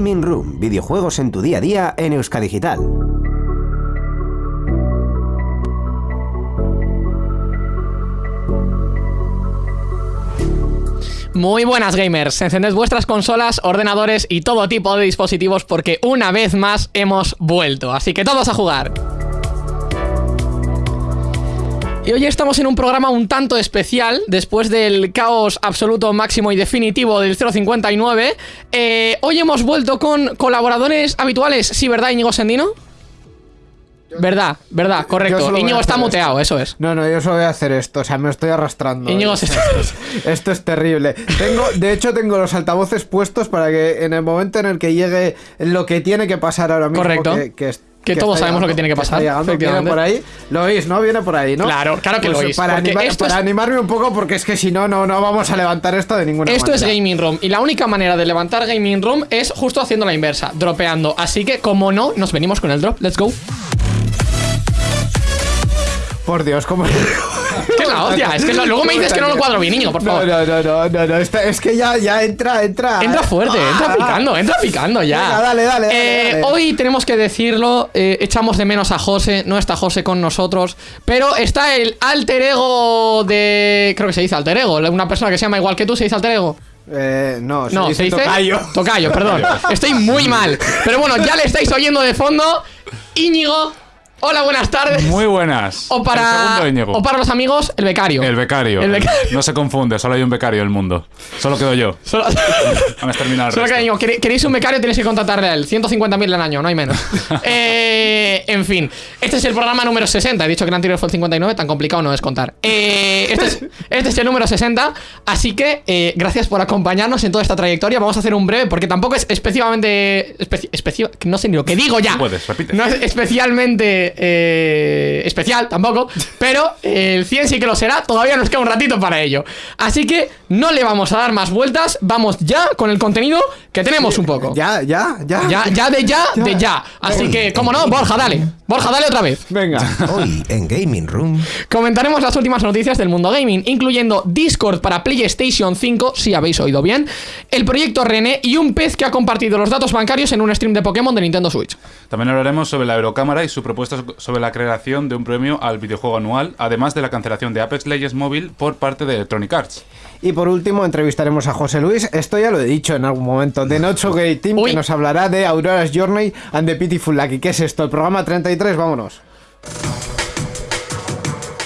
Gaming Room, videojuegos en tu día a día en Euskadigital. Muy buenas gamers, encended vuestras consolas, ordenadores y todo tipo de dispositivos porque una vez más hemos vuelto, así que todos a jugar. Y hoy estamos en un programa un tanto especial, después del caos absoluto máximo y definitivo del 059. Eh, hoy hemos vuelto con colaboradores habituales, ¿sí, verdad, Íñigo Sendino? Verdad, verdad, correcto. Íñigo está muteado, eso es. No, no, yo solo voy a hacer esto, o sea, me estoy arrastrando. Íñigo se está... Esto es terrible. Tengo, de hecho, tengo los altavoces puestos para que en el momento en el que llegue lo que tiene que pasar ahora mismo, Correcto. que, que es- Que que todos sabemos lo que tiene que pasar, llegando, viene por ahí. Lo oís, ¿no? Viene por ahí, ¿no? Claro, claro que lo Pues, oís, Para, esto es- animarme un poco, porque es que si no, no, no vamos a levantar esto de ninguna Esto es manera. Gaming Room y la única manera de levantar Gaming Room es justo haciendo la inversa, dropeando. Así que, como no, nos venimos con el drop. Let's go. Por Dios, ¿cómo.? Que es la hostia, es que lo- luego me dices que no lo cuadro bien, niño, por No, favor. no, no, no, no, no, esta- es que ya, ya entra, entra. Entra fuerte, Ah, entra ah. picando, entra picando ya. Venga, dale, dale, dale, Eh, dale. Hoy tenemos que decirlo, eh, echamos de menos a José, no está José con nosotros, pero está el alter ego de... Creo que se dice alter ego, una persona que se llama igual que tú, se dice alter ego. Eh, no, se No, dice se dice tocayo. Tocayo, perdón. Estoy muy mal. Pero bueno, ya le estáis oyendo de fondo. Íñigo, hola, buenas tardes. Muy buenas. O para, o para los amigos, el becario. El becario. El becario. No se confunde, solo hay un becario en el mundo. Solo quedo yo. Solo, No terminado el solo resto. ¿quere- queréis un becario, tenéis que contratarle a él. 150.000 al año, no hay menos. Eh, en fin, este es el programa número 60. He dicho que el anterior fue el 59, tan complicado no es contar. Eh, este, es, este es el número 60, así que eh, gracias por acompañarnos en toda esta trayectoria. Vamos a hacer un breve, porque tampoco es especialmente... Especi especi- no sé ni lo que digo ya. Puedes, repite. No es especialmente eh, especial tampoco, pero eh, el 100 sí que lo será. Todavía nos queda un ratito para ello. Así que no le vamos a dar más vueltas. Vamos ya con el contenido que tenemos un poco. Ya, ya, ya. Ya, ya de ya, de ya. Así que, como no, Borja, dale. Borja, dale otra vez. Venga. Hoy en Gaming Room. Comentaremos las últimas noticias del mundo gaming, incluyendo Discord para PlayStation 5, si habéis oído bien, el proyecto René y un pez que ha compartido los datos bancarios en un stream de Pokémon de Nintendo Switch. También hablaremos sobre la Eurocámara y su propuesta sobre la creación de un premio al videojuego anual, además de la cancelación de Apex Legends Mobile por parte de Electronic Arts. Y por último, entrevistaremos a José Luis. Esto ya lo he dicho en algún momento. De Nocho Gay Team, Uy. que nos hablará de Aurora's Journey and the Pitiful Lucky. ¿Qué es esto? El programa 33, vámonos.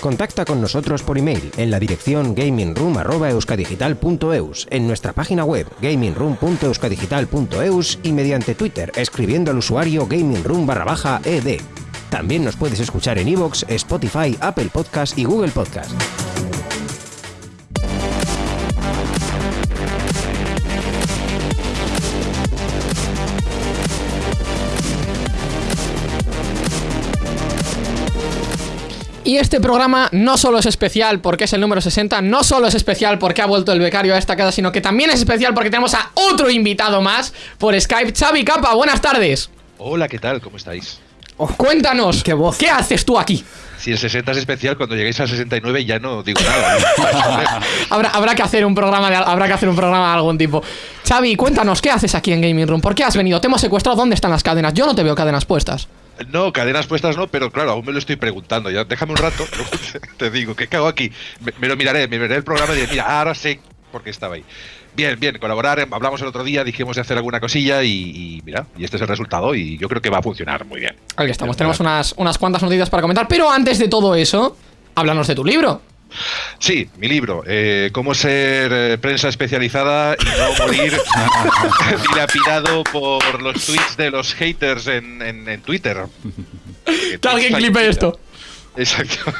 Contacta con nosotros por email en la dirección gamingroom.euskadigital.eus, en nuestra página web gamingroom.euskadigital.eus y mediante Twitter escribiendo al usuario gamingroom barra baja ed. También nos puedes escuchar en iVoox, Spotify, Apple Podcast y Google Podcast. Y este programa no solo es especial porque es el número 60, no solo es especial porque ha vuelto el becario a esta casa, sino que también es especial porque tenemos a otro invitado más por Skype. Xavi Capa, buenas tardes. Hola, ¿qué tal? ¿Cómo estáis? Cuéntanos, Qué voz. ¿qué haces tú aquí? Si el 60 es especial, cuando lleguéis al 69 ya no digo nada. Habrá, habrá que hacer un programa de, habrá que hacer un programa de algún tipo. Xavi, cuéntanos, ¿qué haces aquí en Gaming Room? ¿Por qué has venido? ¿Te hemos secuestrado? ¿Dónde están las cadenas? Yo no te veo cadenas puestas. No, cadenas puestas no, pero claro, aún me lo estoy preguntando. Ya déjame un rato, te digo, ¿qué cago aquí? Me, me lo miraré, me miraré el programa y diré, mira, ahora sé por qué estaba ahí. Bien, bien, colaborar, em, hablamos el otro día, dijimos de hacer alguna cosilla y, y mira, y este es el resultado y yo creo que va a funcionar muy bien. Aquí estamos, tenemos unas, unas cuantas noticias para comentar, pero antes de todo eso, háblanos de tu libro. Sí, mi libro, eh, Cómo ser eh, prensa especializada y no morir dilapidado por los tweets de los haters en, en- en Twitter. Que alguien clipe esto. Exacto.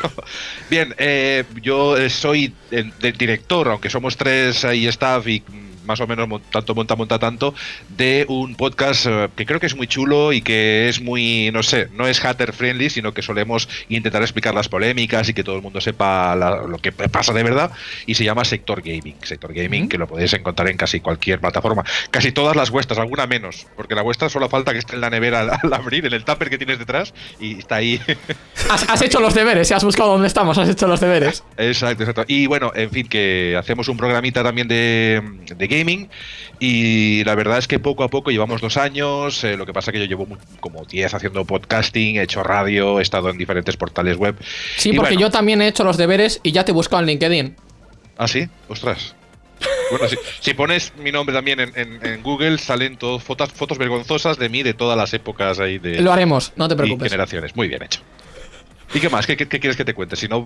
Bien, eh, yo soy el, director, aunque somos tres ahí staff y más o menos tanto monta, monta tanto, de un podcast eh, que creo que es muy chulo y que es muy, no sé, no es hater friendly, sino que solemos intentar explicar las polémicas y que todo el mundo sepa la- lo que pasa de verdad. Y se llama Sector Gaming. Sector Gaming, que lo podéis encontrar en casi cualquier plataforma. Casi todas las vuestras, alguna menos, porque la vuestra solo falta que esté en la nevera al, al abrir, en el tupper que tienes detrás, y está ahí. has, has hecho los deberes, si has buscado dónde estamos, has hecho los deberes. Exacto, exacto. Y bueno, en fin, que hacemos un programita también de, de gaming y la verdad es que poco a poco llevamos dos años, eh, lo que pasa que yo llevo como 10 haciendo podcasting, he hecho radio, he estado en diferentes portales web. Sí, Y porque bueno, yo también he hecho los deberes y ya te he buscado en LinkedIn. ¿Ah, sí? Ostras. Bueno, si, si pones mi nombre también en, en- en Google, salen todas fotos, fotos vergonzosas de mí de todas las épocas ahí de Lo haremos, no te y preocupes. generaciones. Muy bien hecho. ¿Y qué más? ¿Qué, qué- qué quieres que te cuente? Si no,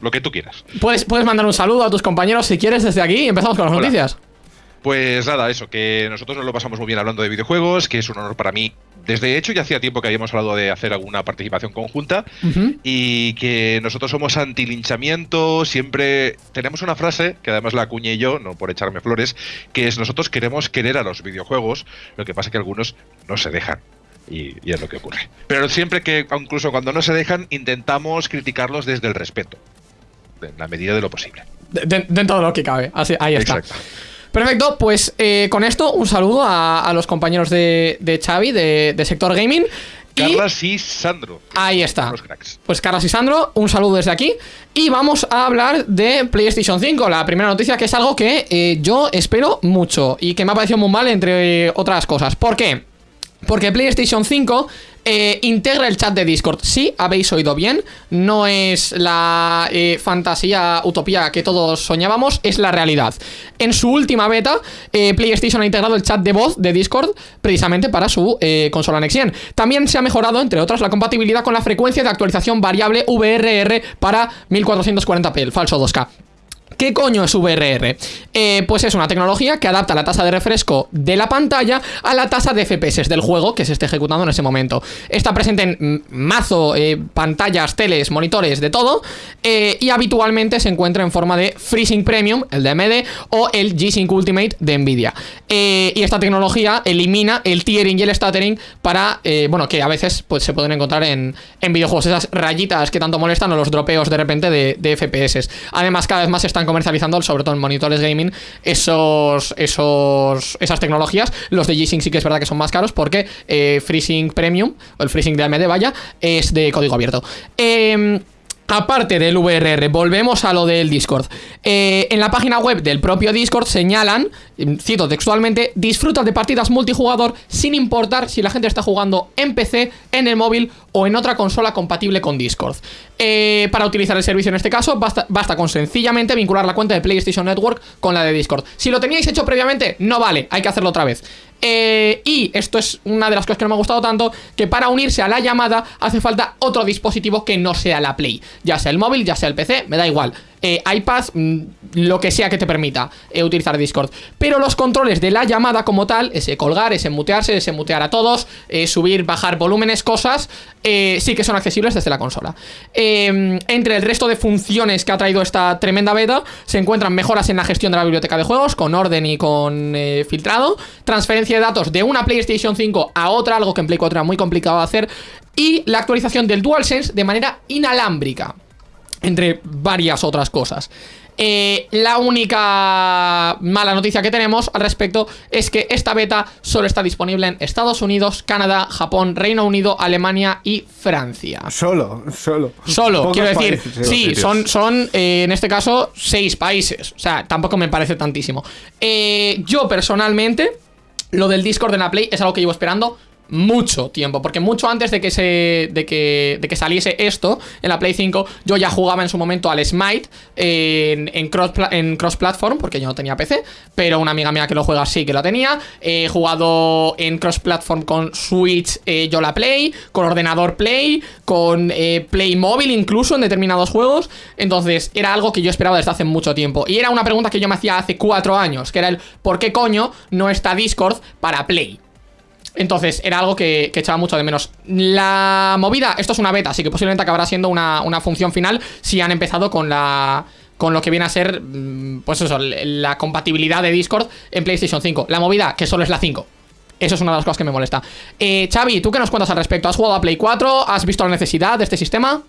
lo que tú quieras. Puedes, puedes mandar un saludo a tus compañeros si quieres desde aquí y empezamos con las Hola. noticias. Pues nada, eso, que nosotros nos lo pasamos muy bien hablando de videojuegos, que es un honor para mí. Desde hecho, ya hacía tiempo que habíamos hablado de hacer alguna participación conjunta y que nosotros somos antilinchamiento, siempre tenemos una frase, que además la acuñé yo, no por echarme flores, que es nosotros queremos querer a los videojuegos, lo que pasa que algunos no se dejan. Y, y es lo que ocurre. Pero siempre que, incluso cuando no se dejan, intentamos criticarlos desde el respeto, en la medida de lo posible. De- de- dentro de lo que cabe. Así, ahí está. Exacto. Perfecto, pues eh, con esto un saludo a, a los compañeros de, de Xavi, de, de Sector Gaming. Carlas y Sandro. ahí está. Los cracks. Pues Carlos y Sandro, un saludo desde aquí. Y vamos a hablar de PlayStation 5, la primera noticia que es algo que eh, yo espero mucho y que me ha parecido muy mal entre otras cosas. ¿Por qué? Porque PlayStation 5 eh, integra el chat de Discord. Sí, habéis oído bien. No es la eh, fantasía, utopía que todos soñábamos, es la realidad. En su última beta, eh, PlayStation ha integrado el chat de voz de Discord precisamente para su consola Next Gen. También se ha mejorado, entre otras, la compatibilidad con la frecuencia de actualización variable VRR para 1440p, el falso 2K. ¿Qué coño es VRR? Eh, pues es una tecnología que adapta la tasa de refresco de la pantalla a la tasa de FPS del juego que se esté ejecutando en ese momento. Está presente en mazo, eh, pantallas, teles, monitores, de todo. eh, y habitualmente se encuentra en forma de FreeSync Premium, el de AMD, o el G-Sync Ultimate de Nvidia. Y esta tecnología elimina el tiering y el stuttering para, bueno, que a veces pues, se pueden encontrar en, en videojuegos. Esas rayitas que tanto molestan o los dropeos de repente de, de FPS. Además, cada vez más se están comercializando, sobre todo en monitores gaming, esos, esos, esas tecnologías. Los de G-Sync sí que es verdad que son más caros porque eh, FreeSync Premium, o el FreeSync de AMD, vaya, es de código abierto. Eh, Aparte del VRR, volvemos a lo del Discord. Eh, en la página web del propio Discord señalan, mm, cito textualmente, disfruta de partidas multijugador sin importar si la gente está jugando en PC, en el móvil o en otra consola compatible con Discord. Eh, para utilizar el servicio en este caso, basta, basta con sencillamente vincular la cuenta de PlayStation Network con la de Discord. Si lo teníais hecho previamente, no vale, hay que hacerlo otra vez. Eh, y esto es una de las cosas que no me ha gustado tanto, que para unirse a la llamada hace falta otro dispositivo que no sea la Play. Ya sea el móvil, ya sea el PC, me da igual. Eh, iPad, mm, lo que sea que te permita eh, utilizar Discord. Pero los controles de la llamada como tal, ese colgar, ese mutearse, ese mutear a todos, eh, subir, bajar volúmenes, cosas, eh, sí que son accesibles desde la consola. Entre el resto de funciones que ha traído esta tremenda beta, se encuentran mejoras en la gestión de la biblioteca de juegos, con orden y con filtrado, transferencia de datos de una PlayStation 5 a otra, algo que en Play 4 era muy complicado de hacer, y la actualización del DualSense de manera inalámbrica entre varias otras cosas. Eh, la única mala noticia que tenemos al respecto es que esta beta solo está disponible en Estados Unidos, Canadá, Japón, Reino Unido, Alemania y Francia. Solo, solo. Solo, Pocos quiero decir, países, sí, son, son eh, en este caso seis países. O sea, tampoco me parece tantísimo. Eh, yo personalmente, lo del Discord en la Play es algo que llevo esperando mucho tiempo, porque mucho antes de que se de que, de que saliese esto en la Play 5, yo ya jugaba en su momento al Smite en, en cross en cross platform, porque yo no tenía PC, pero una amiga mía que lo juega sí que la tenía. He jugado en cross platform con Switch, eh, yo la Play, con ordenador Play, con eh, Play móvil incluso en determinados juegos. Entonces era algo que yo esperaba desde hace mucho tiempo. Y era una pregunta que yo me hacía hace cuatro años, que era el ¿por qué coño no está Discord para Play? Entonces, era algo que, echaba mucho de menos. La movida, esto es una beta, así que posiblemente acabará siendo una, una función final si han empezado con la. Con lo que viene a ser, mm, pues eso, la compatibilidad de Discord en PlayStation 5. La movida, que solo es la 5. Eso es una de las cosas que me molesta. Eh, Xavi, ¿tú qué nos cuentas al respecto? ¿Has jugado a Play 4? ¿Has visto la necesidad de este sistema?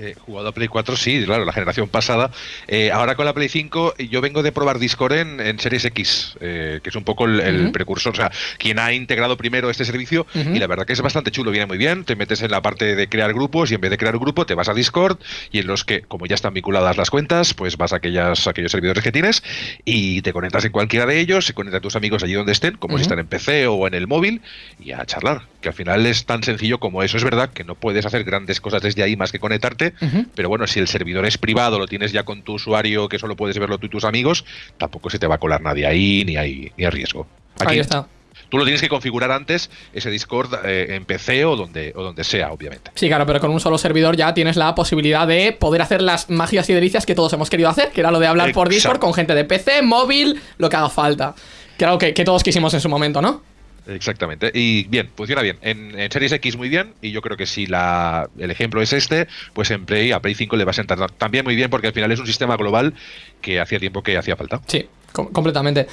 Eh, jugado a Play 4, sí, claro, la generación pasada. Eh, ahora con la Play 5, yo vengo de probar Discord en, en Series X, eh, que es un poco el, precursor, o sea, quien ha integrado primero este servicio. Y la verdad que es bastante chulo, viene muy bien. Te metes en la parte de crear grupos y en vez de crear un grupo, te vas a Discord y en los que, como ya están vinculadas las cuentas, pues vas a, aquellas, a aquellos servidores que tienes y te conectas en cualquiera de ellos, se conectan tus amigos allí donde estén, como si están en PC o en el móvil, y a charlar. Que al final es tan sencillo como eso. Es verdad que no puedes hacer grandes cosas desde ahí más que conectarte, pero bueno, si el servidor es privado, lo tienes ya con tu usuario, que solo puedes verlo tú y tus amigos, tampoco se te va a colar nadie ahí, ni hay, ni hay riesgo. Aquí Ahí está. tú lo tienes que configurar antes, ese Discord eh, en PC o donde, o donde sea, obviamente. Sí, claro, pero con un solo servidor ya tienes la posibilidad de poder hacer las magias y delicias que todos hemos querido hacer, que era lo de hablar por Discord con gente de PC, móvil, lo que haga falta. Que era lo que, que todos quisimos en su momento, ¿no? Exactamente. Y bien, funciona bien. En, en Series X muy bien. Y yo creo que si la, el ejemplo es este, pues en Play, a Play 5 le va a sentar también muy bien porque al final es un sistema global que hacía tiempo que hacía falta. Sí, com- completamente.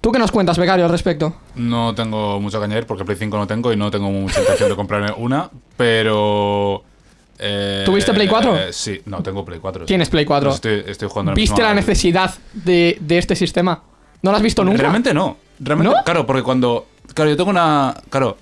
¿Tú qué nos cuentas, becario, al respecto? No tengo mucho que añadir porque Play 5 no tengo y no tengo mucha intención de comprarme una, pero... eh, ¿Tuviste Play 4? eh, sí, no, tengo Play 4. sí. Tienes Play 4. Pues estoy, estoy jugando ¿Viste la necesidad de, de este sistema? ¿No lo has visto nunca? Realmente no. Realmente, ¿No? Claro, porque cuando. Claro, yo tengo una. Claro,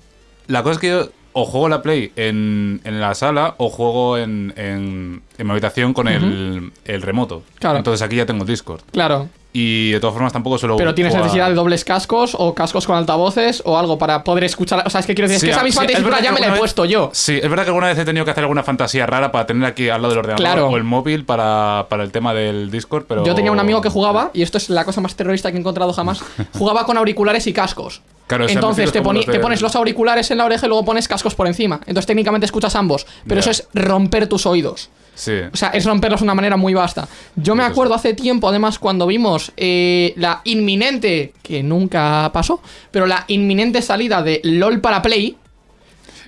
la cosa es que yo o juego la Play en, en la sala o juego en, en, en mi habitación con el, el remoto. Claro. Entonces aquí ya tengo Discord. Claro. Y de todas formas tampoco suelo. Pero tienes jugar- necesidad de dobles cascos o cascos con altavoces o algo para poder escuchar. O sea, es que quiero decir, es que esa misma sí, ya me la he vez- puesto yo. Sí, es verdad que alguna vez he tenido que hacer alguna fantasía rara para tener aquí al lado del ordenador Claro. o el móvil para, para el tema del Discord, pero. Yo tenía un amigo que jugaba, y esto es la cosa más terrorista que he encontrado jamás, jugaba con auriculares y cascos. Claro, Entonces te, poni- te pones los auriculares en la oreja y luego pones cascos por encima. Entonces técnicamente escuchas ambos, pero eso es romper tus oídos. Sí. O sea, es romperlos de una manera muy vasta. Yo me acuerdo hace tiempo, además, cuando vimos eh, la inminente, que nunca pasó, pero la inminente salida de LOL para Play,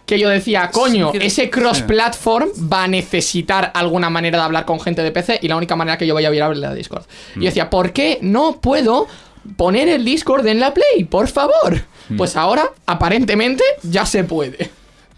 que yo decía, coño, ese cross-platform va a necesitar alguna manera de hablar con gente de PC y la única manera que yo voy a viable es la de Discord. Y Mm. yo decía, ¿por qué no puedo poner el Discord en la Play? Por favor. Mm. Pues ahora, aparentemente, ya se puede.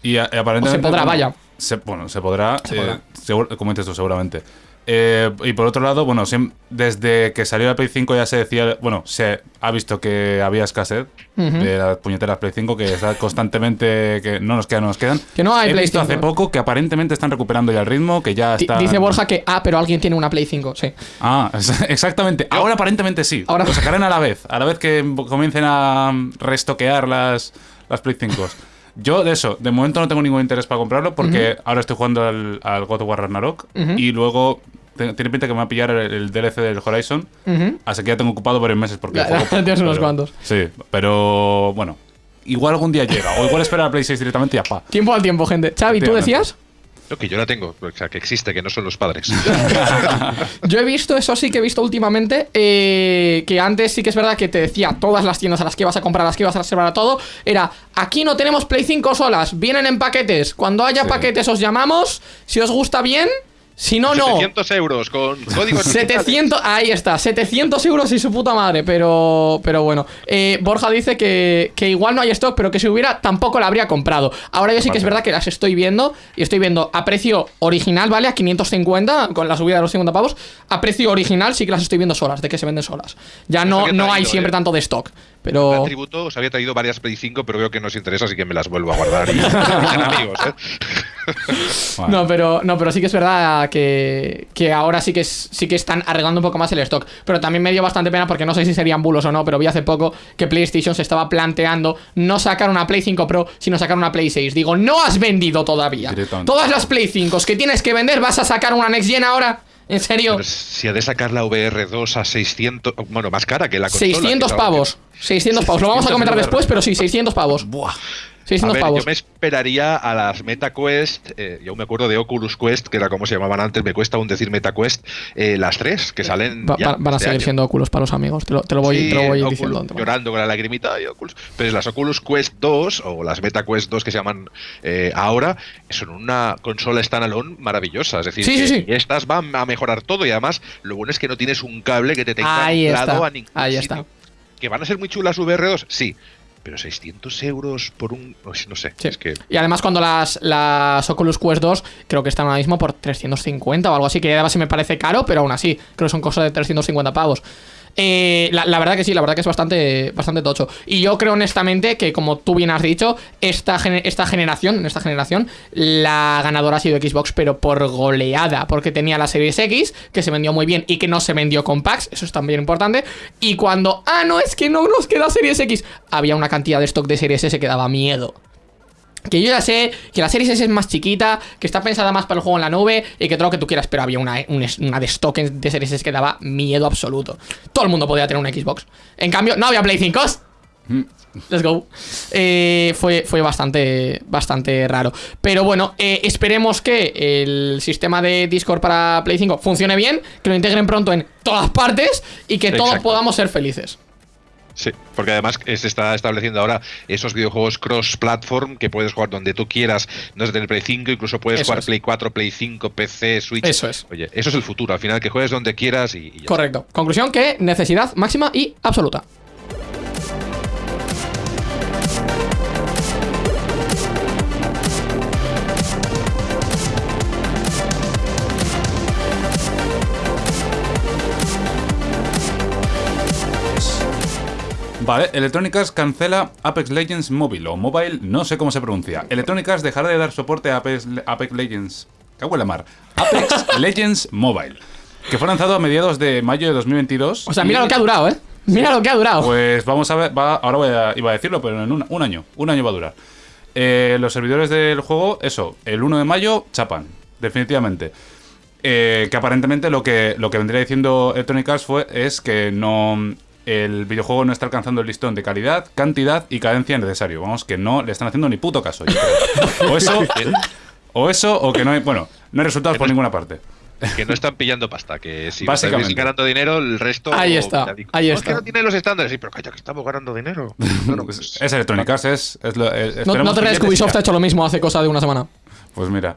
Y, a- y aparentemente. O se podrá, bueno, vaya. Se- bueno, se podrá. Se eh, podrá. seguro- como dices tú, seguramente. Eh, y por otro lado, bueno, desde que salió la Play 5 ya se decía. Bueno, se ha visto que había escasez de las puñeteras Play 5, que está constantemente. que no nos quedan, no nos quedan. Que no hay He Play visto 5. hace poco que aparentemente están recuperando ya el ritmo, que ya está. Dice Borja que, ah, pero alguien tiene una Play 5, sí. Ah, exactamente. Ahora aparentemente sí. Ahora- Lo sacarán a la vez. A la vez que comiencen a restoquear las, las Play 5. Yo de eso, de momento no tengo ningún interés para comprarlo porque ahora estoy jugando al, al God of War Ragnarok y luego te- tiene pinta que me va a pillar el, el DLC del Horizon. Así que ya tengo ocupado varios meses porque Ya, juego tienes unos pero- cuantos. Sí, pero bueno. Igual algún día llega. O igual espera la Play 6 directamente y ya pa. Tiempo al tiempo, gente. Xavi, ¿tú decías? Lo que yo la tengo, o sea, que existe, que no son los padres. Yo he visto, eso sí que he visto últimamente, eh, que antes sí que es verdad que te decía todas las tiendas a las que ibas a comprar, a las que ibas a reservar a todo, era, aquí no tenemos Play 5 solas, vienen en paquetes, cuando haya Sí. paquetes os llamamos, si os gusta bien, si no, no. 700 euros con códigos 700, ahí está, 700 euros y su puta madre, pero, pero bueno. Eh, Borja dice que, que igual no hay stock, pero que si hubiera tampoco la habría comprado. Ahora yo sí que es verdad que las estoy viendo y estoy viendo a precio original, ¿vale? A 550, con la subida de los 50 pavos. A precio original sí que las estoy viendo solas, de que se venden solas. Ya no, no hay siempre eh. tanto de stock, El pero... tributo os había traído varias Play 5, pero veo que no os interesa, así que me las vuelvo a guardar y sean amigos, ¿eh? No, pero, no, pero sí que es verdad que, que ahora sí que, es- sí que están arreglando un poco más el stock. Pero también me dio bastante pena porque no sé si serían bulos o no, pero vi hace poco que PlayStation se estaba planteando no sacar una Play 5 Pro, sino sacar una Play 6. Digo, no has vendido todavía. Todas las Play 5 que tienes que vender, ¿vas a sacar una Next Gen ahora? ¿En serio? Pero si ha de sacar la VR2 a 600, bueno, más cara que la consola. 600 que es la- pavos. 600 pavos. Lo vamos a 600 comentar después, pero sí, 600 pavos. Buah. 600 A ver, pavos. yo me esperaría a las MetaQuest, eh, yo me acuerdo de Oculus Quest, que era como se llamaban antes, me cuesta aún decir MetaQuest, eh, las tres que salen Va- ya va- van a este seguir año. siendo óculos para los amigos. Te lo, te lo voy, Sí, te lo voy Oculus- diciendo. llorando con la lagrimita y Oculus. Pero las Oculus Quest 2 o las Meta Quest 2 que se llaman eh, ahora son una consola standalone maravillosa. Es decir, Sí, que sí, sí. estas van a mejorar todo y además lo bueno es que no tienes un cable que te tenga Ahí está. a ningún Ahí sitio. está. ¿Que van a ser muy chulas VR2? Sí. Pero 600 euros por un. No sé, Sí. es que. Y además cuando las, las Oculus Quest 2 creo que están ahora mismo por 350 o algo así, que además sí me parece caro, pero aún así, creo que son cosas de 350 pavos. Eh, la, verdad que sí, la verdad que es bastante, bastante tocho. Y yo creo honestamente que, como tú bien has dicho, esta, esta generación, en esta generación, la ganadora ha sido Xbox, pero por goleada, porque tenía la Series X, que se vendió muy bien y que no se vendió con packs, eso es también importante. Y cuando, ah, no, es que no nos queda Series X, había una cantidad de stock de Series S que daba miedo. Que yo ya sé que la Series S es más chiquita, que está pensada más para el juego en la nube y que todo lo que tú quieras, pero había una, un- una de stock de Series S que daba miedo absoluto. Todo el mundo podía tener una Xbox. En cambio, no había Play 5. Let's go. Eh, fue, fue bastante, bastante raro. Pero bueno, eh, esperemos que el sistema de Discord para Play 5 funcione bien, que lo integren pronto en todas partes y que todos podamos ser felices. Sí, porque además se está estableciendo ahora esos videojuegos cross-platform que puedes jugar donde tú quieras, no desde el Play 5, incluso puedes Eso jugar es. Play 4, Play 5, PC, Switch. Eso es. Oye, eso es el futuro, al final que juegues donde quieras y, y ya está. Correcto. Conclusión que necesidad máxima y absoluta. Vale, Electronic Arts cancela Apex Legends Mobile o Mobile, no sé cómo se pronuncia. Electronic Arts dejará de dar soporte a Apex, Apex Legends. Cago en la mar. Apex Legends Mobile, que fue lanzado a mediados de mayo de 2022. O sea, mira y- lo que ha durado, ¿eh? Mira lo que ha durado. Pues vamos a ver, va- ahora voy a, iba a decirlo, pero en un, un año, un año va a durar. Eh, los servidores del juego, eso, el 1 de mayo chapan, definitivamente. Eh, que aparentemente lo que, lo que vendría diciendo Electronic Arts fue, es que no el videojuego no está alcanzando el listón de calidad, cantidad y cadencia necesario. Vamos, que no le están haciendo ni puto caso. yo creo. O eso, o eso, o que no hay, bueno, no hay resultados por ninguna parte. Que no están pillando pasta, que si Básicamente. estáis ganando dinero, el resto. Ahí está, digo, ahí "No, está. Es que no tiene los estándares, sí, pero calla, que estamos ganando dinero. No, no, Pues es Electronic Arts, es, es lo, eh, no, te creas que Ubisoft ha hecho lo mismo hace cosa de una semana. Pues mira.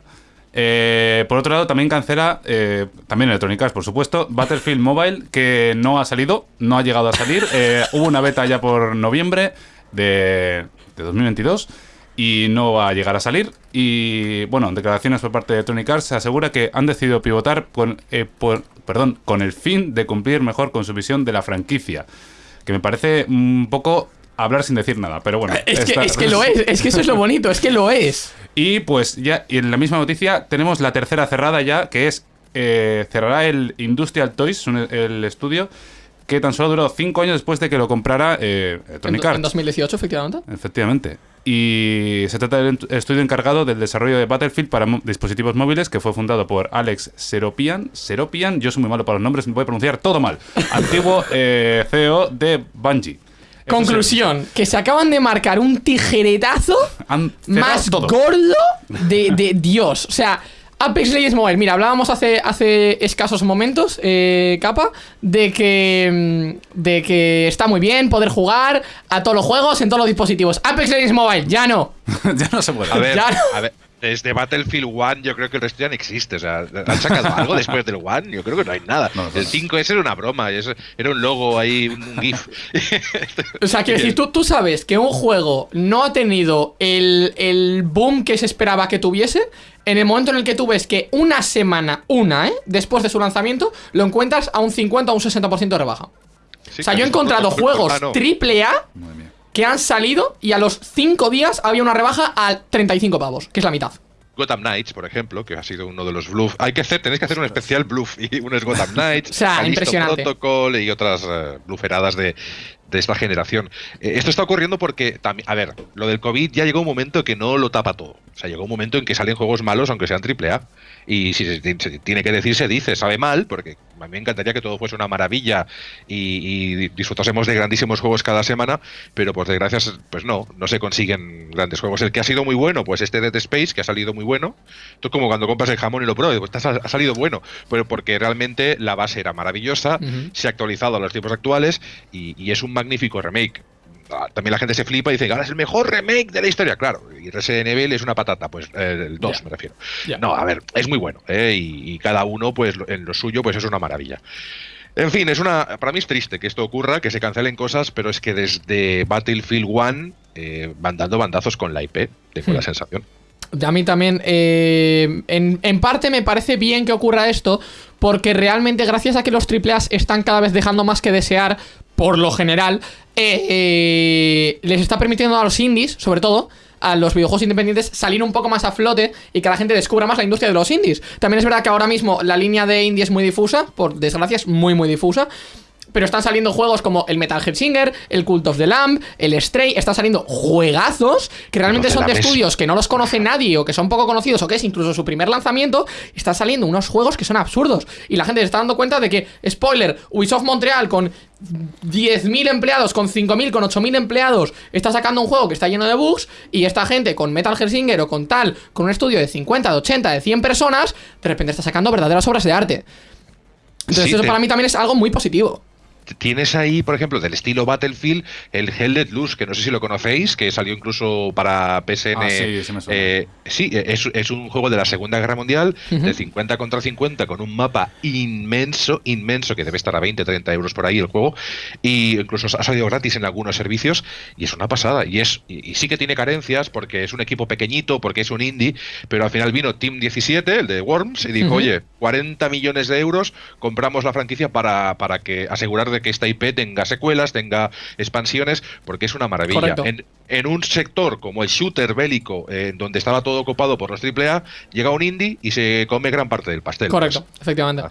Eh, por otro lado, también cancela, eh, también Electronic Arts, por supuesto, Battlefield Mobile, que no ha salido, no ha llegado a salir. Eh, hubo una beta ya por noviembre de, de 2022 y no va a llegar a salir. Y bueno, en declaraciones por parte de Electronic Arts se asegura que han decidido pivotar con, eh, por- perdón, con el fin de cumplir mejor con su visión de la franquicia. Que me parece un poco hablar sin decir nada, pero bueno. Es que, es que lo es, es que eso es lo bonito, es que lo es. y pues ya, y en la misma noticia tenemos la tercera cerrada ya, que es eh, cerrará el Industrial Toys, un- el estudio, que tan solo duró cinco años después de que lo comprara eh, En, Electronic en Arts. 2018, efectivamente. Efectivamente. Y se trata del estudio encargado del desarrollo de Battlefield para dispositivos móviles, que fue fundado por Alex Seropian. Seropian, yo soy muy malo para los nombres, me voy a pronunciar todo mal. Antiguo eh, CEO de Bungie. Conclusión, que se acaban de marcar un tijeretazo más todo. gordo de, de Dios. O sea, Apex Legends Mobile. Mira, hablábamos hace, hace escasos momentos, eh, capa, de que, mm, de que está muy bien poder jugar a todos los juegos en todos los dispositivos. Apex Legends Mobile, ya no. ya no se puede. a ver, ya no. a ver, desde Battlefield 1 yo creo que el resto ya no existe. O sea, ¿han sacado algo después del 1? Yo creo que no hay nada. No, no. el 5S era una broma, era un logo ahí, un, un GIF. O sea, quiero decir, tú, tú sabes que un juego no ha tenido el, el boom que se esperaba que tuviese en el momento en el que tú ves que una semana, una, ¿eh? Después de su lanzamiento, lo encuentras a un 50 o un 60% de rebaja. Sí, o sea, yo he encontrado juegos triple A Madre mía. Que han salido y a los 5 días había una rebaja a 35 pavos, que es la mitad. Gotham Knights, por ejemplo, que ha sido uno de los bluff. Hay que hacer, tenéis que hacer un especial bluff. Y uno es Gotham Knights, O sea, impresionante. Protocol y otras bluferadas de, de esta generación. Eh, esto está ocurriendo porque, a ver, lo del COVID ya llegó un momento que no lo tapa todo. O sea, llegó un momento en que salen juegos malos, aunque sean AAA. Y si se, tiene que decir, se dice, sabe mal, porque a mí me encantaría que todo fuese una maravilla y, y disfrutásemos de grandísimos juegos cada semana, pero por desgracia, pues no, no se consiguen grandes juegos. El que ha sido muy bueno, pues este Dead Space, que ha salido muy bueno. Es como cuando compras el jamón y lo pruebas, pues ha salido bueno, pero porque realmente la base era maravillosa, se ha actualizado a los tiempos actuales y, y es un magnífico remake. Ah, También la gente se flipa y dice, ahora es el mejor remake de la historia, claro. Y Resident Evil es una patata, pues eh, el 2 Ya. me refiero. No, a ver, es muy bueno, ¿eh? y, y cada uno, pues en lo suyo, pues es una maravilla. En fin, es una. Para mí es triste que esto ocurra, que se cancelen cosas, pero es que desde Battlefield 1 eh, van dando bandazos con la IP, tengo Hmm. la sensación. A mí también, eh, en, en parte me parece bien que ocurra esto, porque realmente gracias a que los AAA están cada vez dejando más que desear, por lo general, eh, eh, les está permitiendo a los indies, sobre todo, a los videojuegos independientes salir un poco más a flote y que la gente descubra más la industria de los indies. También es verdad que ahora mismo la línea de indie es muy difusa, por desgracia es muy muy difusa. Pero están saliendo juegos como el Metal Gear Singer, el Cult of the Lamb, el Stray, están saliendo juegazos que realmente son de estudios que no los conoce nadie o que son poco conocidos o que es incluso su primer lanzamiento, están saliendo unos juegos que son absurdos. Y la gente se está dando cuenta de que, spoiler, Ubisoft Montreal con 10.000 empleados, con 5.000, con 8.000 empleados, está sacando un juego que está lleno de bugs y esta gente con Metal Gear Singer o con tal, con un estudio de 50, de 80, de 100 personas, de repente está sacando verdaderas obras de arte. Entonces Sí, eso te- para mí también es algo muy positivo. Tienes ahí, por ejemplo, del estilo Battlefield, el Hell Let Loose, que no sé si lo conocéis, que salió incluso para PSN. Ah, sí, sí me suena. eh, sí, es, es un juego de la Segunda Guerra Mundial, de 50 contra 50, con un mapa inmenso, inmenso, que debe estar a 20, 30 euros por ahí el juego, y incluso ha salido gratis en algunos servicios, y es una pasada. Y, es, y, y sí que tiene carencias, porque es un equipo pequeñito, porque es un indie, pero al final vino Team 17, el de Worms, y dijo, oye, 40 millones de euros, compramos la franquicia para, para que asegurar de que esta IP tenga secuelas, tenga expansiones, porque es una maravilla. En, en un sector como el shooter bélico, eh, donde estaba todo ocupado por los AAA, llega un indie y se come gran parte del pastel. Correcto, Pues, efectivamente.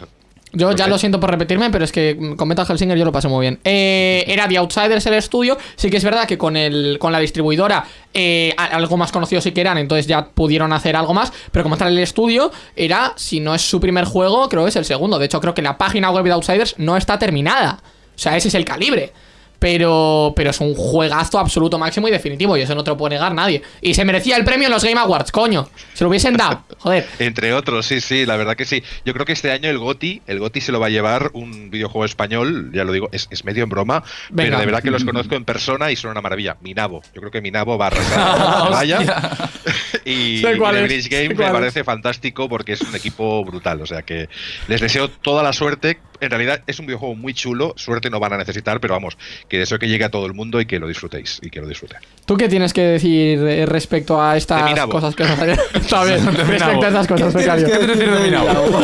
Yo ya lo siento por repetirme, pero es que con Metal Hellsinger yo lo pasé muy bien. Eh, era The Outsiders el estudio. Sí que es verdad que con el con la distribuidora eh, algo más conocido sí que eran, entonces ya pudieron hacer algo más. Pero como tal el estudio era, si no es su primer juego, creo que es el segundo. De hecho, creo que la página web de Outsiders no está terminada. O sea, ese es el calibre. Pero, pero es un juegazo absoluto máximo y definitivo, y eso no te lo puede negar nadie. Y se merecía el premio en los Game Awards, coño. Se lo hubiesen dado, joder. Entre otros, sí, sí, la verdad que sí. Yo creo que este año el GOTI, el GOTI se lo va a llevar un videojuego español, ya lo digo, es, es medio en broma, Venga. pero de verdad que los conozco en persona y son una maravilla. Minabo, yo creo que Minabo va a arrasar. Vaya. y sé Games cuál me parece fantástico porque es un equipo brutal. O sea que les deseo toda la suerte. En realidad es un videojuego muy chulo, suerte no van a necesitar, pero vamos, que deseo que llegue a todo el mundo y que lo disfrutéis y que lo disfruten. ¿Tú qué tienes que decir eh, respecto a estas cosas que nos Está bien, De respecto a estas cosas, ¿Qué tienes becario. que ¿Qué te decir de Minabo?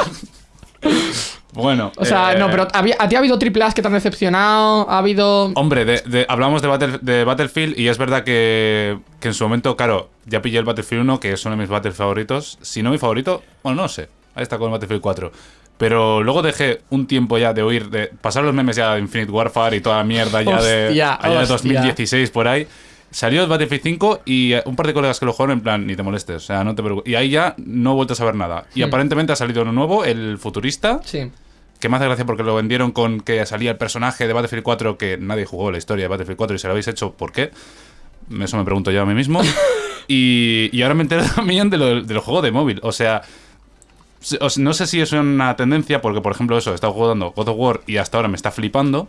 Bueno. O sea, eh, no, pero ¿había- ¿a ti ha habido triple A's que te han decepcionado? ¿Ha habido...? Hombre, de- de- hablamos de, Battle- de Battlefield y es verdad que, que en su momento, claro, ya pillé el Battlefield 1, que es uno de mis Battlefield favoritos. Si no mi favorito, bueno, no sé. Ahí está con el Battlefield 4. Pero luego dejé un tiempo ya de oír, de pasar los memes ya de Infinite Warfare y toda la mierda ya de, allá de hostia. 2016 por ahí. Salió el Battlefield 5 y eh, un par de colegas que lo jugaron en plan, ni te molestes, o sea, no te preocupes. Y ahí ya no he vuelto a saber nada. Y Hmm. aparentemente ha salido uno nuevo, el futurista, Sí. que me hace gracia porque lo vendieron con que salía el personaje de Battlefield 4 que nadie jugó la historia de Battlefield 4 y se lo habéis hecho, ¿por qué? Eso me pregunto yo a mí mismo. y, y ahora me entero también de lo, del juego de móvil. O sea, no sé si es una tendencia, porque por ejemplo eso, he estado jugando God of War y hasta ahora me está flipando.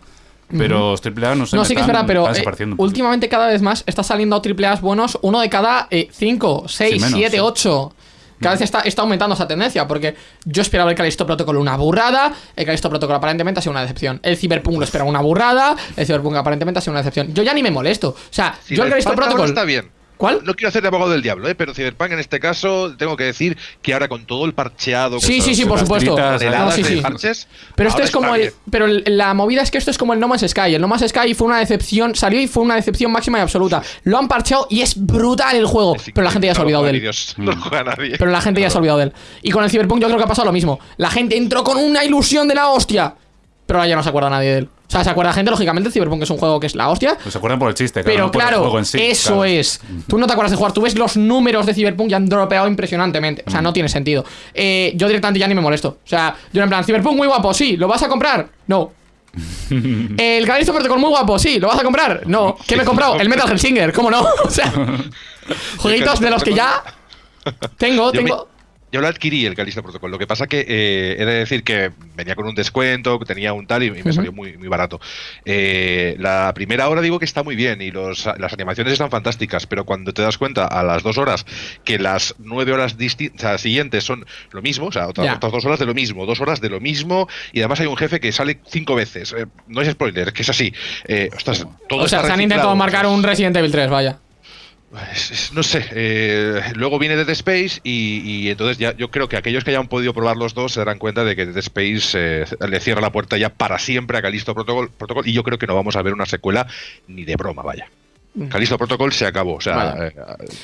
Pero los AAA no sé. No, me sí que es están- verdad, pero eh, últimamente cada vez más está saliendo triple A's buenos, uno de cada 5, 6, menos, 7, sí. 8. Cada vez está, está aumentando esa tendencia, porque yo esperaba el Callisto Protocol una burrada, el Callisto Protocol aparentemente ha sido una decepción. El Cyberpunk lo esperaba una burrada, el Cyberpunk aparentemente ha sido una decepción. Yo ya ni me molesto. O sea, yo el ahora Protocol... está bien. ¿Cuál? No quiero hacer de abogado del diablo, ¿eh? pero Cyberpunk en este caso tengo que decir que ahora con todo el parcheado. Sí, sí, sí, por supuesto. No, sí, sí. parches, Pero esto es como el. Pero la movida es que esto es como el No Man's Sky. El No Man's Sky fue una decepción. Salió y fue una decepción máxima y absoluta. Lo han parcheado y es brutal el juego. Pero la gente ya se ha olvidado de él. Dios, no juega nadie. Pero la gente ya se ha olvidado de él. Y con el Cyberpunk yo creo que ha pasado lo mismo. La gente entró con una ilusión de la hostia. Pero ahora ya no se acuerda nadie de él. O sea, se acuerda gente, lógicamente, Cyberpunk es un juego que es la hostia. Pues se acuerdan por el chiste, Pero no el claro, juego en sí, eso claro. es. Tú no te acuerdas de jugar, tú ves los números de Cyberpunk y han dropeado impresionantemente. O Mm. sea, no tiene sentido. Eh, yo directamente ya ni me molesto. O sea, yo en plan, Cyberpunk muy guapo, sí, ¿lo vas a comprar? No. El Callisto Protocol muy guapo, sí, ¿lo vas a comprar? No. ¿Qué me he comprado? El Metal Hellsinger, ¿cómo no? O sea, jueguitos de los que ya tengo, tengo. Yo lo adquirí el Callisto Protocol. Lo que pasa que eh, he de decir que venía con un descuento, que tenía un tal y, y me salió muy, muy barato. Eh, la primera hora digo que está muy bien y los, las animaciones están fantásticas, pero cuando te das cuenta a las dos horas que las nueve horas o sea, siguientes son lo mismo, o sea, otras, dos horas de lo mismo, dos horas de lo mismo y además hay un jefe que sale cinco veces. Eh, no es spoiler, es que es así. Eh, ostras, todo O sea, se han intentado marcar un Resident Evil 3, vaya. No sé, eh, luego viene Dead Space y, entonces ya yo creo que aquellos que hayan podido probar los dos se darán cuenta de que Dead Space eh, le cierra la puerta ya para siempre a Callisto Protocol, Protocol y yo creo que no vamos a ver una secuela ni de broma, vaya. Callisto Protocol se acabó, o sea, eh,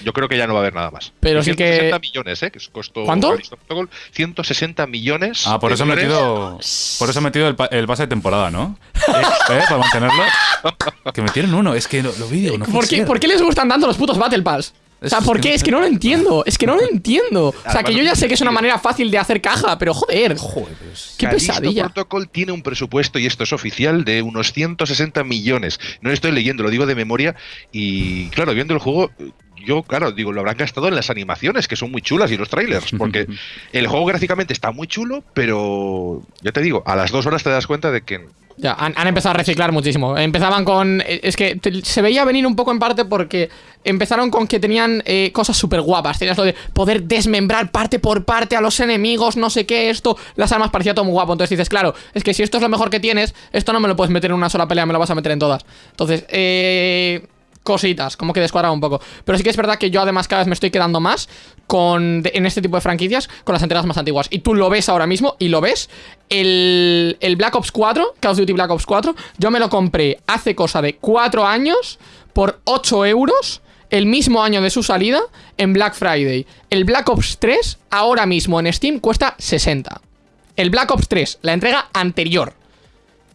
yo creo que ya no va a haber nada más. Pero sí que- 160 millones, ¿eh? Que costó ¿Cuánto? Callisto Protocol, 160 millones. Ah, por eso he metido, por eso he metido el, el pase de temporada, ¿no? ¿Eh? Para mantenerlo. Que metieron uno, es que lo, lo vi, no ¿Por qué. ¿Por qué les gustan tanto los putos Battle Pass? O sea, ¿por qué? no Es que no lo entiendo. Es que no lo entiendo. O sea, que yo ya sé que es una manera fácil de hacer caja, pero joder. Joder, Qué pesadilla. Protocol tiene un presupuesto, y esto es oficial, de unos 160 millones. No lo estoy leyendo, lo digo de memoria. Y claro, viendo el juego, yo, claro, digo, lo habrán gastado en las animaciones, que son muy chulas, y los trailers. Porque el juego gráficamente está muy chulo, pero ya te digo, a las dos horas te das cuenta de que. Ya, han, han empezado a reciclar muchísimo. Empezaban con. eh, Es que te- se veía venir un poco en parte porque empezaron con que tenían eh, cosas súper guapas. Tenías lo de poder desmembrar parte por parte a los enemigos, no sé qué, esto. Las armas parecía todo muy guapo. Entonces dices, claro, es que si esto es lo mejor que tienes, esto no me lo puedes meter en una sola pelea, me lo vas a meter en todas. Entonces, eh. Cositas, como que descuadraba un poco. Pero sí que es verdad que yo además cada vez me estoy quedando más con en este tipo de franquicias con las entregas más antiguas. Y tú lo ves ahora mismo, y lo ves. El, el Black Ops 4, Call of Duty Black Ops 4, yo me lo compré hace cosa de 4 años por 8 euros. El mismo año de su salida en Black Friday. El Black Ops 3, ahora mismo en Steam, cuesta 60. El Black Ops 3, la entrega anterior.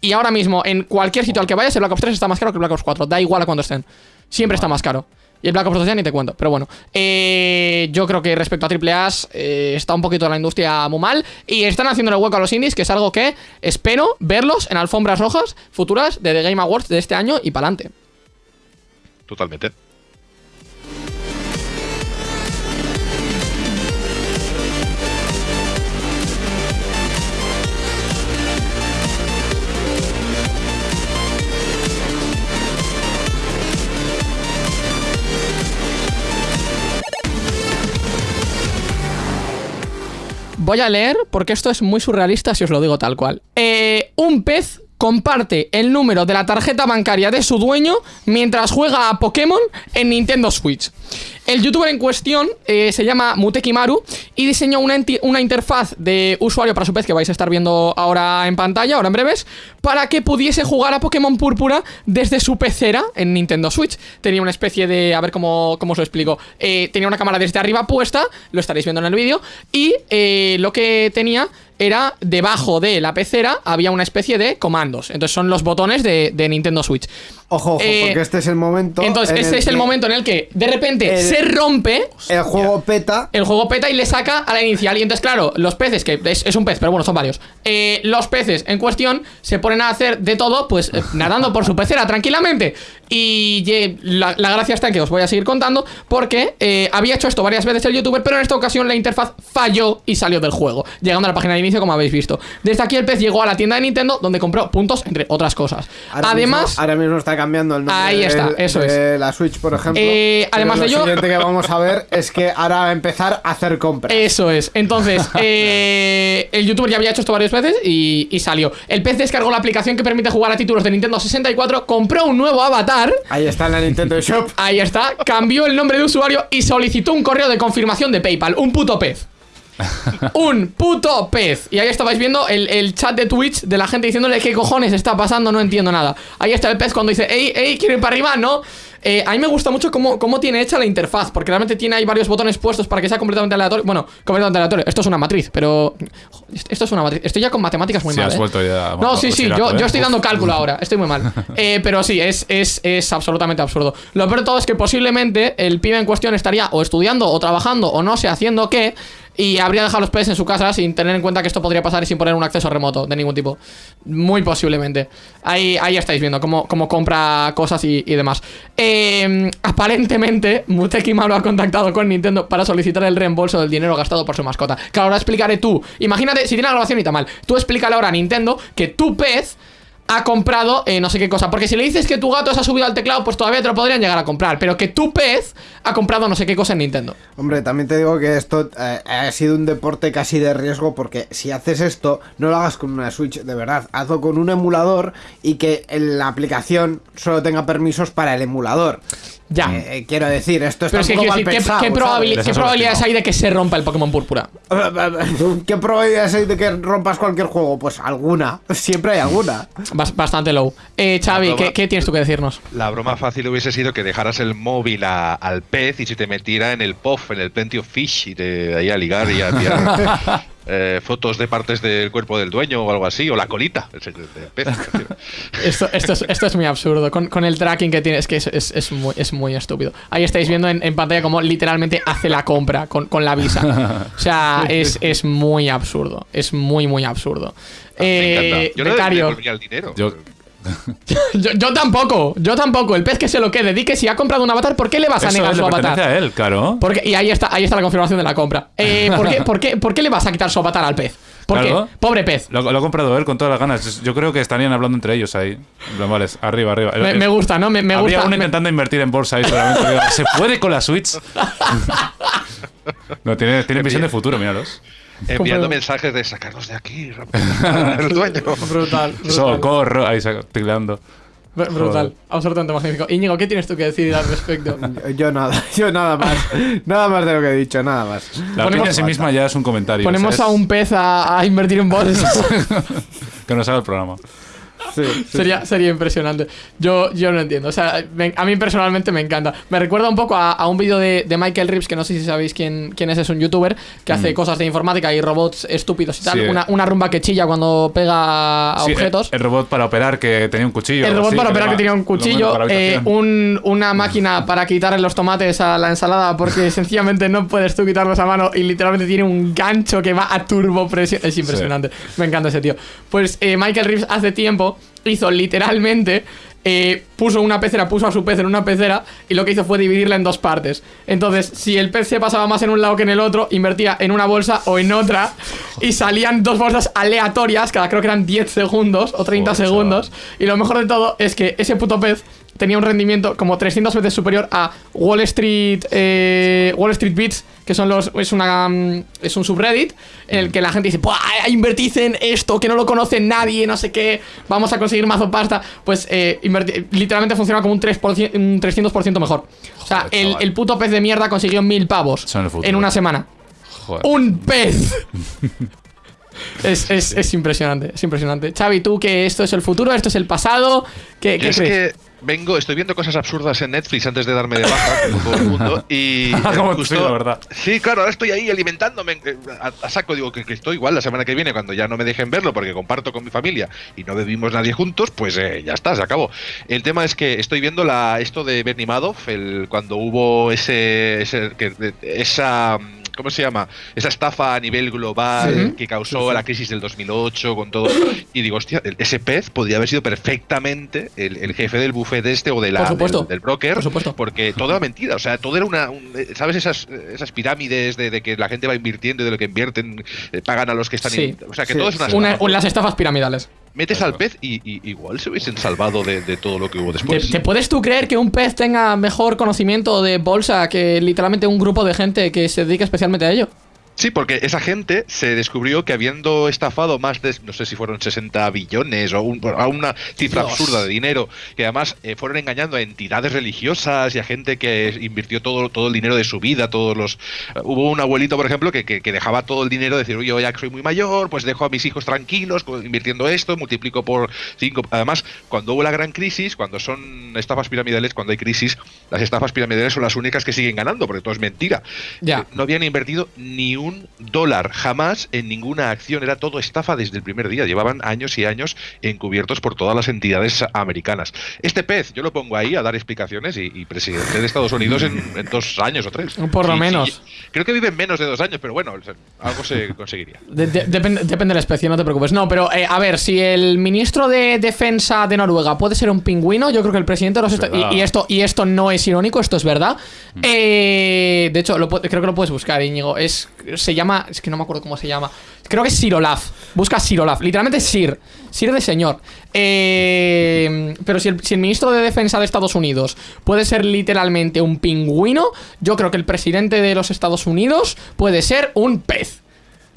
Y ahora mismo, en cualquier sitio al que vayas, el Black Ops 3 está más caro que el Black Ops 4. Da igual a cuando estén. Siempre está más caro. Y el Black Ops 2 ya ni te cuento. Pero bueno, eh, yo creo que respecto a AAA eh, está un poquito la industria muy mal. Y están haciéndole hueco a los indies, que es algo que espero verlos en alfombras rojas futuras de The Game Awards de este año y para adelante. Totalmente. Voy a leer porque esto es muy surrealista si os lo digo tal cual. Eh, un pez comparte el número de la tarjeta bancaria de su dueño mientras juega a Pokémon en Nintendo Switch. El youtuber en cuestión eh, se llama Mutekimaru y diseñó una, una interfaz de usuario para su pez que vais a estar viendo ahora en pantalla, ahora en breves, para que pudiese jugar a Pokémon Púrpura desde su pecera en Nintendo Switch. Tenía una especie de, a ver cómo, cómo os lo explico, Eh, tenía una cámara desde arriba puesta, lo estaréis viendo en el vídeo, y eh, lo que tenía era debajo de la pecera había una especie de comandos. Entonces son los botones de Nintendo Switch. Ojo, ojo, Eh, porque este es el momento. Entonces, en este es el momento en el que de repente el- se rompe. El juego peta. El juego peta y le saca a la inicial. Y entonces, claro, los peces, que es, es un pez, pero bueno, son varios. eh, los peces en cuestión se ponen a hacer de todo, pues eh, nadando por su pecera tranquilamente. Y la, la gracia está en que os voy a seguir contando, porque había hecho esto varias veces el youtuber, pero en esta ocasión la interfaz falló y salió del juego, llegando a la página de inicio, como habéis visto. Desde aquí el pez llegó a la tienda de Nintendo, donde compró puntos, entre otras cosas. Ahora Además. mismo, ahora mismo está cambiando el nombre. Ahí está, eso de la Switch, por ejemplo. Eh, además de lo ello- siguiente que vamos a ver es que ahora va a empezar a hacer compras. Eso es. Entonces, eh, el youtuber ya había hecho esto varias veces y, y salió. El pez descargó la aplicación que permite jugar a títulos de Nintendo 64, compró un nuevo avatar. Ahí está en la Nintendo Shop. Ahí está, cambió el nombre de usuario y solicitó un correo de confirmación de PayPal. Un puto pez. un puto pez. Y ahí estabais viendo el, el chat de Twitch de la gente diciéndole qué cojones está pasando, no entiendo nada. Ahí está el pez cuando dice, ey, ey, quiero ir para arriba, no. Eh, a mí me gusta mucho cómo, cómo tiene hecha la interfaz, porque realmente tiene ahí varios botones puestos para que sea completamente aleatorio. Bueno, completamente aleatorio. Esto es una matriz, pero. Esto es una matriz. Estoy ya con matemáticas muy Sí, mal. has ¿eh? ya No, sí, sí, bachillerato, yo, ¿eh? yo estoy dando cálculo ahora. Estoy muy mal. Eh, pero sí, es, es, es absolutamente absurdo. Lo peor de todo es que posiblemente el pibe en cuestión estaría o estudiando o trabajando o no sé, haciendo qué. Y habría dejado los PES en su casa sin tener en cuenta que esto podría pasar y sin poner un acceso remoto de ningún tipo. Muy posiblemente. Ahí, ahí estáis viendo cómo, cómo compra cosas y, y demás. Eh, aparentemente, Muteki Malo ha contactado con Nintendo para solicitar el reembolso del dinero gastado por su mascota. Que ahora explicaré tú. Imagínate, si tiene la grabación y está mal, tú explícale ahora a Nintendo que tu pez ha comprado eh, no sé qué cosa. Porque si le dices que tu gato se ha subido al teclado, pues todavía te lo podrían llegar a comprar. Pero que tu pez ha comprado no sé qué cosa en Nintendo. Hombre, también te digo que esto eh, ha sido un deporte casi de riesgo porque si haces esto, no lo hagas con una Switch, de verdad, hazlo con un emulador y que la aplicación solo tenga permisos para el emulador. Ya. Eh, eh, quiero decir, esto está Pero es que un poco decir, mal ¿qué, pensado, qué Les qué probabilidades hay de que se rompa el Pokémon Púrpura? ¿Qué probabilidades hay de que rompas cualquier juego? Pues alguna, siempre hay alguna. Bas- bastante low. Eh, Xavi, broma- ¿qué, qué tienes tú que decirnos? La broma fácil hubiese sido que dejaras el móvil a- al pez y se te metiera en el POF, en el Plenty of Fish, y te ahí a ligar y a enviar eh, fotos de partes del cuerpo del dueño o algo así, o la colita del pez. me. Esto, esto, es, esto es muy absurdo. Con, con el tracking que tiene, es que es, es- es muy, es muy estúpido. Ahí estáis viendo en, en pantalla cómo literalmente hace la compra con, con la visa. O sea, es, es muy absurdo. Es muy, muy absurdo. Me Eh, encanta. Yo no le becario. el dinero. Yo- Yo, yo tampoco, yo tampoco. El pez que se lo quede. Di que si ha comprado un avatar, ¿por qué le vas a Eso negar le su pertenece avatar? a él, claro. Porque, y ahí está, ahí está la confirmación de la compra. Eh, ¿por, qué, por, qué, por qué le vas a quitar su avatar al pez? ¿Por Claro. qué? Pobre pez. Lo, lo ha comprado él con todas las ganas. Yo creo que estarían hablando entre ellos ahí. Vale, arriba, arriba. Me, me gusta, ¿no? Me, me Habría gusta. uno me- intentando invertir en bolsa ahí ¿Se puede con la Switch? no, tiene, tiene visión de futuro, míralos. Enviando mensajes de sacarnos de aquí, rápido, el dueño. Brutal. brutal. Socorro. Ahí tecleando. Br- Brutal, Joder. absolutamente magnífico. Íñigo, ¿qué tienes tú que decir al respecto? Yo nada, yo nada más. Nada más de lo que he dicho, nada más. La Ponemos- opinión en sí misma ya es un comentario. Ponemos a un pez a, a invertir en bolsas. Que nos haga el programa. Sí, sí. sería, sería impresionante. Yo, yo no entiendo. O sea, me- a mí personalmente me encanta. Me recuerda un poco a, a un vídeo de, de Michael Reeves, que no sé si sabéis quién, quién es, es un youtuber que hace cosas de informática y robots estúpidos y tal. Una, una rumba que chilla cuando pega a objetos. El, el robot para operar que tenía un cuchillo. El robot para operar que tenía un cuchillo, eh, un- una máquina para quitarle los tomates a la ensalada porque sencillamente no puedes tú quitarlos a mano y literalmente tiene un gancho que va a turbo presión. Es impresionante. Me encanta ese tío. Pues eh, Michael Reeves hace tiempo hizo literalmente... eh, puso una pecera, puso a su pez en una pecera y lo que hizo fue dividirla en dos partes. Entonces, si el pez se pasaba más en un lado que en el otro, invertía en una bolsa o en otra y salían dos bolsas aleatorias, cada creo que eran 10 segundos o 30 Joder, segundos. chaval. Y lo mejor de todo es que ese puto pez tenía un rendimiento como 300 veces superior a Wall Street eh, Wall Street Beats, que son los es una mm, es un subreddit en el que la gente dice, "Buah, invertid en esto que no lo conoce nadie, no sé qué, vamos a conseguir mazo pasta." Pues eh, literalmente funciona como un 3%, un 300% mejor. O sea, Joder, el, el puto pez de mierda consiguió mil pavos en una semana. Joder. ¡Un pez! es, es, es impresionante, es impresionante. Xavi, tú que esto es el futuro, esto es el pasado, ¿qué, qué es crees? que vengo, estoy viendo cosas absurdas en Netflix antes de darme de baja, como todo el mundo, y Ah, como tú, justo- la verdad. Sí, claro, ahora estoy ahí alimentándome eh, a, a saco, digo que, que estoy igual la semana que viene, cuando ya no me dejen verlo porque comparto con mi familia y no bebimos nadie juntos, pues eh, ya está, se acabó. El tema es que estoy viendo la esto de Bernie Madoff, el, cuando hubo ese, ese- que- esa ¿Cómo se llama? Esa estafa a nivel global Sí. que causó la crisis del 2008 con todo. Y digo, hostia, ese pez podría haber sido perfectamente el, el jefe del buffet este o de la, Por supuesto. del, del broker. Por supuesto. Porque todo era mentira. O sea, todo era una. un- ¿Sabes esas, esas pirámides de, de que la gente va invirtiendo y de lo que invierten eh, pagan a los que están. Sí. in- o sea, que Sí, todo es una. sí. Una- las estafas piramidales. Metes al pez y, y igual se hubiesen salvado de, de todo lo que hubo ¿Te, después. te puedes tú creer que un pez tenga mejor conocimiento de bolsa que literalmente un grupo de gente que se dedica especialmente a ello? Sí, porque esa gente se descubrió que habiendo estafado más de, no sé si fueron 60 billones o un- a una cifra Dios. absurda de dinero, que además eh, fueron engañando a entidades religiosas y a gente que invirtió todo, todo el dinero de su vida, todos los... eh, hubo un abuelito, por ejemplo, que, que- que dejaba todo el dinero, decir, yo ya que soy muy mayor, pues dejo a mis hijos tranquilos invirtiendo esto, multiplico por 5. Además, cuando hubo la gran crisis, cuando son estafas piramidales, cuando hay crisis, las estafas piramidales son las únicas que siguen ganando, porque todo es mentira. Ya. Eh, No habían invertido ni un dólar, jamás en ninguna acción, era todo estafa desde el primer día, llevaban años y años encubiertos por todas las entidades americanas. Este pez, yo lo pongo ahí a dar explicaciones y, y presidente de Estados Unidos en, en dos años o tres. Por lo Sí, sí, menos. creo que vive en menos de dos años, pero bueno, algo se conseguiría. De- de- depende, depende de la especie, no te preocupes. No, pero eh, a ver, si el ministro de Defensa de Noruega puede ser un pingüino, yo creo que el presidente de los y, y esto y esto no es irónico, esto es verdad. Eh, de hecho, lo creo que lo puedes buscar, Íñigo. Es se llama, es que no me acuerdo cómo se llama. Creo que es Sirolaf. Busca Sirolaf. Literalmente Sir. Sir de señor. Eh, pero si el, si el ministro de Defensa de Estados Unidos puede ser literalmente un pingüino, yo creo que el presidente de los Estados Unidos puede ser un pez.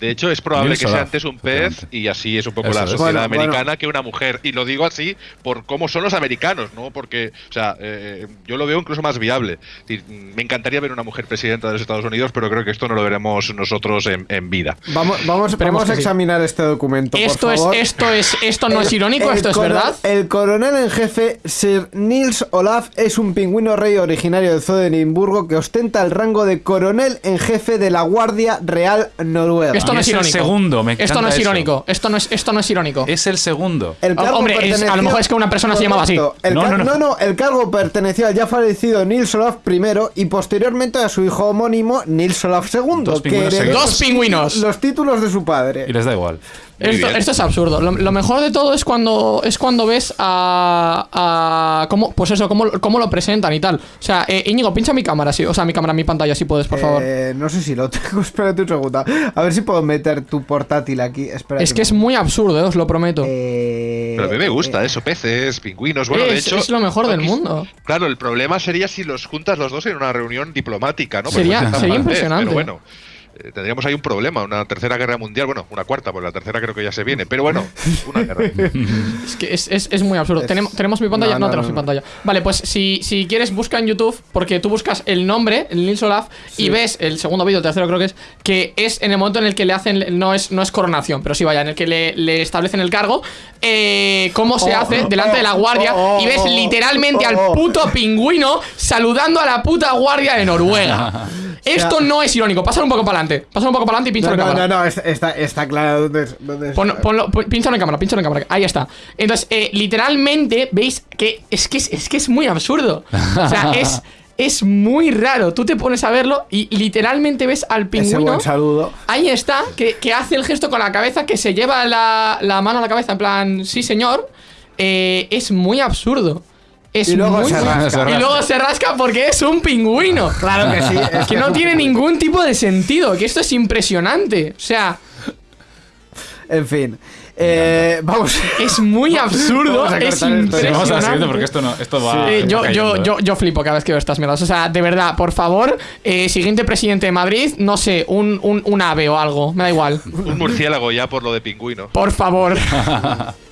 De hecho, es probable que sea antes un pez y así es un poco Eso la sociedad Bueno, americana bueno. que una mujer. Y lo digo así por cómo son los americanos, ¿no? Porque, o sea, eh, yo lo veo incluso más viable. Me encantaría ver una mujer presidenta de los Estados Unidos, pero creo que esto no lo veremos nosotros en, en vida. Vamos, vamos, Esperemos vamos a sí. examinar este documento. por Esto es, favor. esto es, esto no es irónico, esto es verdad. El coronel en jefe, Sir Nils Olaf, es un pingüino rey originario de Zodenburgo que ostenta el rango de coronel en jefe de la Guardia Real Noruega. Esto no es es el irónico. segundo, me esto no es eso. irónico. Esto no es, esto no es irónico. Es el segundo. El cargo Hombre, es- a lo perteneció- mejor es que una persona se llamaba así. El No, no, no, no. no, el cargo perteneció al ya fallecido Nils Olaf I y posteriormente a su hijo homónimo Nils Olaf II, Dos que pingüinos. Dos pingüinos. los títulos de su padre. Y les da igual. Esto, esto es absurdo. Lo, lo mejor de todo es cuando es cuando ves a, a cómo pues eso cómo, cómo lo presentan y tal. O sea, eh, Íñigo, pincha mi cámara, sí, o sea, mi cámara, mi pantalla, si puedes, por favor. Eh, no sé si lo tengo, espérate un segundo. A ver si puedo meter tu portátil aquí. Espérate es que es muy absurdo, eh, os lo prometo. Eh, Pero a mí me gusta eh, eso, peces, pingüinos. Bueno, de Es- hecho. es lo mejor del mundo. Claro, el problema sería si los juntas los dos en una reunión diplomática, ¿no? Sería- sería impresionante. Pero bueno. Eh, Tendríamos ahí un problema, una tercera guerra mundial, bueno, una cuarta, porque la tercera creo que ya se viene, pero bueno, una guerra. Es que es, es- es muy absurdo. Es- ¿Tenemos, ¿Tenemos mi pantalla? No, No, no, tenemos no, mi pantalla. Vale, pues si, si quieres, busca en YouTube, porque tú buscas el nombre, el Nils Olaf, y ves el segundo vídeo, el tercero creo que es, que es en el momento en el que le hacen, no es, no es coronación, pero sí vaya, en el que le, le establecen el cargo, eh, cómo se Oh, hace oh, delante de la oh, guardia, oh, y ves literalmente oh, al puto pingüino saludando a la puta guardia de Noruega. Esto no es irónico, pásalo un poco para adelante, pásalo un poco para adelante y pincha No, la no, cámara. no, no, está, está, está claro dónde es. Dónde es- Ponlo, ponlo, pon- pínchalo en cámara, pínchalo en cámara. Ahí está. Entonces, eh, literalmente, veis que es, que es, es que es muy absurdo. O sea, es, es muy raro. Tú te pones a verlo y literalmente ves al Ese pingüino. buen saludo. Ahí está, que, que hace el gesto con la cabeza, que se lleva la, la mano a la cabeza, en plan, sí, señor. Eh, es muy absurdo. Es Y luego muy, se rasca. Y luego se rasca porque es un pingüino. Claro que sí. es Que no tiene ningún tipo de sentido, que esto es impresionante. O sea, En fin. Eh, vamos. es muy absurdo, Vamos a es. Sí, vamos a la siguiente impresionante. porque esto, no, esto va. Eh, yo, yo, ¿eh? yo, yo flipo cada vez que veo estas mierdas. O sea, de verdad, por favor, eh, siguiente presidente de Madrid, no sé, un, un, un ave o algo, me da igual. Un murciélago ya por lo de pingüino. Por favor.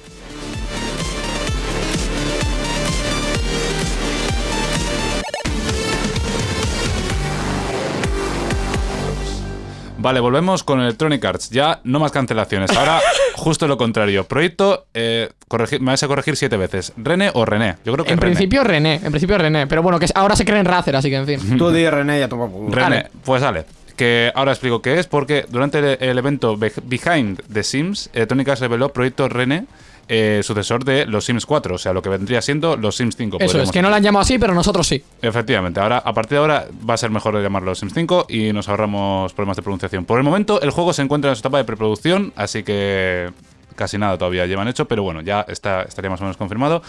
Vale, volvemos con Electronic Arts. Ya no más cancelaciones. Ahora, justo lo contrario. Proyecto, eh, corregir- me vas a corregir siete veces. ¿René o René? Yo creo que En René. principio René, en principio René. Pero bueno, que ahora se cree en Razer, así que en fin. Tú di René ya toma por culo. René, Vale. pues vale. Que ahora explico qué es, porque durante el, el evento Be- Behind the Sims, Electronic Arts reveló Proyecto René, eh, sucesor de los Sims 4, o sea, lo que vendría siendo los Sims 5. Eso es, que no lo han llamado así, pero nosotros sí. Efectivamente, ahora a partir de ahora va a ser mejor llamarlo Sims 5 y nos ahorramos problemas de pronunciación. Por el momento, el juego se encuentra en su etapa de preproducción, así que casi nada todavía llevan hecho, pero bueno, ya está, estaría más o menos confirmado.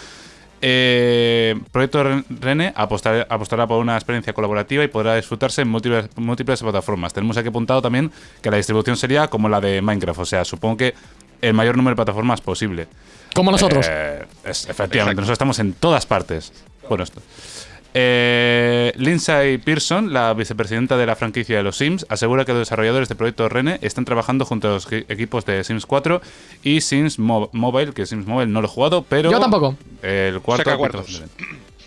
Eh, Proyecto Ren- Rene apostar- apostará por una experiencia colaborativa y podrá disfrutarse en múltiples, múltiples plataformas. Tenemos aquí apuntado también que la distribución sería como la de Minecraft, o sea, supongo que el mayor número de plataformas posible. Como nosotros. Eh, es- efectivamente, Exacto. nosotros estamos en todas partes. Bueno, esto. Eh, Lindsay Pearson, la vicepresidenta de la franquicia de los Sims, asegura que los desarrolladores de Proyecto Rene están trabajando junto a los equi- equipos de Sims 4 y Sims Mo- Mobile, que Sims Mobile no lo he jugado, pero... Yo tampoco. El cuarto...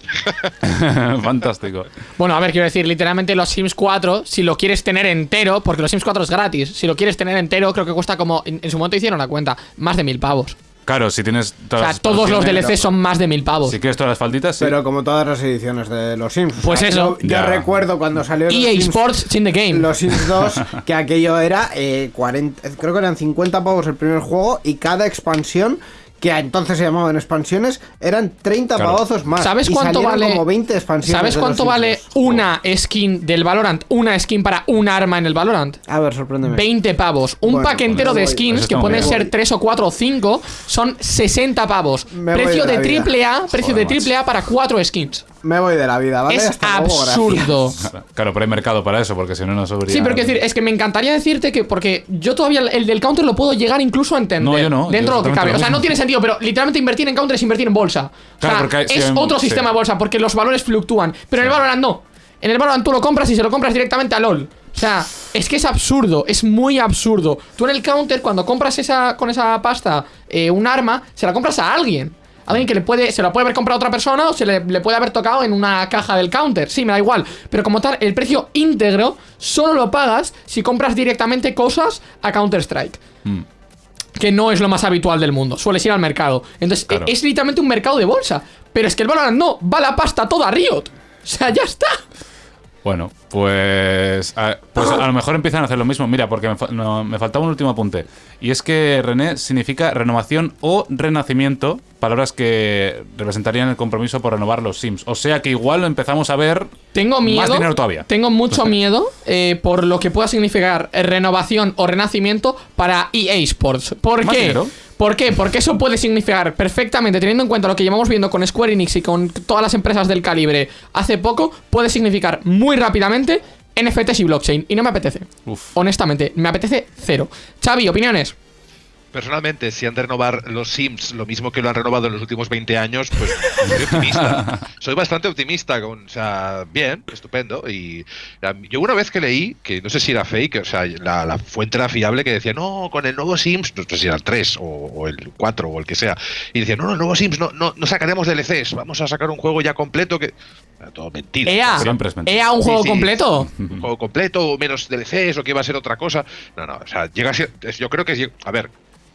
Fantástico. Bueno, a ver, quiero decir, literalmente los Sims 4, si lo quieres tener entero, porque los Sims 4 es gratis, si lo quieres tener entero, creo que cuesta como, en, en su momento hicieron la cuenta, más de mil pavos. Claro, si tienes O sea, las todos los DLC son más de mil pavos. Si quieres todas las falditas, sí. Pero como todas las ediciones de los Sims. O Pues sea, eso. Yo, recuerdo cuando salió los EA Sims, Sports in the game. los Sims 2, que aquello era eh, 40, creo que eran 50 pavos el primer juego y cada expansión, que entonces se llamaban expansiones, eran 30 Claro. pavos más. ¿Sabes y cuánto vale? como 20 expansiones. ¿Sabes cuánto vale 2. una skin del Valorant? Una skin para un arma en el Valorant. A ver, sorpréndeme. 20 pavos. Un Bueno, pack pues entero me de voy. skins, que pueden ser 3 o 4 o 5, son 60 pavos. Precio de de triple A, precio Joder, de triple A para 4 skins. Me voy de la vida, ¿vale? es Hasta luego, gracias. absurdo. Claro, pero hay mercado para eso, porque si no, no subiría. Sí, pero quiero decir, es que me encantaría decirte que, porque yo todavía el del counter lo puedo llegar incluso a entender. No, yo no, Dentro yo de lo que cabe. lo O sea, no tiene sentido, pero literalmente invertir en counter es invertir en bolsa. O Claro, sea, sí, es otro sí. sistema de bolsa, porque los valores fluctúan. Pero en el. Valorant no. En el Valorant tú lo compras y se lo compras directamente a LOL. O sea, es que es absurdo, es muy absurdo. Tú en el counter, cuando compras esa con esa pasta eh, un arma, se la compras a alguien. Alguien que le puede, se la puede haber comprado a otra persona o se le, le puede haber tocado en una caja del counter. Sí, me da igual. Pero como tal, el precio íntegro solo lo pagas si compras directamente cosas a Counter-Strike. Mm. Que no es lo más habitual del mundo. Sueles ir al mercado. Entonces, Claro. e- es literalmente un mercado de bolsa. Pero es que el Valorant no, va la pasta toda a Riot. O sea, ya está. Bueno, pues a, pues a lo mejor empiezan a hacer lo mismo. Mira, porque me, fa- no, me faltaba un último apunte. Y es que René significa renovación o renacimiento, palabras que representarían el compromiso por renovar los Sims. O sea que igual lo empezamos a ver Tengo miedo. más dinero todavía. Tengo mucho miedo eh, por lo que pueda significar renovación o renacimiento para EA Sports. ¿Por ¿Más qué? dinero? ¿Por qué? Porque eso puede significar perfectamente, teniendo en cuenta lo que llevamos viendo con Square Enix y con todas las empresas del calibre hace poco, puede significar muy rápidamente NFTs y blockchain. Y no me apetece. Uf. Honestamente, me apetece cero. Xavi, opiniones. Personalmente, si han de renovar los Sims lo mismo que lo han renovado en los últimos 20 años, pues soy optimista. soy bastante optimista. Con, o sea, bien, estupendo. Y yo una vez que leí, que no sé si era fake, o sea, la, la fuente era fiable, que decía, no, con el nuevo Sims, no sé si era el 3 o, o el 4 o el que sea, y decía, no, no, el nuevo Sims, no, no, no sacaremos DLCs, vamos a sacar un juego ya completo que... Era todo mentira. EA. Siempre es mentira. EA, un Sí, juego sí. completo. un juego completo o menos DLCs o que va a ser otra cosa. No, no, o sea, llega a ser, yo creo que a ver,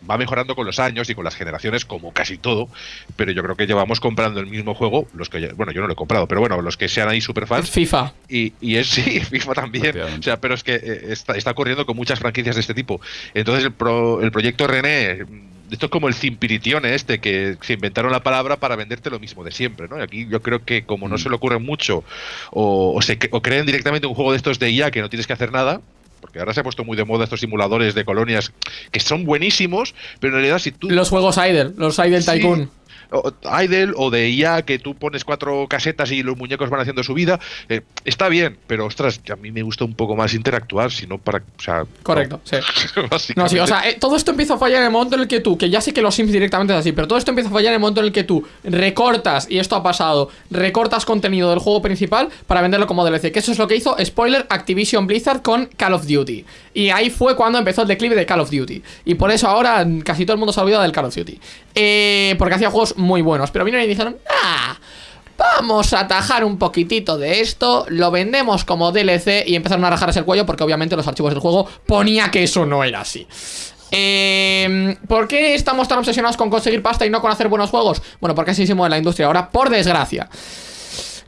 va mejorando con los años y con las generaciones como casi todo, pero yo creo que llevamos comprando el mismo juego, los que bueno, yo no lo he comprado, pero bueno, los que sean ahí superfans FIFA. y, y es sí, FIFA también. O sea, pero es que eh, está, está ocurriendo con muchas franquicias de este tipo. Entonces el, pro- el proyecto René, mm, esto es como el Cimpiritione este, que se inventaron la palabra para venderte lo mismo de siempre, ¿no? Y aquí yo creo que como no se le ocurre mucho o, o se, o creen directamente un juego de estos de IA que no tienes que hacer nada, porque ahora se ha puesto muy de moda estos simuladores de colonias que son buenísimos, pero en realidad si tú Los juegos Idle, los Idle. Tycoon. Idle o de IA que tú pones cuatro casetas y los muñecos van haciendo su vida, eh, está bien, pero ostras, a mí me gusta un poco más interactuar, sino para. O sea, Correcto, sí. no, sí, o sea, eh, todo esto empieza a fallar en el momento en el que tú, que ya sé que los Sims directamente es así, pero todo esto empieza a fallar en el momento en el que tú recortas, y esto ha pasado, recortas contenido del juego principal para venderlo como DLC, que eso es lo que hizo, spoiler, Activision Blizzard con Call of Duty. Y ahí fue cuando empezó el declive de Call of Duty. Y por eso ahora casi todo el mundo se ha olvidado del Call of Duty. Eh, porque hacía juegos muy buenos, pero vinieron y dijeron, ah... Vamos a atajar un poquitito de esto, lo vendemos como DLC y empezaron a rajarse el cuello porque obviamente los archivos del juego ponía que eso no era así. Eh, ¿Por qué estamos tan obsesionados con conseguir pasta y no con hacer buenos juegos? Bueno, porque así se mueve la industria ahora, por desgracia.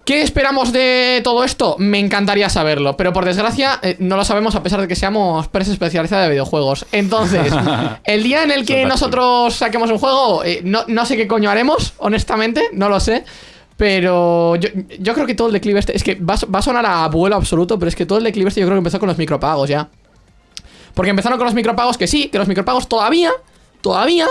¿Qué esperamos de todo esto? Me encantaría saberlo, pero por desgracia eh, no lo sabemos a pesar de que seamos prensa especializada de videojuegos. Entonces, el día en el que nosotros saquemos un juego, eh, no, no sé qué coño haremos, honestamente, no lo sé. Pero yo, yo creo que todo el declive este, es que va, a- va a sonar a abuelo absoluto, pero es que todo el declive este yo creo que empezó con los micropagos ya. Porque empezaron con los micropagos que sí, que los micropagos todavía, todavía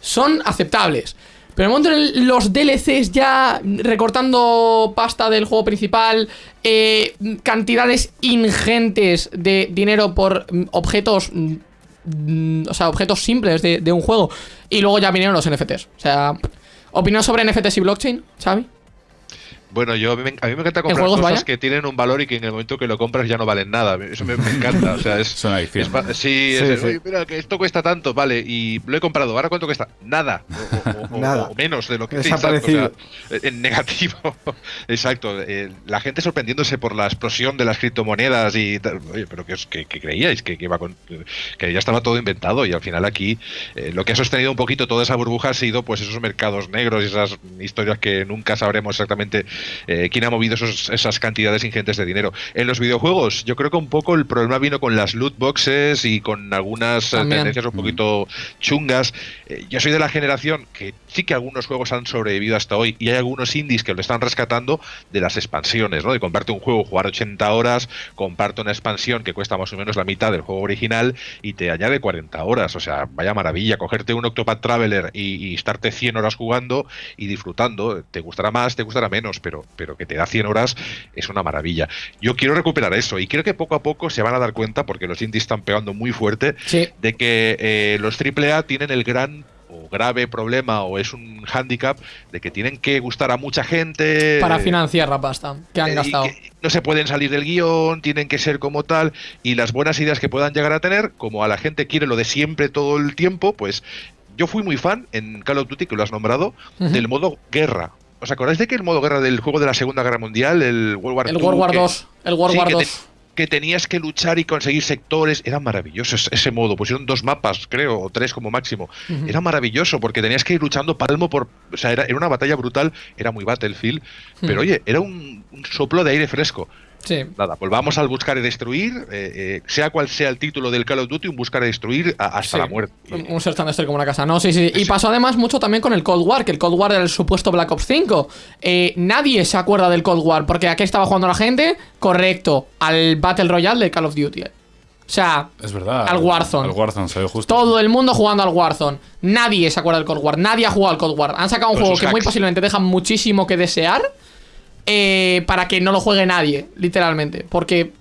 son aceptables. Pero en el momento en los DLCs ya recortando pasta del juego principal, eh, cantidades ingentes de dinero por mm, objetos, mm, mm, o sea, objetos simples de, de un juego. Y luego ya vinieron los NFTs. O sea, opinión sobre NFTs y blockchain, Xavi. Bueno, yo a mí, me, a mí me encanta comprar cosas vaya? que tienen un valor y que en el momento que lo compras ya no valen nada. Eso me, me encanta. O sea, es, Es una adicción. es pa- sí, Sí, es el, sí. "Oye, mira, que esto cuesta tanto, vale, y lo he comprado. ¿Ahora cuánto cuesta? Nada. O, o- o- Nada. o menos de lo que Desaparecido. exacto, o sea, en negativo. Exacto. eh, la gente sorprendiéndose por la explosión de las criptomonedas y tal. Oye, pero que, os- que- que creíais que, que iba con, que ya estaba todo inventado y al final aquí eh, lo que ha sostenido un poquito toda esa burbuja ha sido pues esos mercados negros y esas historias que nunca sabremos exactamente eh, quién ha movido esos- esas cantidades ingentes de dinero. En los videojuegos, yo creo que un poco el problema vino con las loot boxes y con algunas eh, También. tendencias un poquito chungas. Eh, yo soy de la generación que sí que algunos juegos han sobrevivido hasta hoy y hay algunos indies que lo están rescatando de las expansiones, ¿no? De comprarte un juego, jugar 80 horas, comprarte una expansión que cuesta más o menos la mitad del juego original y te añade 40 horas. O sea, vaya maravilla, cogerte un Octopath Traveler y, y estarte 100 horas jugando y disfrutando. Te gustará más, te gustará menos, pero, pero que te da 100 horas es una maravilla. Yo quiero recuperar eso y creo que poco a poco se van a dar cuenta, porque los indies están pegando muy fuerte, Sí. de que eh, los AAA tienen el gran o grave problema o es un hándicap de que tienen que gustar a mucha gente Para eh, financiar la pasta que han eh, gastado. que no se pueden salir del guion, tienen que ser como tal, y las buenas ideas que puedan llegar a tener, como a la gente quiere lo de siempre todo el tiempo, pues yo fui muy fan en Call of Duty, que lo has nombrado, del modo guerra. ¿Os acordáis de que el modo guerra del juego de la Segunda Guerra Mundial, el World War El II, World War que- 2. El World sí, War 2. que tenías que luchar y conseguir sectores, era maravilloso ese, modo. Pusieron dos mapas, creo, o tres como máximo. Era maravilloso porque tenías que ir luchando palmo por. O sea, era, era una batalla brutal, era muy Battlefield, pero Hmm. oye, era un, un soplo de aire fresco. Sí. Nada, volvamos al buscar y destruir, eh, eh, sea cual sea el título del Call of Duty, un buscar y destruir a- hasta Sí. la muerte. Un- search and destroy como una casa. No, sí, sí. Y pasó además mucho también con el Cold War, que el Cold War era el supuesto Black Ops 5. Eh, nadie se acuerda del Cold War, porque aquí estaba jugando la gente, correcto, al Battle Royale de Call of Duty. O sea, Es verdad. Al Warzone. Al Warzone, se ve justo. todo el mundo jugando al Warzone. Nadie se acuerda del Cold War, nadie ha jugado al Cold War. Han sacado un Con juego que muy posiblemente deja muchísimo que desear eh, para que no lo juegue nadie, literalmente. Porque,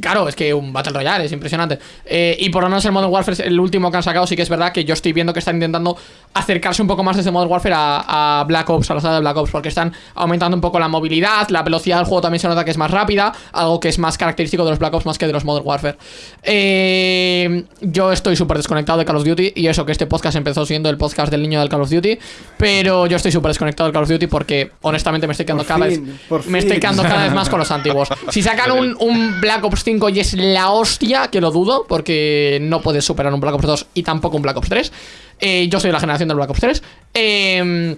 claro, es que un Battle Royale es impresionante. Eh, y por lo menos el Modern Warfare, el último que han sacado, sí que es verdad que yo estoy viendo que están intentando acercarse un poco más desde Modern Warfare a, a Black Ops, a la saga de Black Ops, porque están aumentando un poco la movilidad, la velocidad del juego también se nota que es más rápida, algo que es más característico de los Black Ops más que de los Modern Warfare. Eh, yo estoy súper desconectado de Call of Duty y eso que este podcast empezó siendo el podcast del niño del Call of Duty, pero yo estoy súper desconectado del Call of Duty porque honestamente me estoy quedando Por cada fin, vez me estoy quedando cada vez más con los antiguos. Si sacan un, un Black Ops 5 y es la hostia, que lo dudo, porque no puedes superar un Black Ops 2 y tampoco un Black Ops 3. eh, yo soy de la generación del Black Ops 3. eh,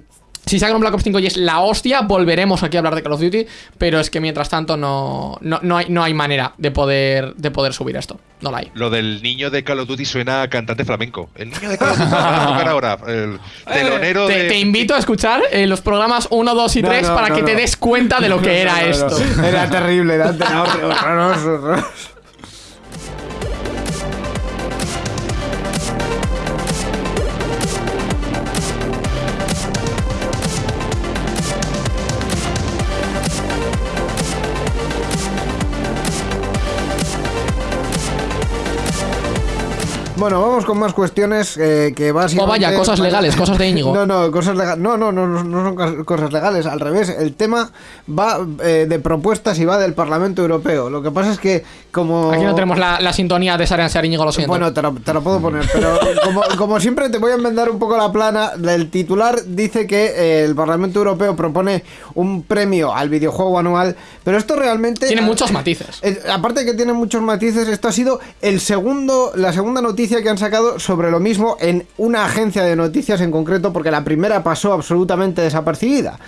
si sacan un Black Ops 5 y es la hostia, volveremos aquí a hablar de Call of Duty. Pero es que mientras tanto no, no, no hay, no hay manera de poder, de poder subir esto. No la hay. Lo del niño de Call of Duty suena a cantante flamenco. El niño de Call of Duty va a tocar ahora. El telonero Te, de. te invito a escuchar eh, los programas 1, 2 y No, 3 no, para no, que te des cuenta de lo que era No, no, no. esto. Era terrible, era terrible, horroroso, horroroso. Bueno, vamos con más cuestiones eh, que básicamente... vaya, cosas legales, cosas de Íñigo. No, no, cosas legales. No, no, no, no, son cos- cosas legales. Al revés, el tema va eh, de propuestas y va del Parlamento Europeo. Lo que pasa es que como... Aquí no tenemos la, la sintonía de Sarian Sariñigo, lo siento. Bueno, te lo, te lo puedo poner, pero como, como siempre te voy a enmendar un poco la plana. El titular dice que eh, el Parlamento Europeo propone un premio al videojuego anual, pero esto realmente... Tiene muchos matices. Eh, aparte de que tiene muchos matices, esto ha sido el segundo, la segunda noticia que han sacado sobre lo mismo en una agencia de noticias en concreto, porque la primera pasó absolutamente desapercibida.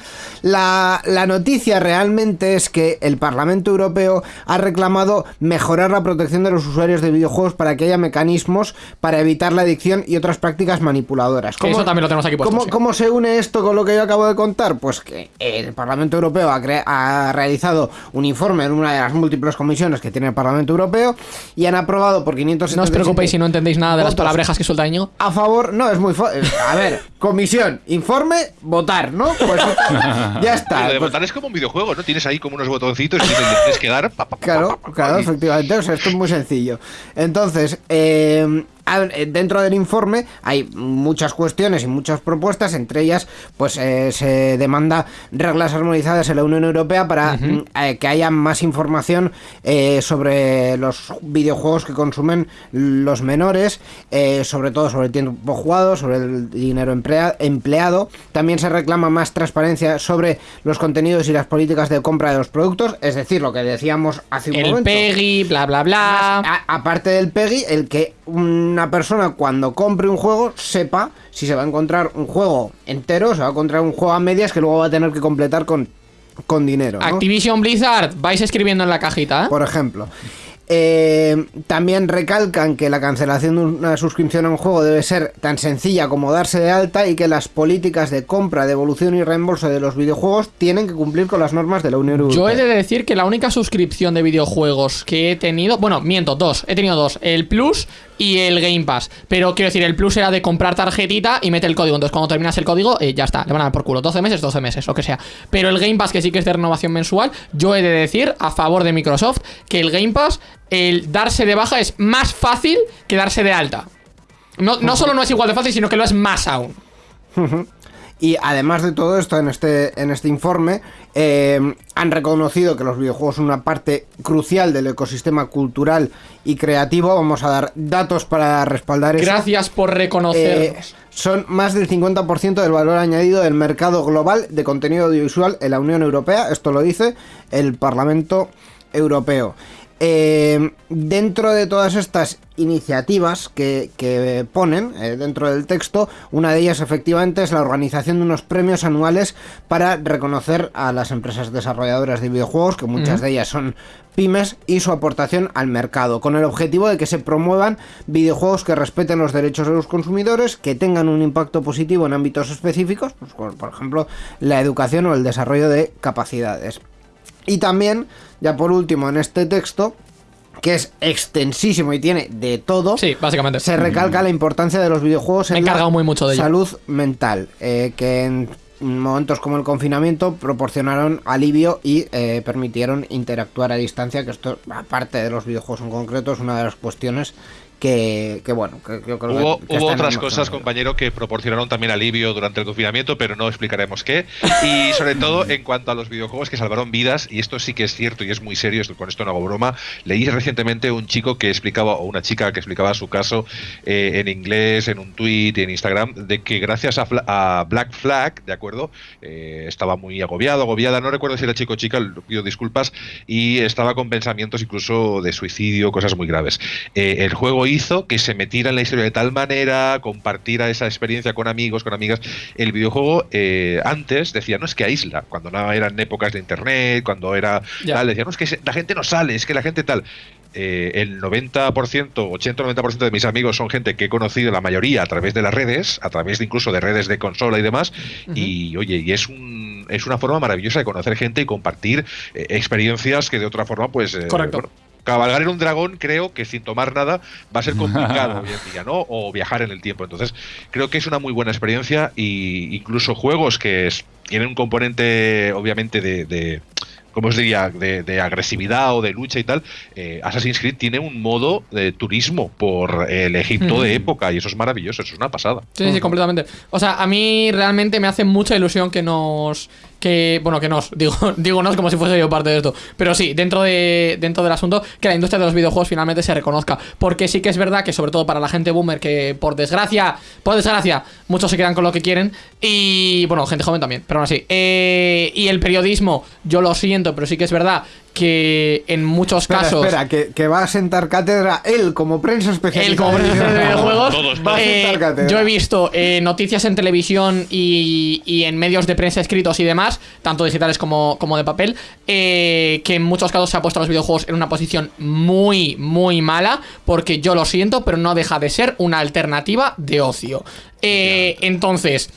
La, la noticia realmente es que el Parlamento Europeo ha reclamado mejorar la protección de los usuarios de videojuegos para que haya mecanismos para evitar la adicción y otras prácticas manipuladoras. Eso también lo tenemos aquí puesto, ¿cómo, sí. cómo se une esto con lo que yo acabo de contar? Pues que el Parlamento Europeo ha, ha realizado un informe en una de las múltiples comisiones que tiene el Parlamento Europeo y han aprobado por 577 No os preocupéis si no entendéis nada de las palabrejas que suelta Íñigo. a favor, no, es muy fácil. A ver, comisión, informe, votar, ¿no? Pues ya está. Lo de Pues, votar es como un videojuego, ¿no? Tienes ahí como unos botoncitos y tienes tienes que dar. pa, pa, pa, Claro, pa, pa, pa, claro, y- efectivamente, o sea, esto es muy sencillo. Entonces, eh, dentro del informe hay muchas cuestiones y muchas propuestas, entre ellas pues eh, se demanda reglas armonizadas en la Unión Europea para mm, eh, que haya más información eh, sobre los videojuegos que consumen los menores, eh, sobre todo sobre el tiempo jugado, sobre el dinero emplea- empleado. También se reclama más transparencia sobre los contenidos y las políticas de compra de los productos, es decir, lo que decíamos hace un El momento. PEGI, bla, bla, bla. Más, a- aparte del PEGI, el que una persona cuando compre un juego sepa si se va a encontrar un juego entero, se va a encontrar un juego a medias que luego va a tener que completar con, con dinero. ¿no? Activision Blizzard, vais escribiendo en la cajita, ¿eh? Por ejemplo. Eh, también recalcan que la cancelación de una suscripción a un juego debe ser tan sencilla como darse de alta y que las políticas de compra, devolución y reembolso de los videojuegos tienen que cumplir con las normas de la Unión Europea. Yo he de decir que la única suscripción de videojuegos que he tenido, bueno, miento, dos, he tenido dos, el Plus y el Game Pass. Pero quiero decir, el Plus era de comprar tarjetita y mete el código. Entonces, cuando terminas el código, eh, ya está, le van a dar por culo. 12 meses, 12 meses, lo que sea. Pero el Game Pass, que sí que es de renovación mensual, yo he de decir, a favor de Microsoft, que el Game Pass, el darse de baja es más fácil que darse de alta. No, no solo no es igual de fácil, sino que lo es más aún. Y además de todo esto, en este, en este informe, eh, han reconocido que los videojuegos son una parte crucial del ecosistema cultural y creativo. Vamos a dar datos para respaldar eso. Gracias por Eh, reconocernos. son más del 50% del valor añadido del mercado global de contenido audiovisual en la Unión Europea. Esto lo dice el Parlamento Europeo. Eh, dentro de todas estas iniciativas que, que ponen eh, dentro del texto, una de ellas efectivamente es la organización de unos premios anuales para reconocer a las empresas desarrolladoras de videojuegos, que muchas de ellas son pymes, y su aportación al mercado, con el objetivo de que se promuevan videojuegos que respeten los derechos de los consumidores, que tengan un impacto positivo en ámbitos específicos, pues, como, por ejemplo la educación o el desarrollo de capacidades. Y también, ya por último, en este texto, que es extensísimo y tiene de todo, Sí, básicamente. se recalca la importancia de los videojuegos Me he en la muy mucho de ello. salud mental, eh, que en momentos como el confinamiento proporcionaron alivio y eh, permitieron interactuar a distancia, que esto, aparte de los videojuegos en concreto, es una de las cuestiones que, que, bueno, que, que yo creo que- Hubo, que hubo otras cosas, compañero, que proporcionaron también alivio durante el confinamiento, pero no explicaremos qué. Y sobre todo en cuanto a los videojuegos que salvaron vidas, y esto sí que es cierto y es muy serio, esto- con esto no hago broma, leí recientemente un chico que explicaba, o una chica que explicaba su caso eh, en inglés, en un tweet y en Instagram, de que gracias a, a Black Flag, ¿de acuerdo? Eh, estaba muy agobiado, agobiada, no recuerdo si era chico o chica, pido disculpas, y estaba con pensamientos incluso de suicidio, cosas muy graves. Eh, el juego hizo que se metiera en la historia de tal manera, compartiera esa experiencia con amigos, con amigas. El videojuego eh, antes decía, no es que aísla, cuando no eran épocas de internet, cuando era Ya. tal, decía, no es que la gente no sale, es que la gente tal. Eh, el 90%, 80-90% de mis amigos son gente que he conocido la mayoría a través de las redes, a través de incluso de redes de consola y demás. Y oye, y es un es una forma maravillosa de conocer gente y compartir eh, experiencias que de otra forma, pues. eh, Correcto. bueno, cabalgar en un dragón creo que sin tomar nada va a ser complicado hoy en día, ¿no? O viajar en el tiempo. Entonces, creo que es una muy buena experiencia y incluso juegos que es- tienen un componente, obviamente, de, de ¿cómo os diría?, de, de agresividad o de lucha y tal, eh, Assassin's Creed tiene un modo de turismo por el Egipto de época y eso es maravilloso, eso es una pasada. Sí, sí, sí, completamente. O sea, a mí realmente me hace mucha ilusión que nos. Que, bueno, que nos, digo, digo nos como si fuese yo parte de esto. Pero sí, dentro, de, dentro del asunto, que la industria de los videojuegos finalmente se reconozca. Porque sí que es verdad que, sobre todo para la gente boomer, que por desgracia, por desgracia, muchos se quedan con lo que quieren. Y bueno, gente joven también, pero aún así. Eh, y el periodismo, yo lo siento, pero sí que es verdad que en muchos Espera, casos. espera, que, que va a sentar cátedra él como prensa especializada. El como en profesor de videojuegos. Todos, Va a eh, sentar cátedra. yo he visto eh, noticias en televisión y, y en medios de prensa escritos y demás, tanto digitales como, como de papel, eh, que en muchos casos se ha puesto a los videojuegos en una posición muy, muy mala, porque yo lo siento, pero no deja de ser una alternativa de ocio. Eh, entonces.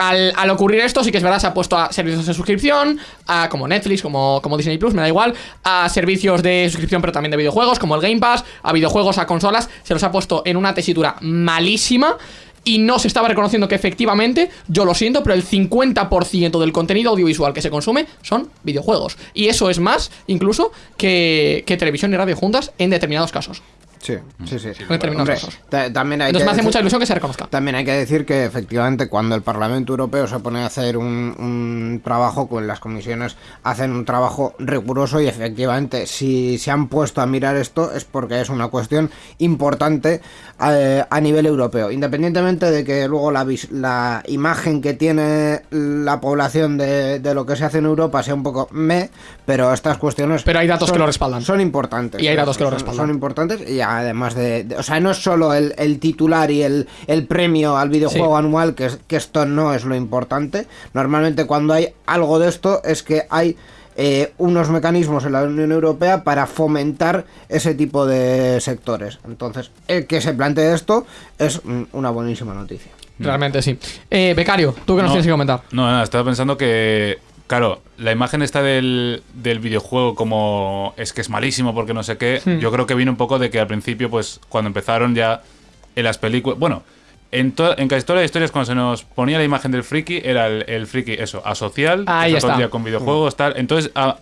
Al, ocurrir esto, sí que es verdad, se ha puesto a servicios de suscripción, a como Netflix, como, como Disney Plus, me da igual, a servicios de suscripción, pero también de videojuegos, como el Game Pass, a videojuegos, a consolas, se los ha puesto en una tesitura malísima. Y no se estaba reconociendo que efectivamente, yo lo siento, pero el 50% del contenido audiovisual que se consume son videojuegos. Y eso es más, incluso, que, que televisión y radio juntas en determinados casos. Sí, sí, sí. En términos Hombre, también hay Entonces que me hace decir- mucha ilusión que se reconozca. También hay que decir que efectivamente cuando el Parlamento Europeo se pone a hacer un, un trabajo, con las comisiones hacen un trabajo riguroso y efectivamente si se han puesto a mirar esto es porque es una cuestión importante eh, a nivel europeo. Independientemente de que luego la, vis- la imagen que tiene la población de, de lo que se hace en Europa sea un poco me, pero estas cuestiones... Pero hay datos son- que lo respaldan. Son importantes. Y hay datos que lo respaldan. Son importantes y además de, de- O sea, no es solo el, el titular y el, el premio al videojuego Sí. anual, que, es- que esto no es lo importante. Normalmente cuando hay algo de esto es que hay eh, unos mecanismos en la Unión Europea para fomentar ese tipo de sectores. Entonces, el que se plantee esto es mm, una buenísima noticia. Realmente sí. Eh, Becario, ¿tú qué nos No. tienes que comentar? No, nada, estaba pensando que, claro, la imagen esta del, del videojuego como es que es malísimo porque no sé qué, Hmm. yo creo que vino un poco de que al principio, pues cuando empezaron ya en las películas, bueno, en, to- en casi todas las historias cuando se nos ponía la imagen del friki, era el, el friki, eso, asocial, Ahí está todo el está. día con videojuegos, tal, entonces ah,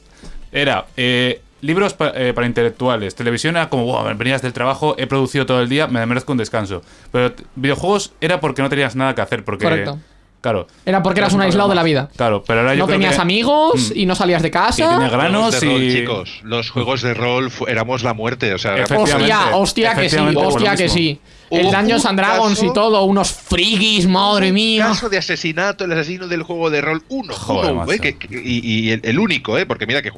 era... eh, Libros pa- eh, para intelectuales, televisión era como, wow, venías del trabajo, he producido todo el día, me merezco un descanso. Pero videojuegos era porque no tenías nada que hacer, porque... Correcto. Claro. Era porque eras un aislado de la vida. Claro, pero ahora yo No creo tenías que- amigos Mm. y no salías de Y tenía casa. granos Juegos de rol, y... chicos, los juegos de rol fu- éramos la muerte, o sea, Efectivamente. Hostia, hostia que sí, Efectivamente, por lo hostia que mismo. sí. El un Dungeons and Dragons y todo, unos frikis, madre mía. caso de asesinato, el asesino del juego de rol, uno, Joder, uno, macho. ¿eh? que- que- y, y el, el único, ¿eh? porque mira que,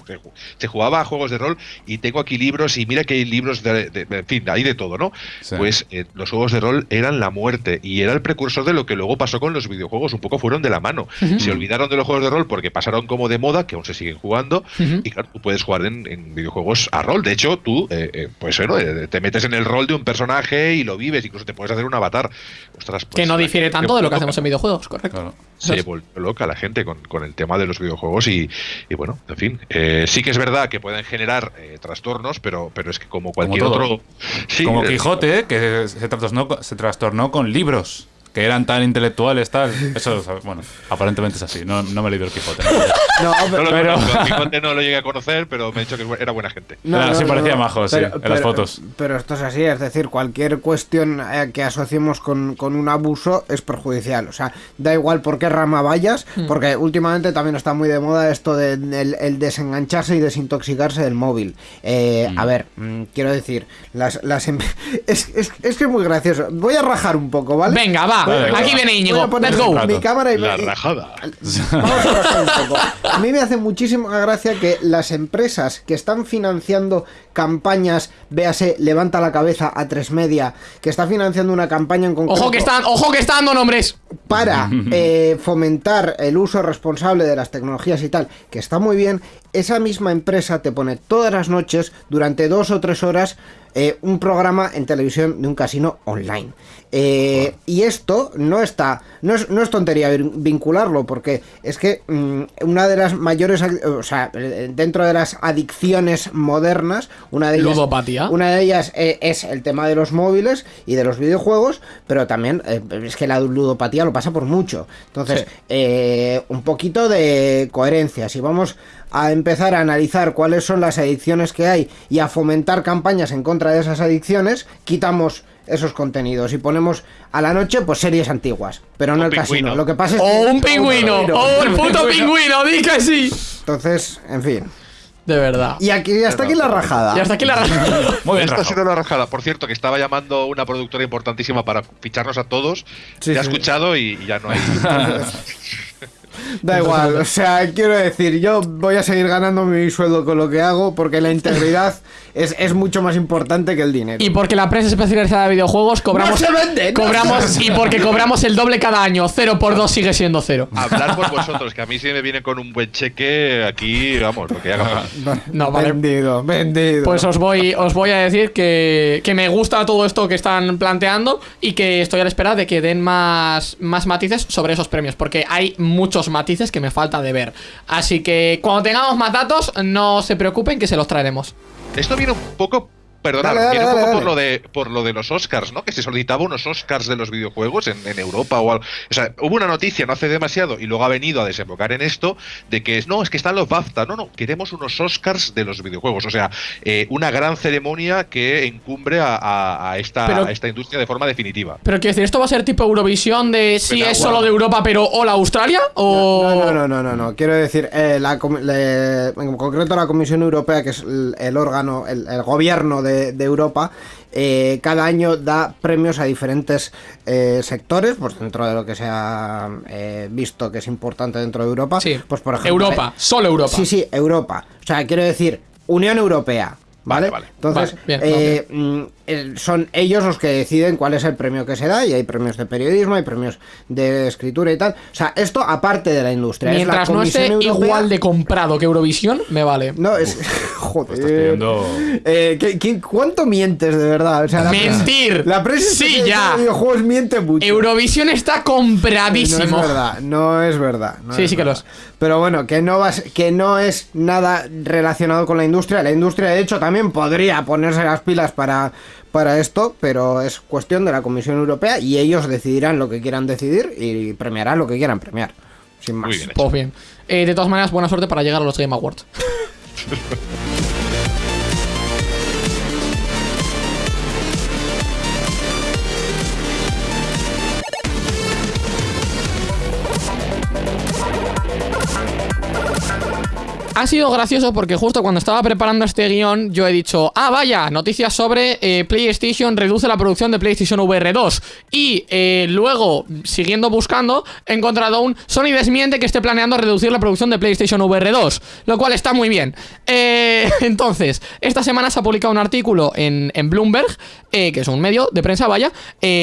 se jugaba a juegos de rol y tengo aquí libros y mira que hay libros de, de- en fin, hay de todo, ¿no? Sí. Pues eh, los juegos de rol eran la muerte y era el precursor de lo que luego pasó con los videojuegos, un poco fueron de la mano. Se olvidaron de los juegos de rol porque pasaron como de moda, que aún se siguen jugando, y claro, tú puedes jugar en, en videojuegos a rol. De hecho, tú, eh, eh, pues bueno, eh, te metes en el rol de un personaje y lo vives, incluso te puedes hacer un avatar. Ostras, Que pues, no difiere tanto de lo que hacemos en videojuegos, correcto. Claro. Se volvió loca la gente con, con el tema de los videojuegos y, y bueno, en fin, eh, sí que es verdad que pueden generar eh, trastornos, pero, pero es que como cualquier otro... Sí, Como eh, Quijote, que se trastornó, se trastornó con libros. Que eran tan intelectuales, tal. Eso, bueno, aparentemente es así. No, no me he leído el Quijote. ¿no? No, no lo pero- conozco, a Quijote no lo llegué a conocer, pero me ha dicho que era buena gente. Claro, sí parecía majo, sí, en las fotos. Pero esto es así, es decir, cualquier cuestión eh, que asociemos con, con un abuso es perjudicial. O sea, da igual por qué rama vayas, Hmm. porque últimamente también está muy de moda esto de el, el desengancharse y desintoxicarse del móvil. Eh, Mm. A ver, mm, quiero decir, las, las em- es, es- es que es muy gracioso. Voy a rajar un poco, ¿vale? Venga, va. Vale, Aquí viene Íñigo. Let's go. mi cámara y La y- rajada. Vamos a rascar un poco. A mí me hace muchísima gracia que las empresas que están financiando campañas, véase, levanta la cabeza a tres media, que está financiando una campaña en concreto Ojo que están, ojo que están dando nombres. para eh, fomentar el uso responsable de las tecnologías y tal, que está muy bien, esa misma empresa te pone todas las noches, durante dos o tres horas, eh, un programa en televisión de un casino online. Eh, y esto no está, no es, no es tontería vin- vincularlo, porque es que mm, una de las mayores, o sea, eh, dentro de las adicciones modernas, una de ellas, Ludopatía. una de ellas eh, es el tema de los móviles y de los videojuegos, pero también eh, es que la ludopatía lo pasa por mucho. Entonces, Sí. eh, un poquito de coherencia. Si vamos a empezar a analizar cuáles son las adicciones que hay y a fomentar campañas en contra de esas adicciones, quitamos esos contenidos y ponemos a la noche pues series antiguas, pero no Un el casino. pingüino. Lo que pasa es O que- un pingüino. O el puto pingüino, di que sí. Entonces, en fin. De verdad. Y aquí hasta aquí la rajada. Y hasta aquí la Muy bien, Esta ha sido la rajada. Por cierto, que estaba llamando una productora importantísima para ficharnos a todos. Sí, ha sí. escuchado y, y ya no hay. Da igual, o sea, quiero decir, yo voy a seguir ganando mi sueldo con lo que hago porque la integridad es, es mucho más importante que el dinero. Y porque la prensa especializada de videojuegos cobramos. ¡No se vende! ¡No cobramos se y porque cobramos el doble cada año. Cero por dos sigue siendo cero. Hablar por vosotros, que a mí si me viene con un buen cheque aquí, vamos, lo que haga. No, vale. Vendido, vendido. Pues os voy, os voy a decir que, que me gusta todo esto que están planteando y que estoy a la espera de que den más, más matices sobre esos premios, porque hay muchos matices que me falta de ver. Así que cuando tengamos más datos, no se preocupen que se los traeremos. Esto viene un poco Perdona, Dale, dale, viene un poco dale. por lo de por lo de los Oscars, ¿no? Que se solicitaba unos Oscars de los videojuegos en, en Europa o algo. O sea, hubo una noticia no hace demasiado y luego ha venido a desembocar en esto de que es no, es que están los BAFTA. No, no, queremos unos Oscars de los videojuegos. O sea, eh, una gran ceremonia que encumbre a, a- a esta, Pero- a esta industria de forma definitiva. Pero quiero decir, ¿esto va a ser tipo Eurovisión de si Pero, es solo de Europa, pero hola Australia? ¿O.? No, no, no, no, no, no. Quiero decir, eh, la com- le- en concreto la Comisión Europea, que es el, el órgano, el, el gobierno de, de Europa, eh, cada año da premios a diferentes eh, sectores, pues dentro de lo que se ha eh, visto que es importante dentro de Europa. Sí. Pues por ejemplo. Europa, solo Europa. Sí, sí, Europa. O sea, quiero decir, Unión Europea. ¿Vale? Vale, vale. Entonces, Vale, bien, eh, mm, son ellos los que deciden cuál es el premio que se da y hay premios de periodismo, hay premios de escritura y tal. O sea, esto aparte de la industria. es la Mientras no esté Europea- igual de comprado que Eurovisión, me vale. No, es... Joder. Estás pidiendo- Eh, ¿qué- qué- cuánto mientes de verdad? O sea, la prensa- Mentir. La prensa Sí, ya. de videojuegos miente mucho. Eurovisión está No compradísimo. es verdad, no es verdad. no Sí, es sí que lo verdad. Pero bueno, que no, vas, que no es nada relacionado con la industria. La industria, de hecho, también podría ponerse las pilas para, para esto, pero es cuestión de la Comisión Europea y ellos decidirán lo que quieran decidir y premiarán lo que quieran premiar. Sin más. Muy bien. Pues bien. Eh, de todas maneras, buena suerte para llegar a los Game Awards. Ha sido gracioso porque justo cuando estaba preparando este guion yo he dicho, ah vaya, noticias sobre eh, PlayStation reduce la producción de PlayStation VR 2 y eh, luego, siguiendo buscando, he encontrado un Sony desmiente que esté planeando reducir la producción de PlayStation VR 2, lo cual está muy bien. Eh, entonces, esta semana se ha publicado un artículo en, en Bloomberg, que es un medio de prensa, vaya,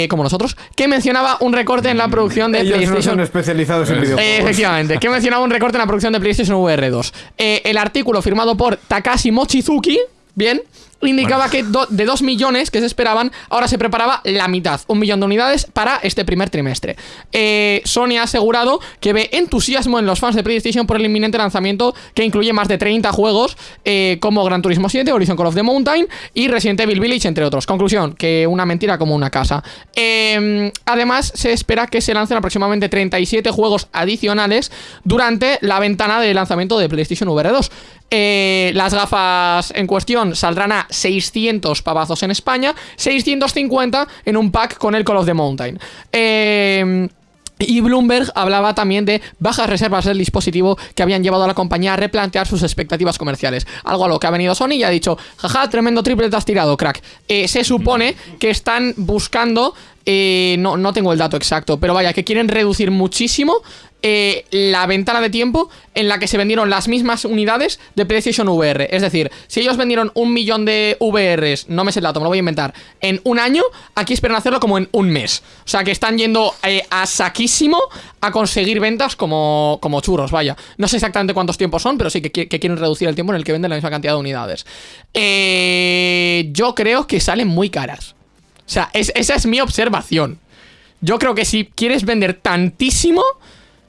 como nosotros, que mencionaba un recorte en la producción de Ellos no PlayStation son especializados en videojuegos. efectivamente, que mencionaba un recorte en la producción de PlayStation VR 2. Eh, el artículo firmado por Takashi Mochizuki, bien, indicaba que do- de 2 millones que se esperaban, ahora se preparaba la mitad, un millón de unidades para este primer trimestre. Eh, Sony ha asegurado que ve entusiasmo en los fans de PlayStation por el inminente lanzamiento que incluye más de 30 juegos eh, como Gran Turismo 7, Horizon Call of the Mountain y Resident Evil Village, entre otros. Conclusión, que una mentira como una casa. Eh, además, se espera que se lancen aproximadamente 37 juegos adicionales durante la ventana de lanzamiento de PlayStation VR 2. Eh, las gafas en cuestión saldrán a 600 pavazos en España, 650 en un pack con el Call of the Mountain. Eh, y Bloomberg hablaba también de bajas reservas del dispositivo que habían llevado a la compañía a replantear sus expectativas comerciales. Algo a lo que ha venido Sony y ha dicho, jaja, tremendo triple te has tirado, crack. Eh, se supone que están buscando, eh, no, no tengo el dato exacto, pero vaya, que quieren reducir muchísimo eh, la ventana de tiempo en la que se vendieron las mismas unidades de PlayStation VR. Es decir, si ellos vendieron un millón de VRs, no me sé el dato, me lo voy a inventar, en un año, aquí esperan hacerlo como en un mes. O sea que están yendo eh, a saquísimo a conseguir ventas como, como churros, vaya. No sé exactamente cuántos tiempos son, pero sí que, qui- que quieren reducir el tiempo en el que venden la misma cantidad de unidades. Yo creo que salen muy caras. O sea, es- esa es mi observación. Yo creo que si quieres vender tantísimo,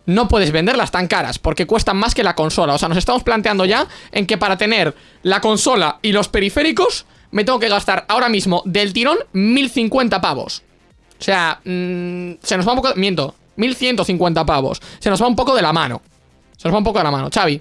no puedes venderlas tan caras, porque cuestan más que la consola. O sea, nos estamos planteando ya en que para tener la consola y los periféricos, me tengo que gastar ahora mismo del tirón 1050 pavos. O sea, mm, se nos va un poco. Miento, 1150 pavos. Se nos va un poco de la mano. Se nos va un poco de la mano. Xavi.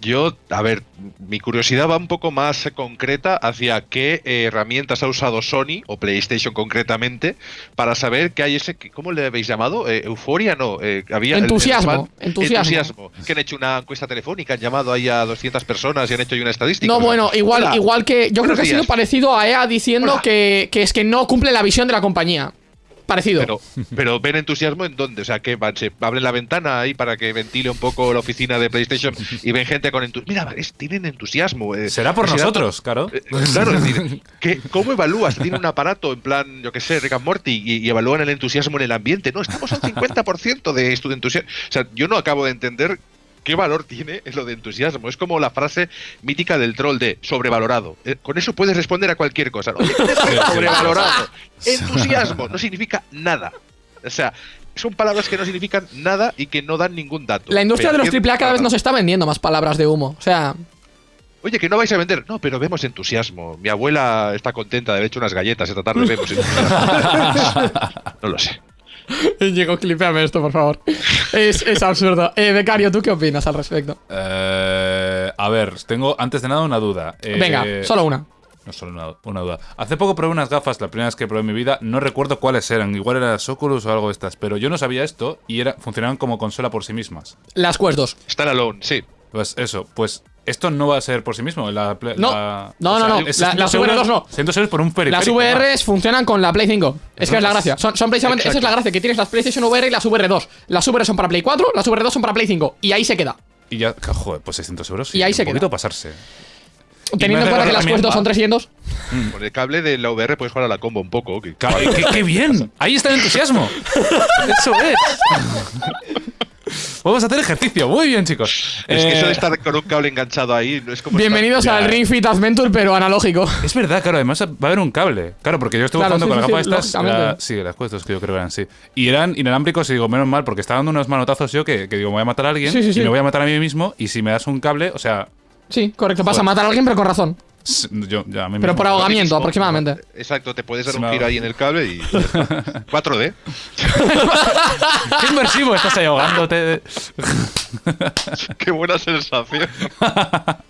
Yo, a ver, mi curiosidad va un poco más concreta hacia qué eh, herramientas ha usado Sony o PlayStation concretamente para saber que hay ese, ¿cómo le habéis llamado? Eh, euforia, no. eh, había el- el Entusiasmo, entusiasmo. Que han hecho una encuesta telefónica, han llamado ahí a 200 personas y han hecho ahí una estadística. No, O sea, bueno, igual, hola, igual que. Yo creo que ha sido parecido a EA diciendo que, que es que no cumple la visión de la compañía. Parecido. Pero, pero ven entusiasmo en dónde, o sea, que van, se abren la ventana ahí para que ventile un poco la oficina de PlayStation y ven gente con entusiasmo. Mira, es- tienen entusiasmo. eh, Será por nosotros, claro. Eh, Claro, es decir, ¿qué- ¿cómo evalúas? Tiene un aparato en plan, yo qué sé, Rick and Morty y, y evalúan el entusiasmo en el ambiente. No, estamos al 50% de esto de entusiasmo. O sea, yo no acabo de entender qué valor tiene lo de entusiasmo. Es como la frase mítica del troll de sobrevalorado. Eh, con eso puedes responder a cualquier cosa. Oye, ¿qué es sobrevalorado. Entusiasmo no significa nada. O sea, son palabras que no significan nada y que no dan ningún dato. La industria de los ¿qué- AAA cada vez nos está vendiendo más palabras de humo. O sea, Oye, que no vais a vender. No, pero vemos entusiasmo. Mi abuela está contenta de haber hecho unas galletas. Esta tarde vemos entusiasmo. no lo sé. Diego, clipéame esto, por favor. Es, es absurdo. Eh, Becario, ¿tú qué opinas al respecto? Eh, a ver, tengo antes de nada una duda. Eh, Venga, solo una. No, solo una, una duda. Hace poco probé unas gafas, la primera vez que probé en mi vida. No recuerdo cuáles eran. Igual eran las Oculus o algo de estas. Pero yo no sabía esto y era, funcionaban como consola por sí mismas. Las Quest 2. Stand alone, sí. Pues eso, pues esto no va a ser por sí mismo. La, Play- No. la- No, no, no. es La- 100 las euros- VR2 no. 100 euros por un Las. VRs funcionan con la Play 5. Es que es la gracia. Son, son precisamente, esa es la gracia, que tienes las PlayStation VR y las VR2. Las VR son para Play 4, las VR2 son para Play 5. Y ahí se queda. Y ya, joder, pues 600 euros. Y ahí un se poquito queda. pasarse. Teniendo en cuenta que las 2 son 300. Con el cable de la VR puedes jugar a la combo un poco. ¡Qué, qué bien! Ahí está el entusiasmo. Eso es. Vamos a hacer ejercicio. Muy bien, chicos. Es que eso de Eh, estar con un cable enganchado ahí no es como. Bienvenidos estar- al Ya, Ring Fit Adventure, pero analógico. Es verdad, claro, además va a haber un cable. Claro, porque yo estuve Claro, jugando sí, con sí, las sí, estas. la- sí, las cuestas que yo creo que eran, sí. Y eran inalámbricos y digo, menos mal, porque estaba dando unos manotazos yo que, que digo, me voy a matar a alguien Sí, sí, sí. y me voy a matar a mí mismo. Y si me das un cable, o sea, Sí, correcto. Vas a matar a alguien, pero con razón. S- yo ya a mí Pero mismo. por ahogamiento, mismo. aproximadamente. Exacto, te puedes dar un giro ahí en el cable y. 4D. ¡Qué inmersivo! Estás ahí ahogándote. Qué buena sensación.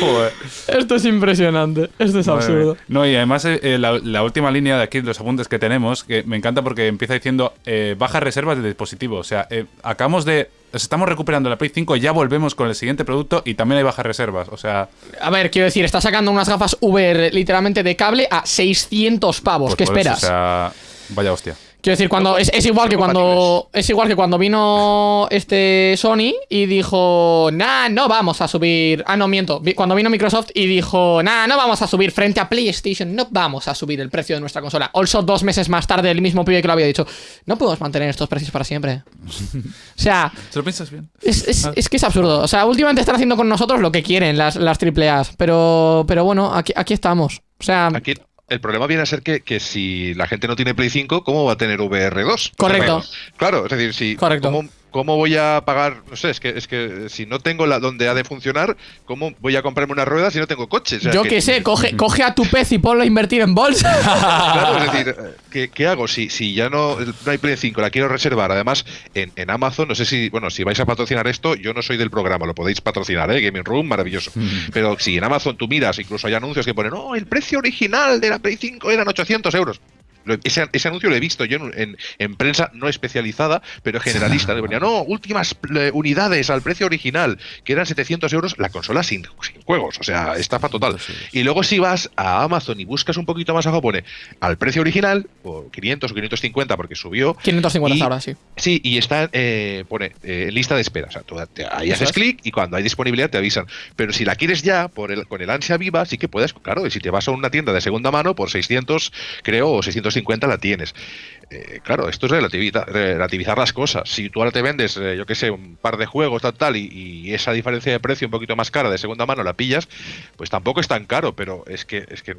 Joder. Esto es impresionante. Esto es Madre absurdo. mía. No, y además eh, eh, la, la última línea de aquí, los apuntes que tenemos, que me encanta porque empieza diciendo eh, bajas reservas de dispositivo. O sea, eh, acabamos de. nos Estamos recuperando la Play 5 y ya volvemos con el siguiente producto y también hay bajas reservas. O sea, A ver, quiero decir, está sacando unas gafas VR literalmente de cable a 600 pavos. pues ¿Qué eso, esperas? o sea, vaya hostia. Quiero decir, cuando es, es igual que cuando es igual que cuando vino este Sony y dijo, nah, no vamos a subir. Ah, no miento. Cuando vino Microsoft y dijo, nah, no vamos a subir frente a PlayStation, no vamos a subir el precio de nuestra consola. Also, dos meses más tarde, el mismo pibe que lo había dicho, no podemos mantener estos precios para siempre. O sea, ¿Se lo piensas bien? es, es- es que es absurdo. O sea, últimamente están haciendo con nosotros lo que quieren las, las AAAs. Pero, pero bueno, aquí, aquí estamos. O sea, Aquí el problema viene a ser que, que si la gente no tiene Play 5, ¿cómo va a tener VR2? Correcto. Claro, es decir, si. Correcto. ¿cómo, cómo voy a pagar? No sé, es que, es que si no tengo la donde ha de funcionar, ¿cómo voy a comprarme una rueda si no tengo coche? O sea, yo qué sé, coge, coge a tu pez y ponlo a invertir en bolsa. Claro, es decir, ¿qué, qué hago? Si, si ya no, no hay Play 5, la quiero reservar. Además, en, en Amazon, no sé si, bueno, si vais a patrocinar esto, yo no soy del programa, lo podéis patrocinar, ¿eh? Gaming Room, maravilloso. Pero si en Amazon tú miras, incluso hay anuncios que ponen, no, el precio original de la Play 5 eran 800 euros. Ese, ese anuncio lo he visto yo en, en- en prensa no especializada, pero generalista. Le ponía, no, últimas eh, unidades al precio original, que eran 700 euros, la consola sin, sin juegos, o sea, estafa total. Y luego si vas a Amazon y buscas un poquito más abajo, pone al precio original, por 500 o 550 porque subió. 550 Y- ahora, sí. Sí, y está, eh, pone eh, lista de espera. O sea, tú te- ahí haces es. clic y cuando hay disponibilidad te avisan. Pero si la quieres ya, por el, con el ansia viva, sí que puedes, claro, y si te vas a una tienda de segunda mano, por 600, creo, o 650 la tienes. Eh, claro, esto es relativizar las cosas. Si tú ahora te vendes, eh, yo qué sé, un par de juegos, tal, tal, y esa diferencia de precio un poquito más cara de segunda mano la pillas, pues tampoco es tan caro, pero es que, es que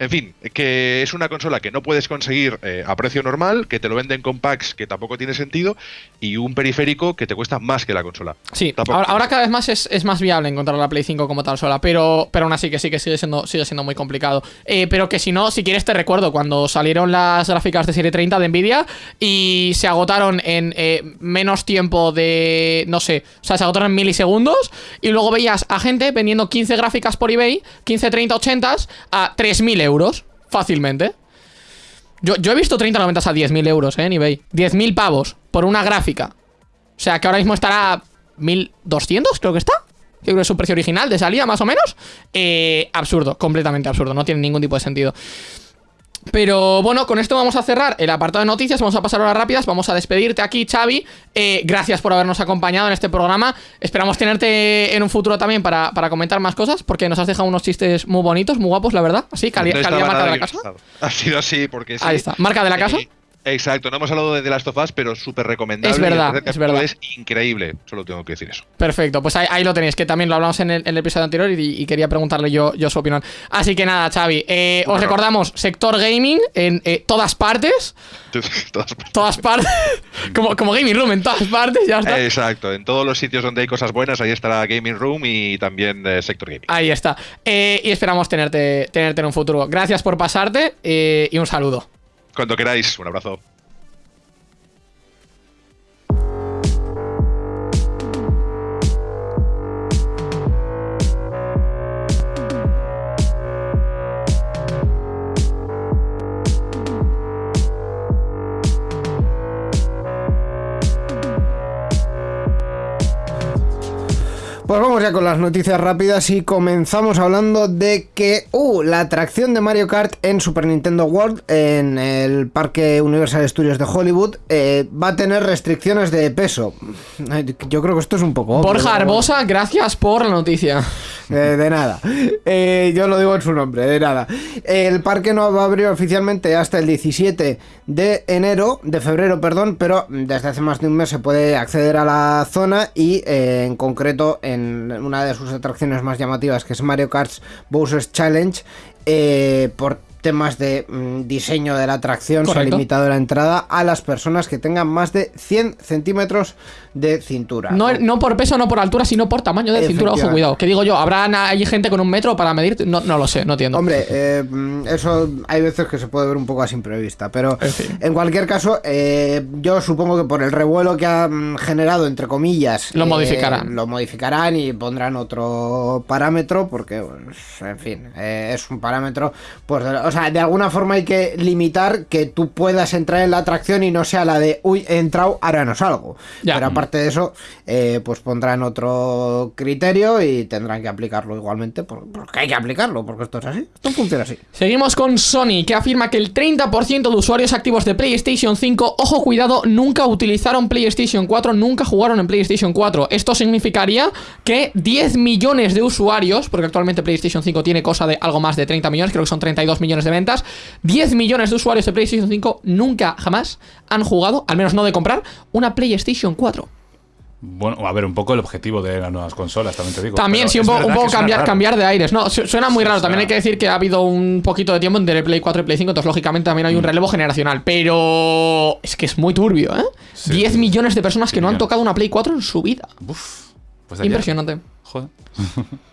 en fin, que es una consola que no puedes conseguir eh, a precio normal, que te lo venden con packs que tampoco tiene sentido, y un periférico que te cuesta más que la consola. Sí, Tampoco- ahora, ahora cada vez más es, es más viable encontrar la Play 5 como tal sola, pero, pero aún así que sí que sigue siendo, sigue siendo muy complicado. Eh, pero que si no, si quieres te recuerdo cuando salieron las gráficas de serie 30 de Nvidia y se agotaron en eh, menos tiempo de, no sé, o sea, se agotaron en milisegundos y luego veías a gente vendiendo 15 gráficas por eBay, 15, 30, 80 a 3.000 euros, fácilmente. Yo, yo he visto 30, 90 a 10.000 euros eh, en eBay. 10.000 pavos por una gráfica. O sea, que ahora mismo estará 1200, creo que está. Creo que es su precio original de salida, más o menos. Eh, absurdo, completamente absurdo. No tiene ningún tipo de sentido. Pero bueno, con esto vamos a cerrar el apartado de noticias, vamos a pasar horas rápidas, vamos a despedirte aquí, Xavi. Eh, gracias por habernos acompañado en este programa. Esperamos tenerte en un futuro también para, para comentar más cosas, porque nos has dejado unos chistes muy bonitos, muy guapos, la verdad. Así, calidad marca de la casa. Ha sido así porque sí. Ahí está, marca de la casa. Exacto, no hemos hablado de The Last of Us, pero súper recomendable. Es verdad, es verdad. Es increíble, solo tengo que decir eso. Perfecto, pues ahí, ahí lo tenéis, que también lo hablamos en el, en el episodio anterior y, y quería preguntarle yo, yo su opinión. Así que nada, Xavi, eh, os recordamos, sector gaming en eh, todas partes, Todas- todas partes, como, como gaming room en todas partes, ya está. Exacto, en todos los sitios donde hay cosas buenas, ahí estará Gaming Room y también eh, Sector Gaming. Ahí está. Eh, y esperamos tenerte, tenerte en un futuro. Gracias por pasarte y un saludo. Cuando queráis, un abrazo. Pues vamos ya con las noticias rápidas y comenzamos hablando de que, uh, la atracción de Mario Kart en Super Nintendo World, en el Parque Universal Studios de Hollywood, eh, va a tener restricciones de peso. Yo creo que esto es un poco... obvio, Borja. Arbosa, gracias por la noticia. Eh, de nada. Eh, yo lo digo en su nombre, de nada. El parque no va a abrir oficialmente hasta el 17 de enero, de febrero, perdón, pero desde hace más de un mes se puede acceder a la zona y eh, en concreto en una de sus atracciones más llamativas, que es Mario Kart Bowser's Challenge, eh, por temas de mm, diseño de la atracción se ha limitado la entrada a las personas que tengan más de 100 centímetros de cintura. No, no por peso, no por altura, sino por tamaño de cintura. Ojo, cuidado. Que digo yo, ¿habrá allí gente con un metro para medir? No, no lo sé, no entiendo. Hombre, eh, eso hay veces que se puede ver un poco a simple vista, pero En fin. en cualquier caso, eh, yo supongo que por el revuelo que ha generado, entre comillas, Lo eh, modificarán. Lo modificarán y pondrán otro parámetro, porque, pues, en fin, eh, es un parámetro, pues, de- o sea, de alguna forma hay que limitar que tú puedas entrar en la atracción y no sea la de, uy, he entrado, ahora no salgo. Ya. Pero aparte de eso, eh, pues pondrán otro criterio y tendrán que aplicarlo igualmente, por- porque hay que aplicarlo, porque esto es así, esto funciona así. Seguimos con Sony, que afirma que el 30% de usuarios activos de PlayStation 5, ojo cuidado, nunca utilizaron PlayStation 4, nunca jugaron en PlayStation 4. Esto significaría que 10 millones de usuarios, porque actualmente PlayStation 5 tiene cosa de algo más de 30 millones, creo que son 32 millones de ventas, 10 millones de usuarios de PlayStation 5 nunca jamás han jugado, al menos no de comprar, una PlayStation 4. Bueno, a ver, un poco el objetivo de las nuevas consolas, también te digo. También, sí, un poco, un cambiar, cambiar de aires. No, su- suena muy raro. También hay que decir que ha habido un poquito de tiempo entre Play 4 y Play 5, entonces lógicamente también hay un relevo generacional. Pero es que es muy turbio, ¿eh? Sí, 10 sí. millones de personas que no han tocado una Play 4 en su vida. Uf, pues. Impresionante. Joder.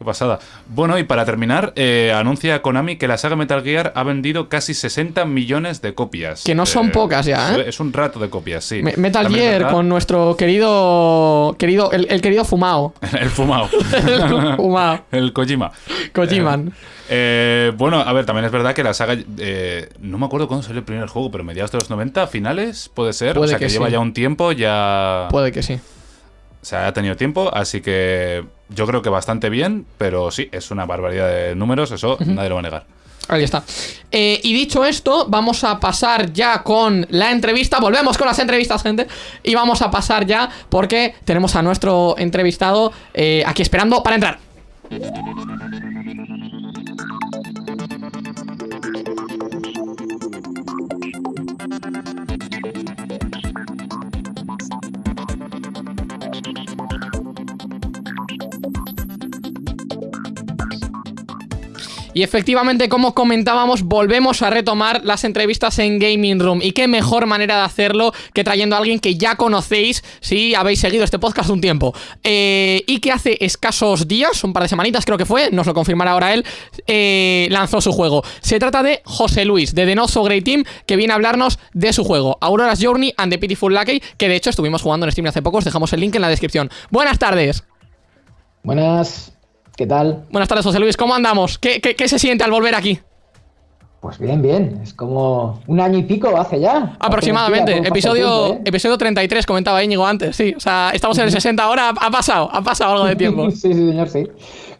Qué pasada. Bueno, y para terminar, eh, anuncia Konami que la saga Metal Gear ha vendido casi 60 millones de copias. Que no son pocas ya, ¿eh? Es un rato de copias, sí. Me- Metal También Gear verdad- con nuestro querido. querido el, el querido Fumao. El fumado. El fumao. El Kojima. Kojiman. Eh, bueno, a ver, también es verdad que la saga. eh, no me acuerdo cuándo salió el primer juego, pero mediados de los 90, finales, puede ser. Puede o sea, que que, lleva sí. ya un tiempo, ya. Puede que sí. O sea, ha tenido tiempo, así que yo creo que bastante bien, pero sí, es una barbaridad de números, eso nadie lo va a negar. Ahí está. Eh, y dicho esto, vamos a pasar ya con la entrevista. Volvemos con las entrevistas, gente. Y vamos a pasar ya porque tenemos a nuestro entrevistado eh, aquí esperando para entrar. Y efectivamente, como comentábamos, volvemos a retomar las entrevistas en Gaming Room. Y qué mejor manera de hacerlo que trayendo a alguien que ya conocéis si habéis seguido este podcast un tiempo. Eh, y que hace escasos días, un par de semanitas creo que fue, nos lo confirmará ahora él, eh, lanzó su juego. Se trata de José Luis, de The Not So Great Team, que viene a hablarnos de su juego, Aurora's Journey and the Pitiful Lucky, que de hecho estuvimos jugando en Steam hace poco, os dejamos el link en la descripción. Buenas tardes. Buenas, ¿qué tal? Buenas tardes, José Luis, ¿cómo andamos? ¿Qué, qué- qué se siente al volver aquí? Pues bien, bien. Es como un año y pico hace ya. Aproximadamente. Episodio, tiempo, ¿eh? episodio 33, comentaba Íñigo antes, sí. O sea, estamos en el 60 ahora, ha pasado, ha pasado algo de tiempo. sí, sí, señor, sí.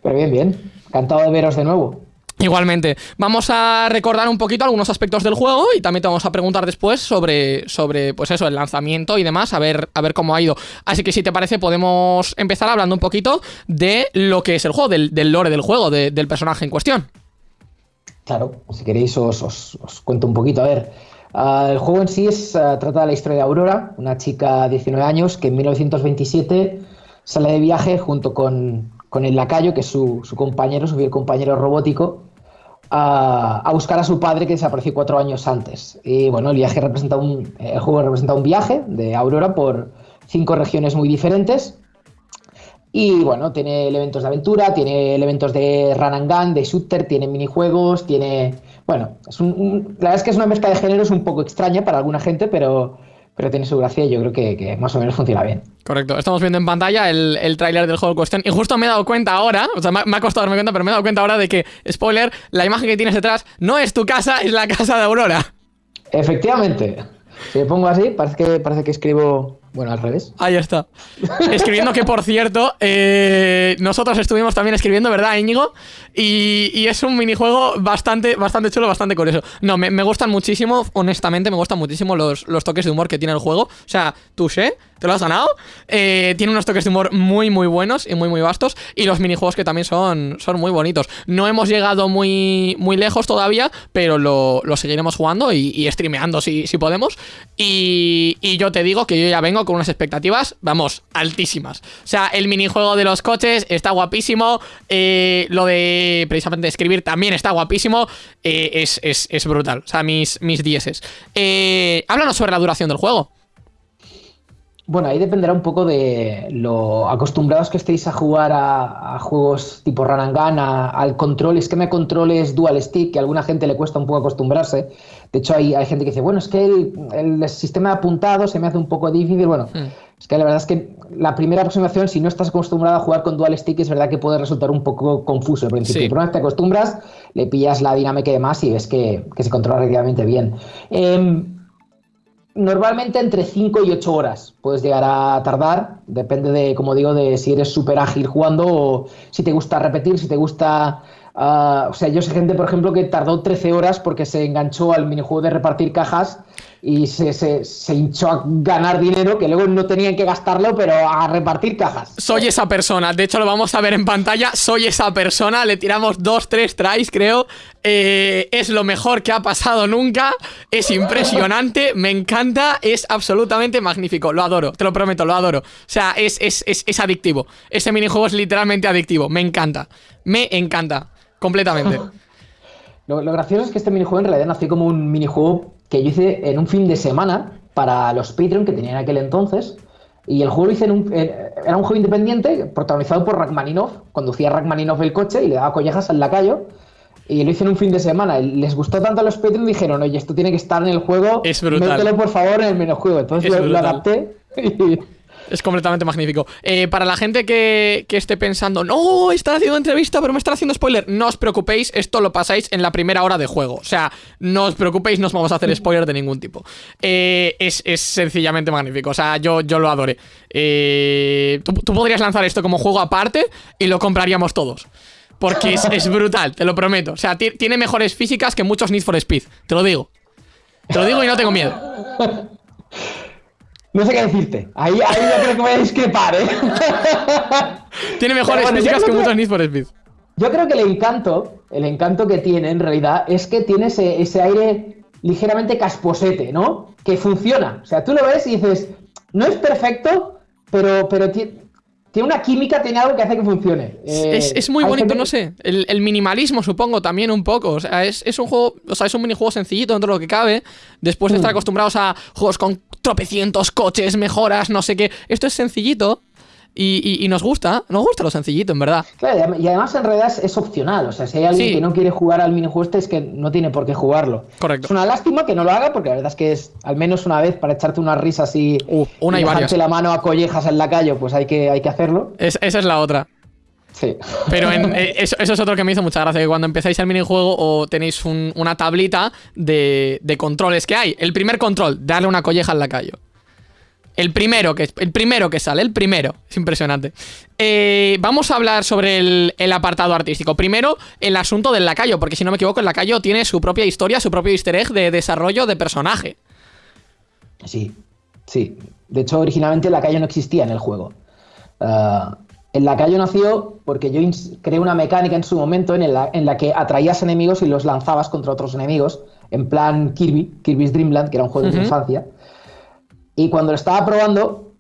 Pero bien, bien. Encantado de veros de nuevo. Igualmente, vamos a recordar un poquito algunos aspectos del juego y también te vamos a preguntar después sobre, sobre pues eso, el lanzamiento y demás, a ver, a ver cómo ha ido. Así que si te parece, podemos empezar hablando un poquito de lo que es el juego, del, lore del juego, de- del personaje en cuestión. Claro, si queréis os, os- os cuento un poquito. A ver, Ah, el juego en sí es, ah, trata de la historia de Aurora, una chica de 19 años que en 1927 sale de viaje junto con, con el lacayo, que es su, su compañero, su fiel compañero robótico, a, a buscar a su padre que desapareció cuatro años antes. Y bueno, el viaje representa un, el juego representa un viaje de Aurora por cinco regiones muy diferentes. Y bueno, tiene elementos de aventura, tiene elementos de run and gun, de shooter, tiene minijuegos, tiene. Bueno, es un, un- la verdad es que es una mezcla de géneros un poco extraña para alguna gente, pero, pero tiene su gracia y yo creo que, que más o menos funciona bien. Correcto, estamos viendo en pantalla el, el tráiler del juego en cuestión y justo me he dado cuenta ahora, o sea, me, ha- me ha costado darme cuenta, pero me he dado cuenta ahora de que, spoiler, la imagen que tienes detrás no es tu casa, es la casa de Aurora. Efectivamente. Si me pongo así, parece que, parece que escribo. Bueno, al revés. Ahí está. Escribiendo que, por cierto, eh, nosotros estuvimos también escribiendo, ¿verdad, Íñigo? Y, es un minijuego bastante, bastante chulo, bastante curioso. No, me, me gustan muchísimo, honestamente, me gustan muchísimo los, los toques de humor que tiene el juego. O sea, touché, te lo has ganado. Eh, tiene unos toques de humor muy, muy buenos y muy, muy vastos. Y los minijuegos que también son, son muy bonitos. No hemos llegado muy, muy lejos todavía, pero lo, lo seguiremos jugando y, y streameando si, si podemos. Y, y yo te digo que yo ya vengo con unas expectativas, vamos, altísimas. O sea, el minijuego de los coches está guapísimo. eh, lo de precisamente escribir también está guapísimo. eh, es, es- es brutal. O sea, mis, mis dieces. Eh, háblanos sobre la duración del juego. Bueno, ahí dependerá un poco de lo acostumbrados que estéis a jugar a, juegos tipo Run al control, esquema de controles dual stick, que a alguna gente le cuesta un poco acostumbrarse. De hecho, hay, hay gente que dice, bueno, es que el, el sistema de apuntado se me hace un poco difícil. Bueno, es que la verdad es que la primera aproximación, si no estás acostumbrado a jugar con dual stick, es verdad que puede resultar un poco confuso al principio. Sí. Pero una vez te acostumbras, le pillas la dinámica y demás y ves que, que se controla relativamente bien. Em, Normalmente entre 5 y 8 horas puedes llegar a tardar, depende de, como digo, de si eres súper ágil jugando o si te gusta repetir, si te gusta... ah, o sea, yo sé gente, por ejemplo, que tardó 13 horas porque se enganchó al minijuego de repartir cajas y se, se- se hinchó a ganar dinero que luego no tenían que gastarlo, pero a repartir cajas. Soy esa persona, de hecho lo vamos a ver en pantalla, soy esa persona, le tiramos dos, tres tries creo, Eh, es lo mejor que ha pasado nunca, es impresionante, me encanta, es absolutamente magnífico, lo adoro, te lo prometo, lo adoro, o sea, es, es, es, es adictivo, ese minijuego es literalmente adictivo, me encanta, me encanta, completamente. Lo, lo gracioso es que este minijuego en realidad nació como un minijuego que yo hice en un fin de semana para los Patreon que tenía en aquel entonces. Y el juego lo hice en un. Era un juego independiente protagonizado por Rachmaninoff. Conducía Rachmaninoff el coche y le daba collejas al lacayo. Y lo hice en un fin de semana. Les gustó tanto a los Patreon dijeron: Oye, esto tiene que estar en el juego. Es brutal. Mételo por favor en el minijuego. Entonces Es lo, lo adapté. y- Es completamente magnífico. Eh, para la gente que, que esté pensando, no, están haciendo entrevista, pero me están haciendo spoiler, no os preocupéis, esto lo pasáis en la primera hora de juego. O sea, no os preocupéis, no os vamos a hacer spoiler de ningún tipo. Eh, es, es sencillamente magnífico. O sea, yo, yo lo adoré. Eh, tú, podrías lanzar esto como juego aparte y lo compraríamos todos. Porque es, es brutal, te lo prometo. O sea, ti- tiene mejores físicas que muchos Need for Speed, te lo digo. Te lo digo y no tengo miedo. No sé qué decirte. Ahí, ahí yo creo que voy a discrepar, ¿eh? Tiene mejores bueno, físicas que que- muchos Need for Speed. Yo creo que el encanto, el encanto que tiene en realidad es que tiene ese, ese aire ligeramente casposete, ¿no? Que funciona. O sea, tú lo ves y dices, no es perfecto, pero, pero ti- tiene una química, tiene algo que hace que funcione. Eh, Es, es muy bonito, gente- no sé. El, el minimalismo, supongo, también un poco. O sea, es, es un juego. O sea, es un minijuego sencillito dentro de lo que cabe. Después de Mm. estar acostumbrados a juegos con tropecientos coches, mejoras, no sé qué. Esto es sencillito. Y, y- y nos gusta. Nos gusta lo sencillito, en verdad. Claro, y adem- y además en realidad es, es opcional. O sea, si hay alguien Sí. que no quiere jugar al minijuego este, es que no tiene por qué jugarlo. Correcto. Es una lástima que no lo haga, porque la verdad es que es al menos una vez para echarte unas risas y, Uh, una y dejarte varias. la mano a collejas en la calle, pues hay que, hay que hacerlo. Es- esa es la otra. Sí. Pero en- eh, eso, eso es otro que me hizo mucha gracia, que cuando empezáis el minijuego o tenéis un- una tablita de, de controles que hay. El primer control, darle una colleja al lacayo. El primero que, el primero que sale, el primero. Es impresionante. Eh, vamos a hablar sobre el, el apartado artístico. Primero, el asunto del lacayo, porque si no me equivoco, el lacayo tiene su propia historia, su propio easter egg de desarrollo de personaje. Sí, sí. De hecho, originalmente la calle no existía en el juego. Ah, El lacayo nació porque yo creé una mecánica en su momento en la, en la que atraías enemigos y los lanzabas contra otros enemigos, en plan Kirby, Kirby's Dream Land, que era un juego de mi infancia. Y cuando lo estaba probando,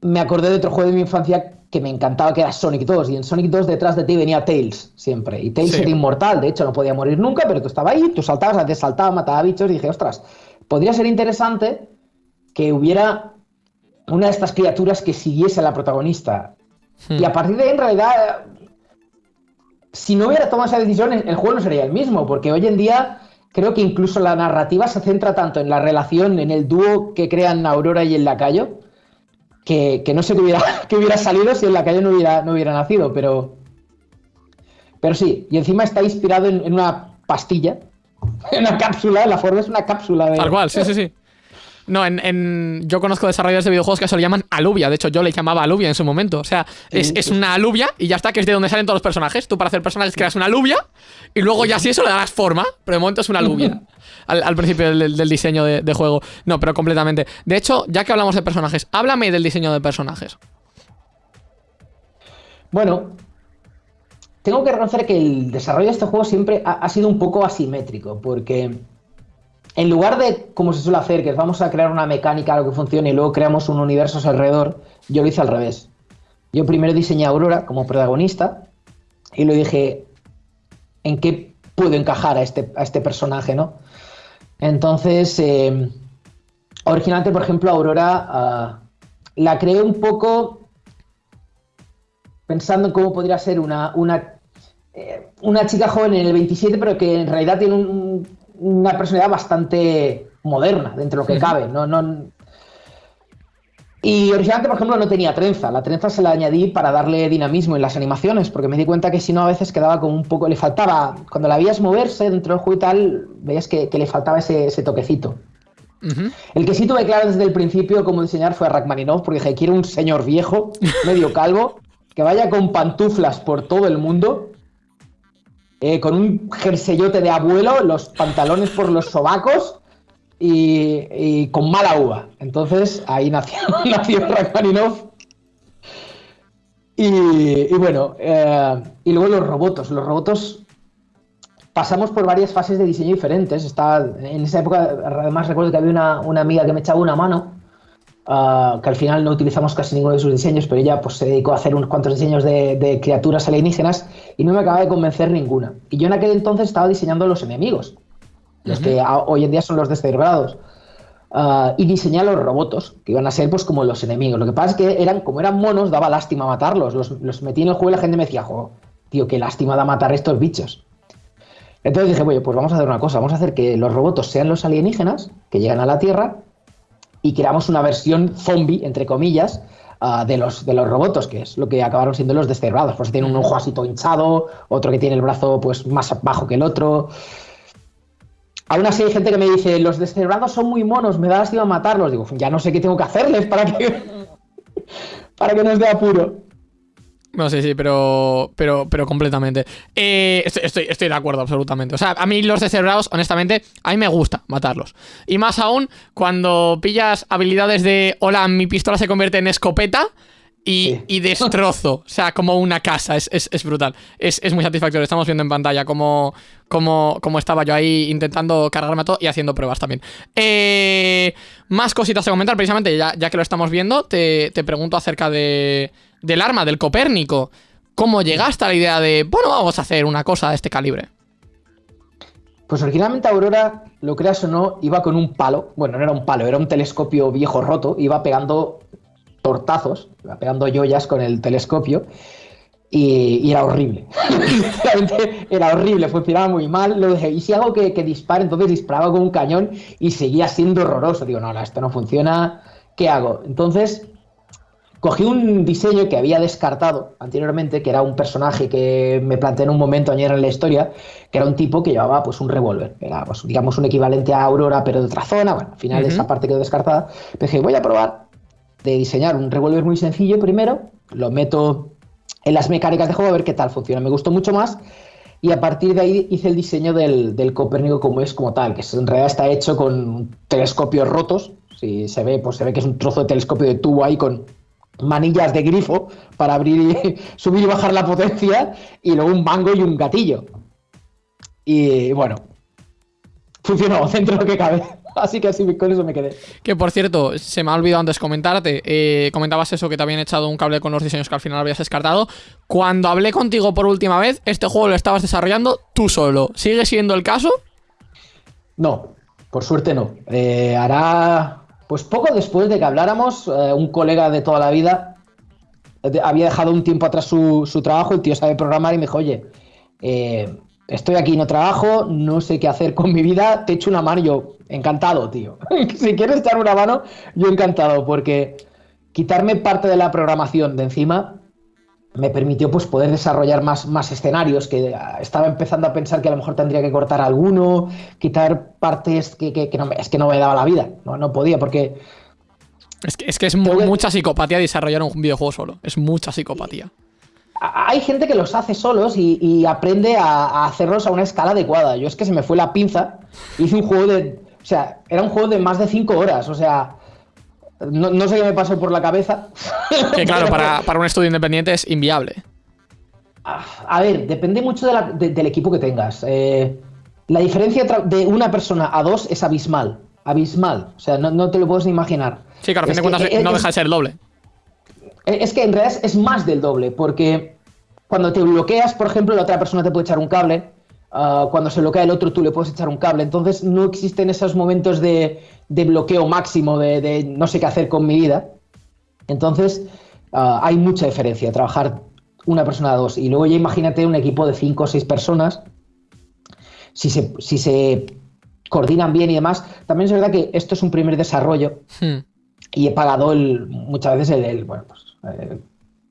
me acordé de otro juego de mi infancia que me encantaba, que era Sonic 2. Y en Sonic 2 detrás de ti venía Tails siempre. Y Tails Sí. era inmortal, de hecho no podía morir nunca, pero tú estabas ahí, tú saltabas, a veces saltaba, mataba bichos y dije, ostras, podría ser interesante que hubiera una de estas criaturas que siguiese a la protagonista. Y a partir de ahí, en realidad, si no hubiera tomado esa decisión, el juego no sería el mismo, porque hoy en día creo que incluso la narrativa se centra tanto en la relación, en el dúo que crean Aurora y el lacayo, que, que no sé qué hubiera, qué hubiera salido si el lacayo no hubiera, no hubiera nacido, pero... Pero sí, y encima está inspirado en, una pastilla, en una cápsula, la forma es una cápsula de... Tal sí, sí, sí. No, en, en- yo conozco desarrolladores de videojuegos que se lo llaman alubia. De hecho, yo le llamaba alubia en su momento. O sea, es, es una alubia y ya está, que es de donde salen todos los personajes. Tú para hacer personajes creas una alubia y luego ya si eso le das forma. Pero de momento es una alubia. Al, al principio del, del diseño de, de juego. No, pero completamente. De hecho, ya que hablamos de personajes, háblame del diseño de personajes. Bueno, tengo que reconocer que el desarrollo de este juego siempre ha, ha sido un poco asimétrico, porque en lugar de, como se suele hacer, que vamos a crear una mecánica, algo que funcione y luego creamos un universo a su alrededor, yo lo hice al revés. Yo primero diseñé a Aurora como protagonista y lo dije, ¿en qué puedo encajar a este, a este personaje, no? Entonces, eh, originalmente, por ejemplo, Aurora ah, la creé un poco pensando en cómo podría ser una, una, eh, una chica joven en el 27, pero que en realidad tiene un- una personalidad bastante moderna dentro de lo que cabe. No, no... Y originalmente, por ejemplo, no tenía trenza. La trenza se la añadí para darle dinamismo en las animaciones, porque me di cuenta que si no, a veces quedaba como un poco. Le faltaba. Cuando la veías moverse dentro del juego y tal, veías que, que le faltaba ese, ese toquecito. El que sí tuve claro desde el principio cómo diseñar fue a Rachmaninoff, porque dije, quiero un señor viejo, medio calvo, que vaya con pantuflas por todo el mundo, eh, con un jerseyote de abuelo, los pantalones por los sobacos y, con mala uva. Entonces ahí nació, nació Rachmaninoff. Y, y bueno, eh, y luego los robots. Los robots pasamos por varias fases de diseño diferentes. Estaba, en esa época, además, recuerdo que había una, una amiga que me echaba una mano, ah, que al final no utilizamos casi ninguno de sus diseños, pero ella pues, se dedicó a hacer unos cuantos diseños de, de criaturas alienígenas y no me acababa de convencer ninguna. Y yo en aquel entonces estaba diseñando los enemigos, los que a- hoy en día son los descerebrados. Ah, y diseñé a los robots, que iban a ser pues como los enemigos. Lo que pasa es que eran, como eran monos, daba lástima matarlos. Los, los metí en el juego y la gente me decía, jo, tío, qué lástima da matar estos bichos. Entonces dije, oye, pues vamos a hacer una cosa, vamos a hacer que los robots sean los alienígenas que llegan a la Tierra y creamos una versión zombie, entre comillas, ah, de, los, de los robots, que es lo que acabaron siendo los descerebrados. Pues tiene un ojo así todo hinchado, otro que tiene el brazo pues más bajo que el otro. Aún así hay gente que me dice, los descerebrados son muy monos, me da lástima matarlos. Digo, ya no sé qué tengo que hacerles para que, para que no os dé apuro. No, sí, sí, pero, pero, pero completamente. Eh, estoy, estoy, estoy de acuerdo, absolutamente. O sea, a mí los descerebrados, honestamente, a mí me gusta matarlos. Y más aún cuando pillas habilidades de, hola, mi pistola se convierte en escopeta y, Sí. y destrozo. O sea, como una casa. Es, es- es brutal. Es, es muy satisfactorio. Estamos viendo en pantalla cómo, cómo, cómo estaba yo ahí intentando cargarme a todo y haciendo pruebas también. Eh, más cositas a comentar, precisamente, ya, ya que lo estamos viendo, te, te pregunto acerca de, del arma, del Copérnico. ¿Cómo llegaste a la idea de, bueno, vamos a hacer una cosa de este calibre? Pues originalmente Aurora, lo creas o no, iba con un palo. Bueno, no era un palo, era un telescopio viejo roto. Iba pegando tortazos, iba pegando joyas con el telescopio. Y, y era horrible. Era horrible, funcionaba muy mal. Lo dije, y si hago que, que dispare, entonces disparaba con un cañón y seguía siendo horroroso. Digo, no, no, esto no funciona. ¿Qué hago? Entonces, cogí un diseño que había descartado anteriormente, que era un personaje que me planteé en un momento ayer en la historia, que era un tipo que llevaba pues un revólver, era pues, digamos un equivalente a Aurora pero de otra zona, bueno, al final Ujú. esa parte quedó descartada, pero dije voy a probar de diseñar un revólver muy sencillo primero, lo meto en las mecánicas de juego a ver qué tal funciona, me gustó mucho más. Y a partir de ahí hice el diseño del, del Copérnico como es como tal, que en realidad está hecho con telescopios rotos, si se ve, pues se ve que es un trozo de telescopio de tubo ahí con manillas de grifo para abrir y subir y bajar la potencia y luego un mango y un gatillo. Y bueno, funcionó dentro de lo que cabe. Así que así con eso me quedé. Que por cierto, se me ha olvidado antes comentarte. eh, comentabas eso que te habían echado un cable con los diseños que al final habías descartado. Cuando hablé contigo por última vez, este juego lo estabas desarrollando tú solo. ¿Sigue siendo el caso? No, por suerte no. Eh, hará, pues poco después de que habláramos, eh, un colega de toda la vida eh, había dejado un tiempo atrás su, trabajo, el tío sabe programar y me dijo, oye, eh, estoy aquí, no trabajo, no sé qué hacer con mi vida, te echo una mano y yo, encantado, tío. si quieres echar una mano, yo encantado, porque quitarme parte de la programación de encima me permitió pues poder desarrollar más, más escenarios, que ah, estaba empezando a pensar que a lo mejor tendría que cortar alguno, quitar partes que, que- que no, me- es que no me daba la vida, no, no podía, porque Es que es, que es mu- Tengo que- mucha psicopatía desarrollar un videojuego solo. Es mucha psicopatía. hay gente que los hace solos y, y aprende a, a hacerlos a una escala adecuada. Yo es que se me fue la pinza, hice un juego de... O sea, era un juego de más de 5 horas, o sea... No, no sé qué me pasó por la cabeza. Que claro, para, para un estudio independiente es inviable. A ver, depende mucho de la- de- del equipo que tengas. Eh, la diferencia de una persona a dos es abismal. Abismal. O sea, no, no te lo puedes ni imaginar. Sí, claro, a fin de cuentas eh, no es- deja de ser el doble. Eh, Es que en realidad es más del doble, porque cuando te bloqueas, por ejemplo, la otra persona te puede echar un cable. Ah, cuando se bloquea el otro, tú le puedes echar un cable. Entonces no existen esos momentos de, de bloqueo máximo, de, de no sé qué hacer con mi vida. Entonces ah, hay mucha diferencia trabajar una persona a dos. Y luego ya imagínate un equipo de cinco o seis personas. Si se, si se coordinan bien y demás. También es verdad que esto es un primer desarrollo Hmm. y he pagado el, muchas veces el, el, bueno, pues, el,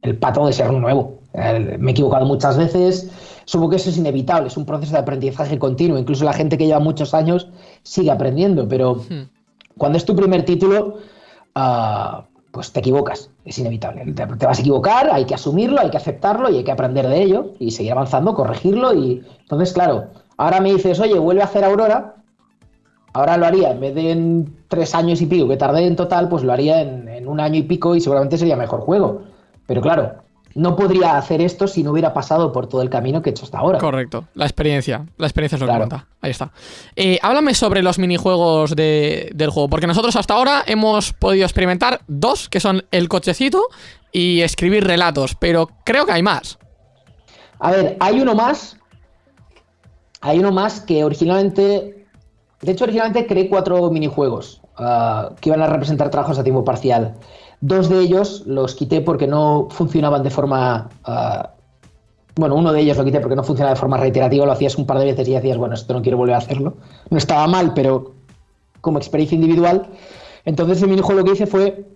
el pato de ser nuevo. El- me he equivocado muchas veces. Supongo que eso es inevitable, es un proceso de aprendizaje continuo. Incluso la gente que lleva muchos años sigue aprendiendo, pero Hmm. cuando es tu primer título, ah, pues te equivocas, es inevitable. Te, te vas a equivocar, hay que asumirlo, hay que aceptarlo y hay que aprender de ello y seguir avanzando, corregirlo. Y entonces, claro, ahora me dices, oye, vuelve a hacer Aurora. Ahora lo haría, en vez de en tres años y pico que tardé en total, pues lo haría en, en un año y pico y seguramente sería mejor juego. Pero claro, no podría hacer esto si no hubiera pasado por todo el camino que he hecho hasta ahora. Correcto, la experiencia. La experiencia es lo que cuenta. Ahí está. Eh, háblame sobre los minijuegos de- del juego, porque nosotros hasta ahora hemos podido experimentar dos, que son el cochecito y escribir relatos, pero creo que hay más. A ver, hay uno más. Hay uno más que originalmente. De hecho, originalmente creé cuatro minijuegos ah, que iban a representar trabajos a tiempo parcial. Dos de ellos los quité porque no funcionaban de forma. ah, bueno, uno de ellos lo quité porque no funcionaba de forma reiterativa, lo hacías un par de veces y decías, bueno, esto no quiero volver a hacerlo. No estaba mal, pero como experiencia individual. Entonces, el minijuego lo que hice fue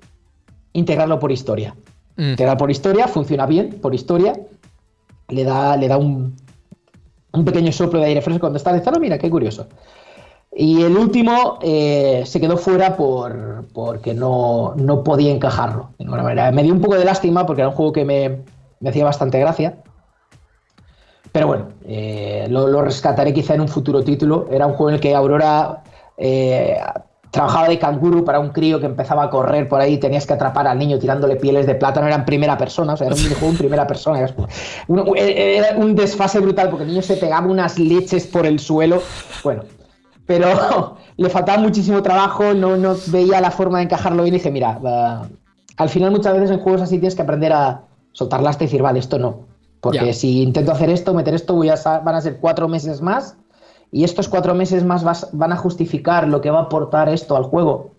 integrarlo por historia. Mm. Integrar por historia, funciona bien, por historia. Le da, le da un, un pequeño soplo de aire fresco cuando está de mira, qué curioso. Y el último eh, se quedó fuera por, porque no, no podía encajarlo. Me dio un poco de lástima porque era un juego que me, me hacía bastante gracia. Pero bueno, eh, lo, rescataré quizá en un futuro título. Era un juego en el que Aurora eh, trabajaba de canguro para un crío que empezaba a correr por ahí. Tenías que atrapar al niño tirándole pieles de plátano. Era en primera persona, o sea, era un minijuego en primera persona. Era un, era un desfase brutal porque el niño se pegaba unas leches por el suelo. Bueno, pero le faltaba muchísimo trabajo, no, no veía la forma de encajarlo bien y dije, mira, va- al final muchas veces en juegos así tienes que aprender a soltar y decir, vale, esto no. Porque si intento hacer esto, meter esto, voy a sa- van a ser cuatro meses más y estos cuatro meses más vas- van a justificar lo que va a aportar esto al juego.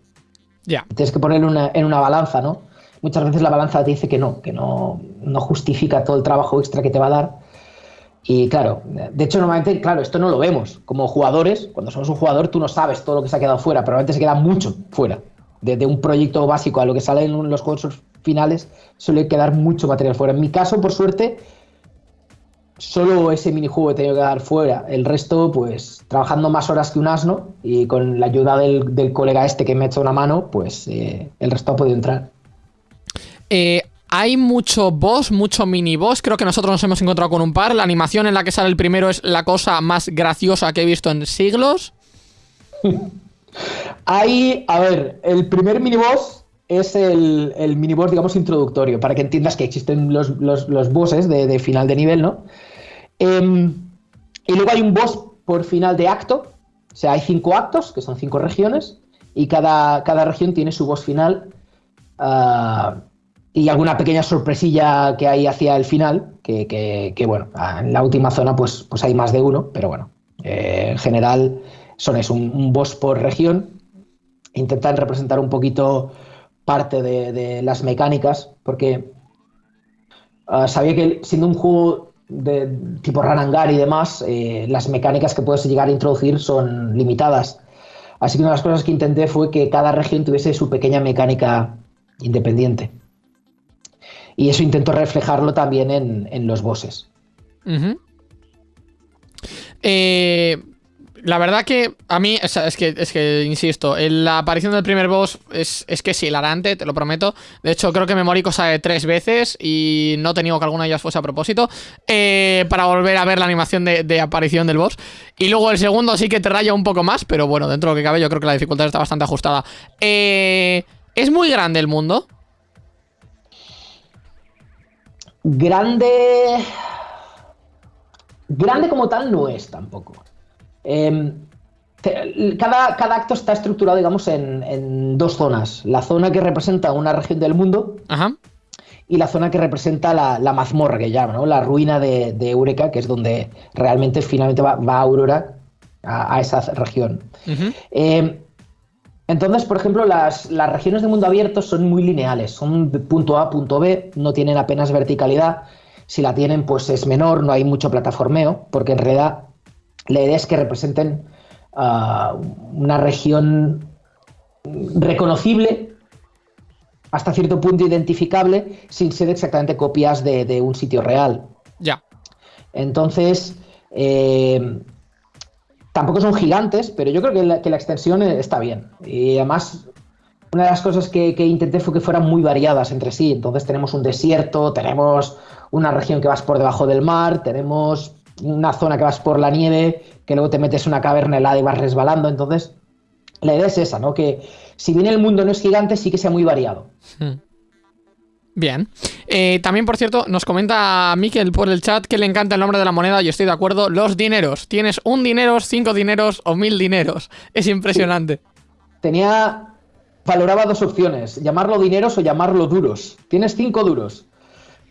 Ya. Tienes que ponerlo en una, en una balanza, ¿no? Muchas veces la balanza te dice que no, que no, no justifica todo el trabajo extra que te va a dar. Y claro, de hecho, normalmente, claro, esto no lo vemos. Como jugadores, cuando somos un jugador, tú no sabes todo lo que se ha quedado fuera, pero normalmente se queda mucho fuera. Desde un proyecto básico a lo que sale en los juegos finales, suele quedar mucho material fuera. En mi caso, por suerte, solo ese minijuego he tenido que dar fuera. El resto, pues, trabajando más horas que un asno y con la ayuda del, del colega este que me ha hecho una mano, pues eh, el resto ha podido entrar. Eh, hay mucho boss, mucho mini boss. Creo que nosotros nos hemos encontrado con un par. La animación en la que sale el primero es la cosa más graciosa que he visto en siglos. Hay, a ver, el primer miniboss es el, el miniboss, digamos, introductorio, para que entiendas que existen los, los, los bosses de, final de nivel, ¿no? Eh, y luego hay un boss por final de acto, o sea, hay cinco actos, que son cinco regiones, y cada, cada región tiene su boss final. Uh, y alguna pequeña sorpresilla que hay hacia el final, que, bueno, en la última zona pues, pues hay más de uno, pero bueno, eh, en general son es un, boss por región. Intentan representar un poquito parte de, de las mecánicas, porque uh, sabía que siendo un juego de tipo Ranangar y demás, eh, las mecánicas que puedes llegar a introducir son limitadas. Así que una de las cosas que intenté fue que cada región tuviese su pequeña mecánica independiente. Y eso intento reflejarlo también en, en los bosses. Eh, la verdad que a mí, es, que, es que, insisto, la aparición del primer boss es, es que es hilarante, te lo prometo. De hecho, creo que me morí cosa de tres veces y no he tenido que alguna de ellas fuese a propósito eh, para volver a ver la animación de, de, aparición del boss. Y luego el segundo sí que te raya un poco más, pero bueno, dentro de lo que cabe yo creo que la dificultad está bastante ajustada. Eh, ¿Es muy grande el mundo? Grande... Grande como tal no es tampoco. Eh, cada, cada, acto está estructurado, digamos, en, en, dos zonas. La zona que representa una región del mundo Ajá. y la zona que representa la, la mazmorra, que llaman, ¿no? la ruina de, de, Eureka, que es donde realmente finalmente va, va Aurora a, a, esa región. Uh -huh. eh, entonces, por ejemplo, las, las, regiones de mundo abierto son muy lineales, son punto A, punto B, no tienen apenas verticalidad. Si la tienen, pues es menor, no hay mucho plataformeo, porque en realidad la idea es que representen uh, una región reconocible, hasta cierto punto identificable, sin ser exactamente copias de, de un sitio real. Ya. Entonces, eh, tampoco son gigantes, pero yo creo que la, extensión está bien. Y además, una de las cosas que, intenté fue que fueran muy variadas entre sí. Entonces tenemos un desierto, tenemos una región que vas por debajo del mar, tenemos una zona que vas por la nieve, que luego te metes en una caverna helada y vas resbalando. Entonces, la idea es esa, ¿no? Que si bien el mundo no es gigante, sí que sea muy variado. Hmm. Bien. Eh, también, por cierto, nos comenta Miquel por el chat que le encanta el nombre de la moneda y estoy de acuerdo. Los dineros. Tienes un dinero, cinco dineros o mil dineros. Es impresionante. Tenía... Valoraba dos opciones, llamarlo dineros o llamarlo duros. Tienes cinco duros.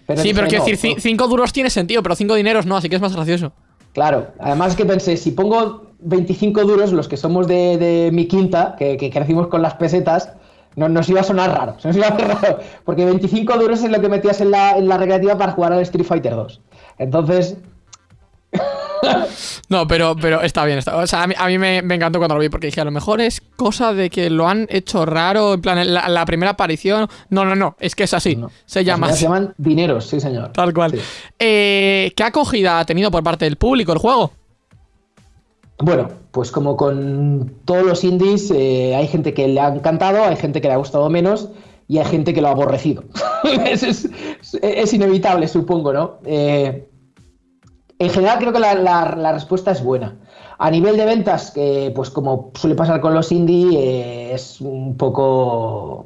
Pero sí, pero quiero no, decir, no. cinco duros tiene sentido, pero cinco dineros no, así que es más gracioso. Claro, además que pensé, si pongo 25 duros, los que somos de, de mi quinta, que, que, crecimos con las pesetas, no, nos iba a sonar raro, nos iba a raro, porque 25 duros es lo que metías en la, en la recreativa para jugar al Street Fighter 2. Entonces... No, pero, pero está bien. Está, o sea, a mí, a mí me, me, encantó cuando lo vi porque dije, a lo mejor es cosa de que lo han hecho raro, en plan, la, la primera aparición. No, no, no, es que es así. No. Se llama Se llaman dineros, sí, señor. Tal cual. Sí. Eh, ¿Qué acogida ha tenido por parte del público el juego? Bueno, pues como con todos los indies, eh, hay gente que le ha encantado, hay gente que le ha gustado menos y hay gente que lo ha aborrecido. es, inevitable, supongo, ¿no? Eh, en general creo que la, respuesta es buena. A nivel de ventas, que pues como suele pasar con los indie, eh, es un poco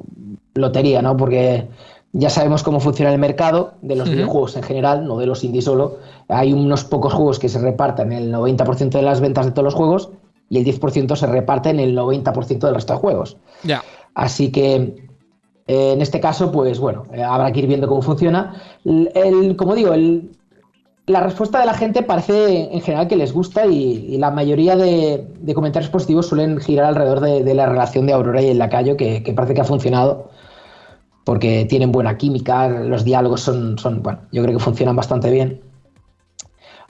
lotería, ¿no? Porque ya sabemos cómo funciona el mercado de los uh -huh. videojuegos en general, no de los indie solo. Hay unos pocos juegos que se reparten el 90% de las ventas de todos los juegos y el 10% se reparte en el 90% del resto de juegos. Yeah. Así que eh, en este caso, pues bueno, eh, habrá que ir viendo cómo funciona. El, el como digo, el, la respuesta de la gente parece en general que les gusta y, y la mayoría de, de, comentarios positivos suelen girar alrededor de, de, la relación de Aurora y el Lacayo, que, que, parece que ha funcionado porque tienen buena química, los diálogos son, son, bueno, yo creo que funcionan bastante bien.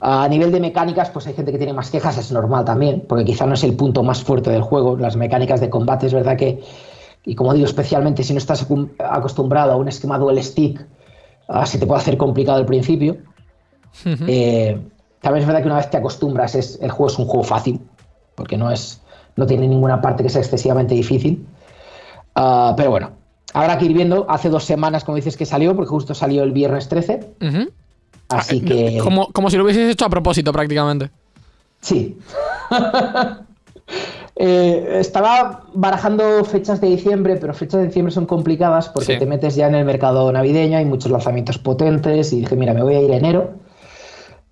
A nivel de mecánicas, pues hay gente que tiene más quejas, es normal también, porque quizá no es el punto más fuerte del juego, las mecánicas de combate, es verdad que, y como digo, especialmente si no estás acostumbrado a un esquema dual stick, uh, se te puede hacer complicado al principio. Uh -huh. eh, también es verdad que una vez te acostumbras, es, el juego es un juego fácil, porque no, es, no tiene ninguna parte que sea excesivamente difícil. Uh, pero bueno, habrá que ir viendo. Hace dos semanas, como dices, que salió, porque justo salió el viernes 13. Uh -huh. Así ah, que. Como, como si lo hubieses hecho a propósito, prácticamente. Sí. Eh, estaba barajando fechas de diciembre, pero fechas de diciembre son complicadas porque Sí. te metes ya en el mercado navideño, hay muchos lanzamientos potentes y dije, mira, me voy a ir a enero.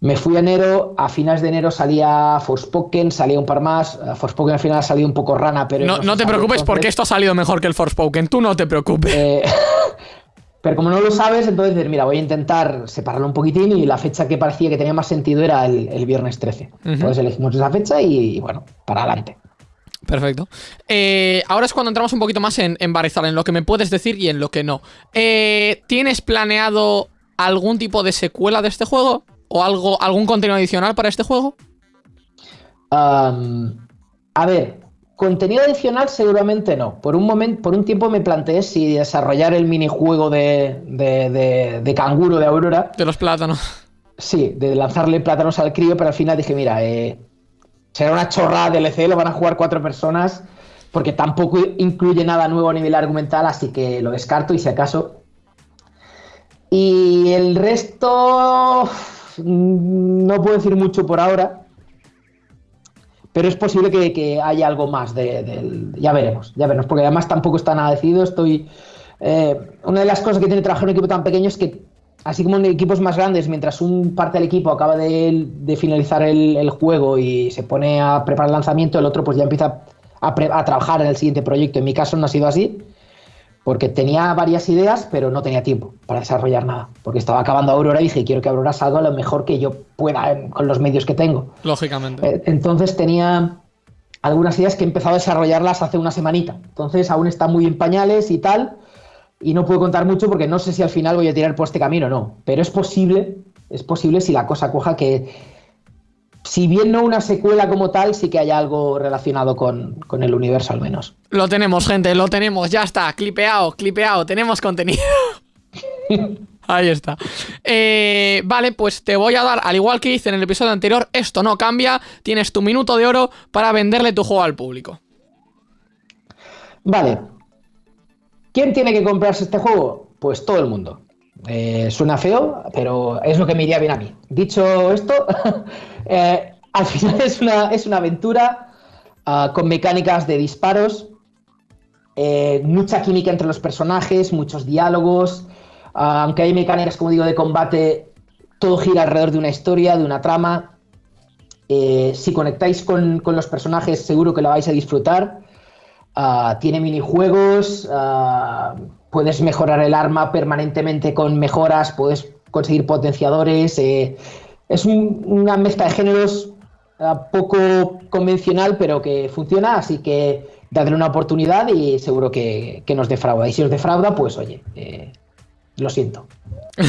Me fui a enero, a finales de enero salía Forspoken, salía un par más. eh, Forspoken al final ha salido un poco rana, pero... No, te preocupes porque esto ha salido mejor que el Forspoken. Tú no te preocupes. eh, pero como no lo sabes, entonces mira, voy a intentar separarlo un poquitín y la fecha que parecía que tenía más sentido era el, el viernes 13. Entonces elegimos esa fecha y, bueno, para adelante. Perfecto. Eh, ahora es cuando entramos un poquito más en, en Barizal, en lo que me puedes decir y en lo que no. Eh, ¿Tienes planeado algún tipo de secuela de este juego? ¿O algo, algún contenido adicional para este juego? A ver, contenido adicional seguramente no. Por un momento, por un tiempo me planteé si desarrollar el minijuego de, de, de, de canguro de Aurora. De los plátanos. Sí, de lanzarle plátanos al crío, pero al final dije, mira, eh, será una chorrada DLC, lo van a jugar cuatro personas, porque tampoco incluye nada nuevo a nivel argumental, así que lo descarto y si acaso. Y el resto, no puedo decir mucho por ahora, pero es posible que, haya algo más de-. Ya veremos, ya veremos, porque además tampoco está nada decidido, estoy... eh, una de las cosas que tiene trabajar en un equipo tan pequeño es que, así como en equipos más grandes, mientras un parte del equipo acaba de, finalizar el, juego y se pone a preparar el lanzamiento, el otro pues ya empieza a trabajar en el siguiente proyecto. En mi caso no ha sido así, porque tenía varias ideas, pero no tenía tiempo para desarrollar nada, porque estaba acabando Aurora y dije, quiero que Aurora salga lo mejor que yo pueda con los medios que tengo. Lógicamente. Eh, Entonces tenía algunas ideas que he empezado a desarrollarlas hace una semanita. Entonces aún están muy en pañales y tal. Y no puedo contar mucho porque no sé si al final voy a tirar por este camino o no. Pero es posible, es posible si la cosa coja que, si bien no una secuela como tal, sí que haya algo relacionado con, con el universo al menos. Lo tenemos, gente, lo tenemos. Ya está. Clipeado, clipeado. Tenemos contenido. Ahí está. Eh, vale, pues te voy a dar, al igual que hice en el episodio anterior, esto no cambia. Tienes tu minuto de oro para venderle tu juego al público. Vale. ¿Quién tiene que comprarse este juego? Pues todo el mundo. Eh, suena feo, pero es lo que me iría bien a mí. Dicho esto, eh, al final es una, es una aventura ah, con mecánicas de disparos, eh, mucha química entre los personajes, muchos diálogos. ah, aunque hay mecánicas, como digo, de combate, todo gira alrededor de una historia, de una trama. Si conectáis con, con los personajes, seguro que la vais a disfrutar. Ah, tiene minijuegos, puedes mejorar el arma permanentemente con mejoras, puedes conseguir potenciadores. eh, es un- una mezcla de géneros ah, poco convencional, pero que funciona, así que dadle una oportunidad y seguro que, que nos defrauda. Y si os defrauda, pues oye, eh, lo siento.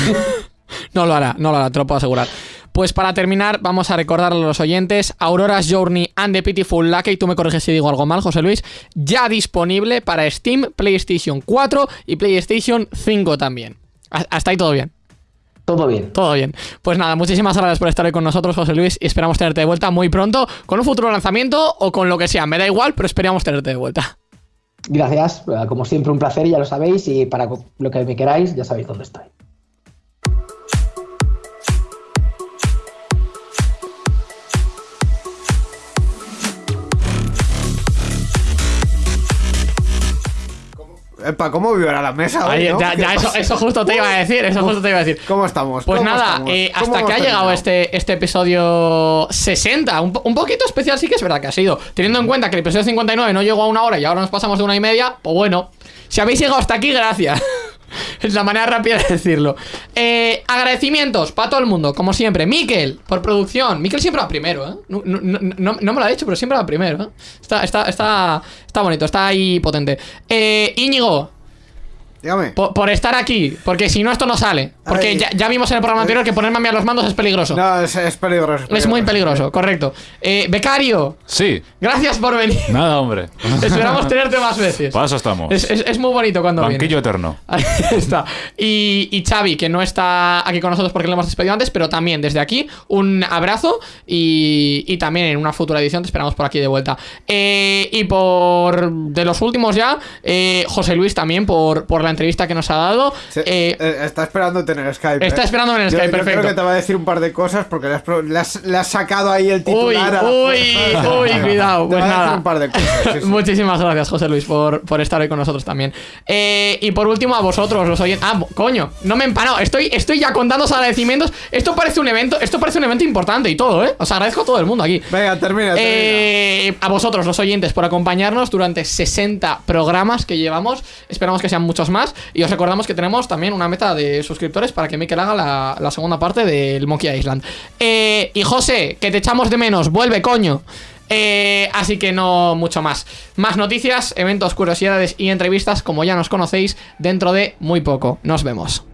No lo hará, no lo hará, te lo puedo asegurar. Pues para terminar, vamos a recordarle a los oyentes: Aurora's Journey and the Pitiful Lucky, tú me corriges si digo algo mal, José Luis, ya disponible para Steam, PlayStation 4 y PlayStation 5 también. Ha- Hasta ahí todo bien. Todo bien. Todo bien. Pues nada, muchísimas gracias por estar hoy con nosotros, José Luis, y esperamos tenerte de vuelta muy pronto con un futuro lanzamiento o con lo que sea. Me da igual, pero esperamos tenerte de vuelta. Gracias, como siempre un placer, ya lo sabéis, y para lo que me queráis, ya sabéis dónde estoy. Epa, ¿cómo vibra la mesa? hoy, Ahí, no? ya- ¿Qué ya, eso, eso justo te iba a decir, eso justo te iba a decir. ¿Cómo estamos? Pues ¿Cómo nada, estamos? eh, ¿Cómo hasta que ha llegado este, este episodio 60, un, po- un poquito especial sí que es verdad que ha sido, teniendo en cuenta que el episodio 59 no llegó a una hora y ahora nos pasamos de una y media, pues bueno, si habéis llegado hasta aquí, gracias. Es la manera rápida de decirlo. Eh, agradecimientos para todo el mundo, como siempre. Miquel, por producción. Miquel siempre va primero, ¿eh? No, no- no- no- me lo ha dicho, pero siempre va primero, ¿eh? Está, está, está, está bonito, está ahí potente. Eh, Íñigo, Dígame. por, por estar aquí, porque si no esto no sale. Porque Ay. ya, ya vimos en el programa anterior que ponerme a mí a los mandos es peligroso. No, es, es peligroso. es muy peligroso, correcto. Eh, becario, Sí, gracias por venir. nada, hombre. Esperamos tenerte más veces. Para eso estamos. Es, es- es muy bonito cuando Banquillo vienes. eterno. Ahí está. Y, y Xavi, que no está aquí con nosotros porque le hemos despedido antes, pero también desde aquí un abrazo y, y también en una futura edición te esperamos por aquí de vuelta. Eh, y por de los últimos ya, eh, José Luis también por, por la entrevista que nos ha dado. Se- Eh, eh, está esperando tener Skype. está ¿eh? esperando tener Yo- Skype, yo perfecto. Creo que te va a decir un par de cosas porque le has, pro- le has- le has sacado ahí el Uy, titular. uy, fuerza. uy, cuidado. Pues nada. un par de cosas. sí, sí. Muchísimas gracias, José Luis, por, por estar hoy con nosotros también. Eh, y por último, a vosotros, los oyentes. Ah, coño, no me he empanado. Estoy, estoy ya contando los agradecimientos. Esto parece un evento, esto parece un evento importante y todo, ¿eh? Os agradezco a todo el mundo aquí. Venga, termina. termina. Eh, a vosotros, los oyentes, por acompañarnos durante 60 programas que llevamos. Esperamos que sean muchos Y os recordamos que tenemos también una meta de suscriptores para que Mikel haga la, la segunda parte del Monkey Island. Eh, y José, que te echamos de menos, vuelve, coño. Eh, así que no mucho más. Más noticias, eventos, curiosidades y entrevistas, como ya nos conocéis, dentro de muy poco. Nos vemos.